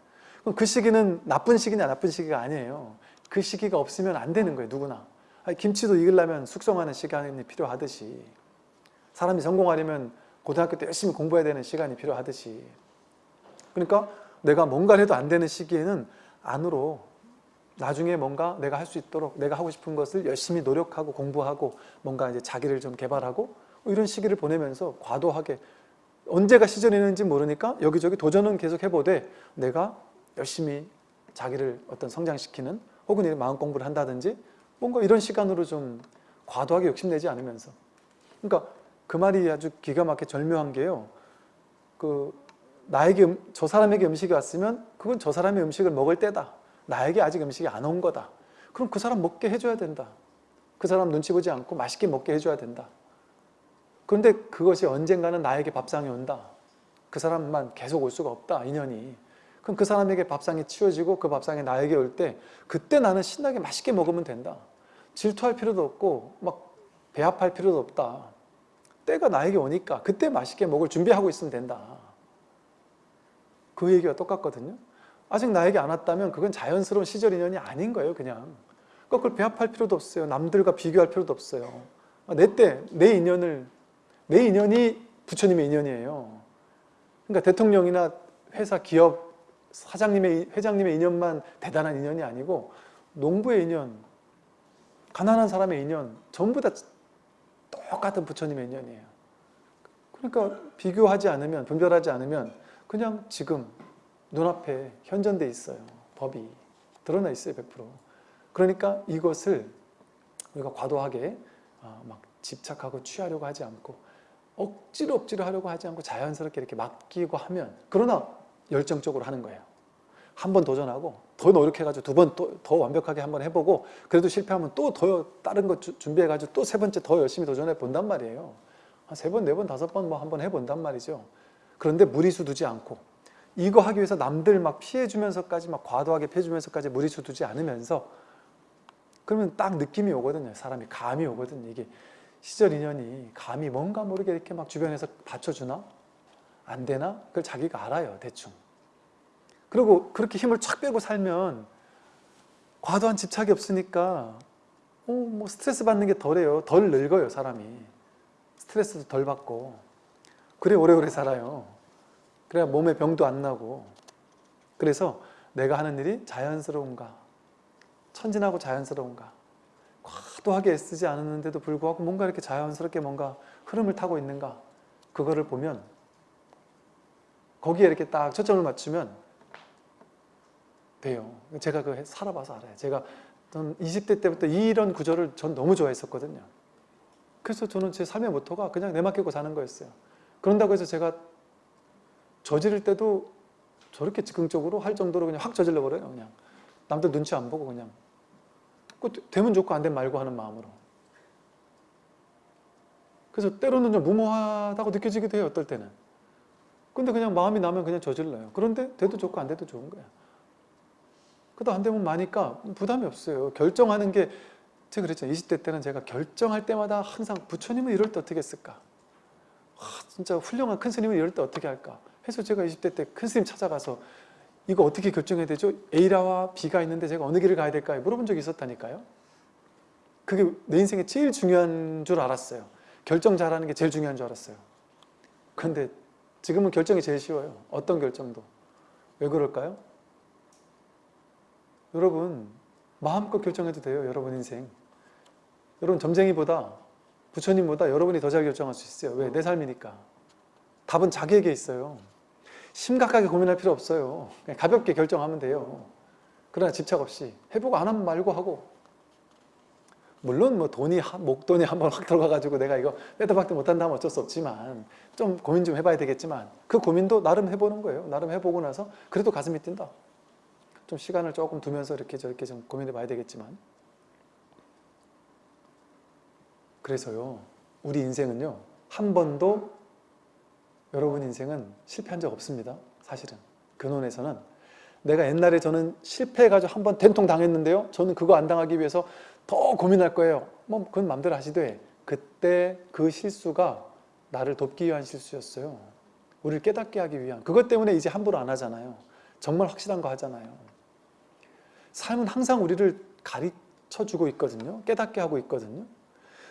그럼 그 시기는 나쁜 시기냐 나쁜 시기가 아니에요. 그 시기가 없으면 안 되는 거예요 누구나. 아니, 김치도 익으려면 숙성하는 시간이 필요하듯이. 사람이 성공하려면 고등학교 때 열심히 공부해야 되는 시간이 필요하듯이. 그러니까 내가 뭔가를 해도 안 되는 시기에는 안으로 나중에 뭔가 내가 할 수 있도록 내가 하고 싶은 것을 열심히 노력하고 공부하고 뭔가 이제 자기를 좀 개발하고 이런 시기를 보내면서 과도하게 언제가 시절이 있는지 모르니까 여기저기 도전은 계속 해보되 내가 열심히 자기를 어떤 성장시키는 혹은 마음 공부를 한다든지 뭔가 이런 시간으로 좀 과도하게 욕심내지 않으면서. 그러니까 그 말이 아주 기가 막히게 절묘한 게요. 그 나에게 음- 저 사람에게 음식이 왔으면 그건 저 사람의 음식을 먹을 때다 나에게 아직 음식이 안 온 거다. 그럼 그 사람 먹게 해줘야 된다. 그 사람 눈치 보지 않고 맛있게 먹게 해줘야 된다. 그런데 그것이 언젠가는 나에게 밥상이 온다. 그 사람만 계속 올 수가 없다 인연이. 그럼 그 사람에게 밥상이 치워지고 그 밥상이 나에게 올 때 그때 나는 신나게 맛있게 먹으면 된다. 질투할 필요도 없고 막 배합할 필요도 없다. 때가 나에게 오니까 그때 맛있게 먹을 준비하고 있으면 된다. 그 얘기가 똑같거든요 아직 나에게 안 왔다면 그건 자연스러운 시절 인연이 아닌 거예요 그냥. 그러니까 그걸 배합할 필요도 없어요. 남들과 비교할 필요도 없어요. 내 때 내 인연을 내 인연이 부처님의 인연이에요. 그러니까 대통령이나 회사 기업 사장님의 회장님의 인연만 대단한 인연이 아니고 농부의 인연 가난한 사람의 인연 전부 다 똑같은 부처님의 인연이에요. 그러니까 비교하지 않으면 분별하지 않으면 그냥 지금 눈앞에 현존돼 있어요. 법이 드러나 있어요 100% 그러니까 이것을 우리가 과도하게 아, 막 집착하고 취하려고 하지 않고 억지로 억지로 하려고 하지 않고 자연스럽게 이렇게 맡기고 하면 그러나 열정적으로 하는 거예요. 한 번 도전하고 더 노력해가지고 두번또더 완벽하게 한 번 해보고 그래도 실패하면 또 더 다른 거 주- 준비해가지고 또 세 번째 더 열심히 도전해 본단 말이에요. 한 세 번, 네 번, 다섯 번 뭐 한 번 해본단 말이죠. 그런데 무리수 두지 않고 이거 하기 위해서 남들 막 피해주면서까지 막 과도하게 피해주면서까지 무리수 두지 않으면서 그러면 딱 느낌이 오거든요. 사람이 감이 오거든요 이게 시절 인연이 감이 뭔가 모르게 이렇게 막 주변에서 받쳐주나? 안 되나? 그걸 자기가 알아요 대충. 그리고 그렇게 힘을 쫙 빼고 살면 과도한 집착이 없으니까 어, 뭐 스트레스 받는 게 덜해요. 덜 늙어요 사람이. 스트레스도 덜 받고. 그래 오래오래 살아요 그래야 몸에 병도 안 나고. 그래서 내가 하는 일이 자연스러운가? 천진하고 자연스러운가? 과도하게 애쓰지 않았는데도 불구하고 뭔가 이렇게 자연스럽게 뭔가 흐름을 타고 있는가? 그거를 보면 거기에 이렇게 딱 초점을 맞추면 돼요. 제가 그 살아봐서 알아요. 제가 전 20대 때부터 이런 구조를 전 너무 좋아했었거든요. 그래서 저는 제 삶의 모토가 그냥 내 맡기고 사는 거였어요. 그런다고 해서 제가 저지를 때도 저렇게 즉흥적으로 할 정도로 그냥 확 저질러 버려요 그냥. 남들 눈치 안 보고 그냥. 그 되면 좋고 안 되면 말고 하는 마음으로. 그래서 때로는 좀 무모하다고 느껴지기도 해요 어떨 때는. 근데 그냥 마음이 나면 그냥 저질러요. 그런데 돼도 좋고 안 돼도 좋은 거야. 그래도 안 되면 마니까 부담이 없어요. 결정하는 게 제가 그랬죠. 20대 때는 제가 결정할 때마다 항상 부처님은 이럴 때 어떻게 했을까? 와, 진짜 훌륭한 큰 스님은 이럴 때 어떻게 할까 해서 제가 20대 때 큰 스님 찾아가서 이거 어떻게 결정해야 되죠? A라와 B가 있는데 제가 어느 길을 가야 될까요? 물어본 적이 있었다니까요. 그게 내 인생에 제일 중요한 줄 알았어요. 결정 잘하는 게 제일 중요한 줄 알았어요. 그런데 지금은 결정이 제일 쉬워요. 어떤 결정도. 왜 그럴까요? 여러분 마음껏 결정해도 돼요. 여러분 인생. 여러분 점쟁이보다 부처님보다 여러분이 더 잘 결정할 수 있어요. 왜? 내 삶이니까. 답은 자기에게 있어요. 심각하게 고민할 필요 없어요. 가볍게 결정하면 돼요. 그러나 집착 없이 해보고 안 하면 말고 하고 물론 뭐 돈이 한- 목돈이 한번 확 들어가가지고 내가 이거 빼도 박도 못한다면 어쩔 수 없지만 좀 고민 좀 해봐야 되겠지만 그 고민도 나름 해보는 거예요. 나름 해보고 나서 그래도 가슴이 뛴다. 좀 시간을 조금 두면서 이렇게 저렇게 좀 고민해 봐야 되겠지만 그래서요, 우리 인생은요, 한 번도 여러분 인생은 실패한 적 없습니다. 사실은. 근원에서는 내가 옛날에 저는 실패해가지고 한 번 된통 당했는데요. 저는 그거 안 당하기 위해서 더 고민할 거예요. 뭐, 그건 마음대로 하시되, 그때 그 실수가 나를 돕기 위한 실수였어요. 우리를 깨닫게 하기 위한. 그것 때문에 이제 함부로 안 하잖아요. 정말 확실한 거 하잖아요. 삶은 항상 우리를 가르쳐 주고 있거든요. 깨닫게 하고 있거든요.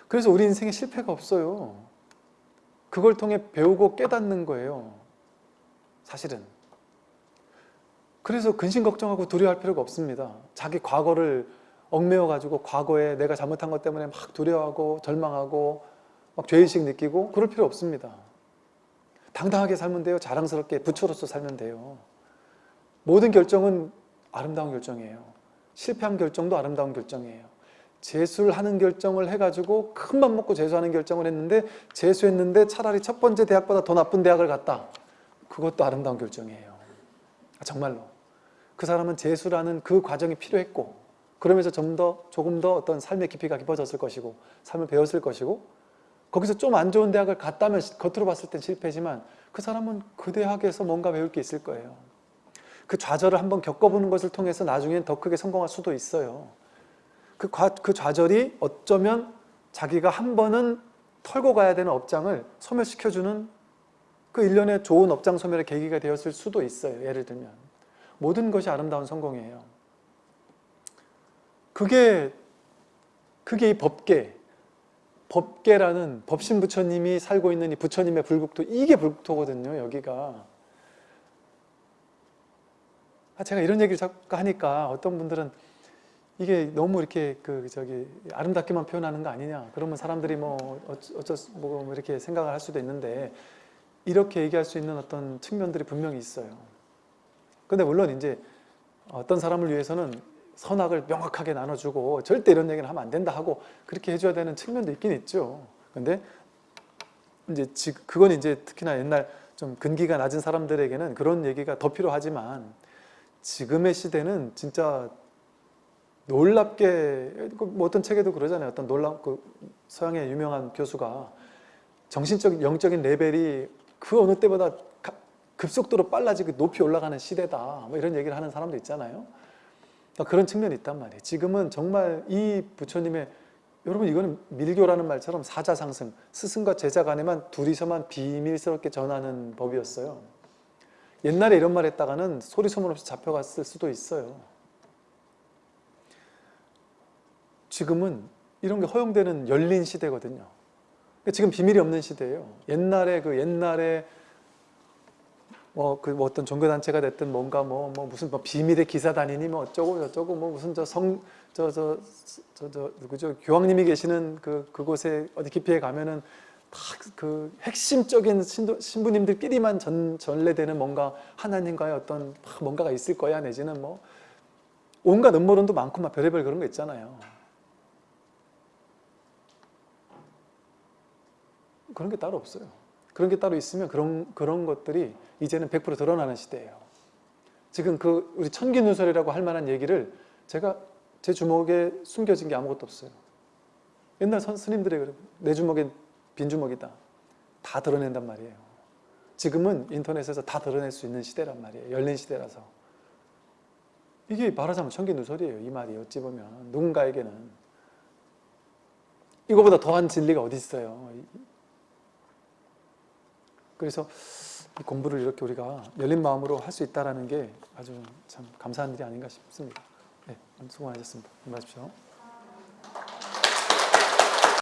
그래서 우리 인생에 실패가 없어요. 그걸 통해 배우고 깨닫는 거예요. 사실은. 그래서 근심 걱정하고 두려워할 필요가 없습니다. 자기 과거를 얽매여 가지고 과거에 내가 잘못한 것 때문에 막 두려워하고 절망하고 막 죄의식 느끼고 그럴 필요 없습니다. 당당하게 살면 돼요. 자랑스럽게 부처로서 살면 돼요. 모든 결정은 아름다운 결정이에요. 실패한 결정도 아름다운 결정이에요. 재수를 하는 결정을 해가지고 큰 맘 먹고 재수하는 결정을 했는데 재수했는데 차라리 첫 번째 대학보다 더 나쁜 대학을 갔다. 그것도 아름다운 결정이에요. 정말로. 그 사람은 재수라는 그 과정이 필요했고 그러면서 좀 더 조금 더 어떤 삶의 깊이가 깊어졌을 것이고 삶을 배웠을 것이고 거기서 좀 안 좋은 대학을 갔다면 겉으로 봤을 땐 실패지만 그 사람은 그 대학에서 뭔가 배울 게 있을 거예요. 그 좌절을 한번 겪어보는 것을 통해서 나중엔 더 크게 성공할 수도 있어요. 그, 과, 그 좌절이 어쩌면 자기가 한 번은 털고 가야 되는 업장을 소멸시켜주는 그 일련의 좋은 업장 소멸의 계기가 되었을 수도 있어요. 예를 들면. 모든 것이 아름다운 성공이에요. 그게, 그게 이 법계, 법계라는 법신 부처님이 살고 있는 이 부처님의 불국토, 이게 불국토거든요, 여기가. 아, 제가 이런 얘기를 자꾸 하니까 어떤 분들은 이게 너무 이렇게 그 저기 아름답게만 표현하는 거 아니냐. 그러면 사람들이 뭐 어쩌 뭐 이렇게 생각을 할 수도 있는데 이렇게 얘기할 수 있는 어떤 측면들이 분명히 있어요. 근데 물론 이제 어떤 사람을 위해서는 선악을 명확하게 나눠주고 절대 이런 얘기는 하면 안 된다 하고 그렇게 해줘야 되는 측면도 있긴 있죠. 근데 이제 지- 그건 이제 특히나 옛날 좀 근기가 낮은 사람들에게는 그런 얘기가 더 필요하지만 지금의 시대는 진짜 놀랍게 그뭐 어떤 책에도 그러잖아요. 어떤 놀랍 그 서양의 유명한 교수가 정신적 영적인 레벨이 그 어느 때보다 가- 급속도로 빨라지고 높이 올라가는 시대다. 뭐 이런 얘기를 하는 사람도 있잖아요. 그러니까 그런 측면이 있단 말이에요. 지금은 정말 이 부처님의 여러분 이거는 밀교라는 말처럼 사자상승 스승과 제자 간에만 둘이서만 비밀스럽게 전하는 법이었어요. 옛날에 이런 말 했다가는 소리 소문 없이 잡혀갔을 수도 있어요. 지금은 이런 게 허용되는 열린 시대거든요. 그러니까 지금 비밀이 없는 시대예요. 옛날에 그 옛날에 뭐 그 뭐 어떤 종교 단체가 됐든 뭔가 뭐, 뭐 무슨 뭐 비밀의 기사단이니 뭐 어쩌고 저쩌고 뭐 무슨 저 성 저 저 저 저 누구죠 교황님이 계시는 그 그곳에 어디 깊이에 가면은 다 그 핵심적인 신도, 신부님들끼리만 전, 전래되는 뭔가 하나님과의 어떤 막 뭔가가 있을 거야 내지는 뭐 온갖 음모론도 많고 막 별의별 그런 거 있잖아요. 그런 게 따로 없어요. 그런 게 따로 있으면 그런 그런 것들이 이제는 100% 드러나는 시대예요. 지금 그 우리 천기누설이라고 할 만한 얘기를 제가 제 주먹에 숨겨진 게 아무것도 없어요. 옛날 선 스님들의. 내 주먹엔 빈 주먹이다. 다 드러낸단 말이에요. 지금은 인터넷에서 다 드러낼 수 있는 시대란 말이에요. 열린 시대라서. 이게 말하자면 천기누설이에요. 이 말이 어찌 보면 누군가에게는 이거보다 더한 진리가 어디 있어요. 그래서 이 공부를 이렇게 우리가 열린 마음으로 할 수 있다는 게 아주 참 감사한 일이 아닌가 싶습니다. 네, 수고 많으셨습니다. 힘내십시오.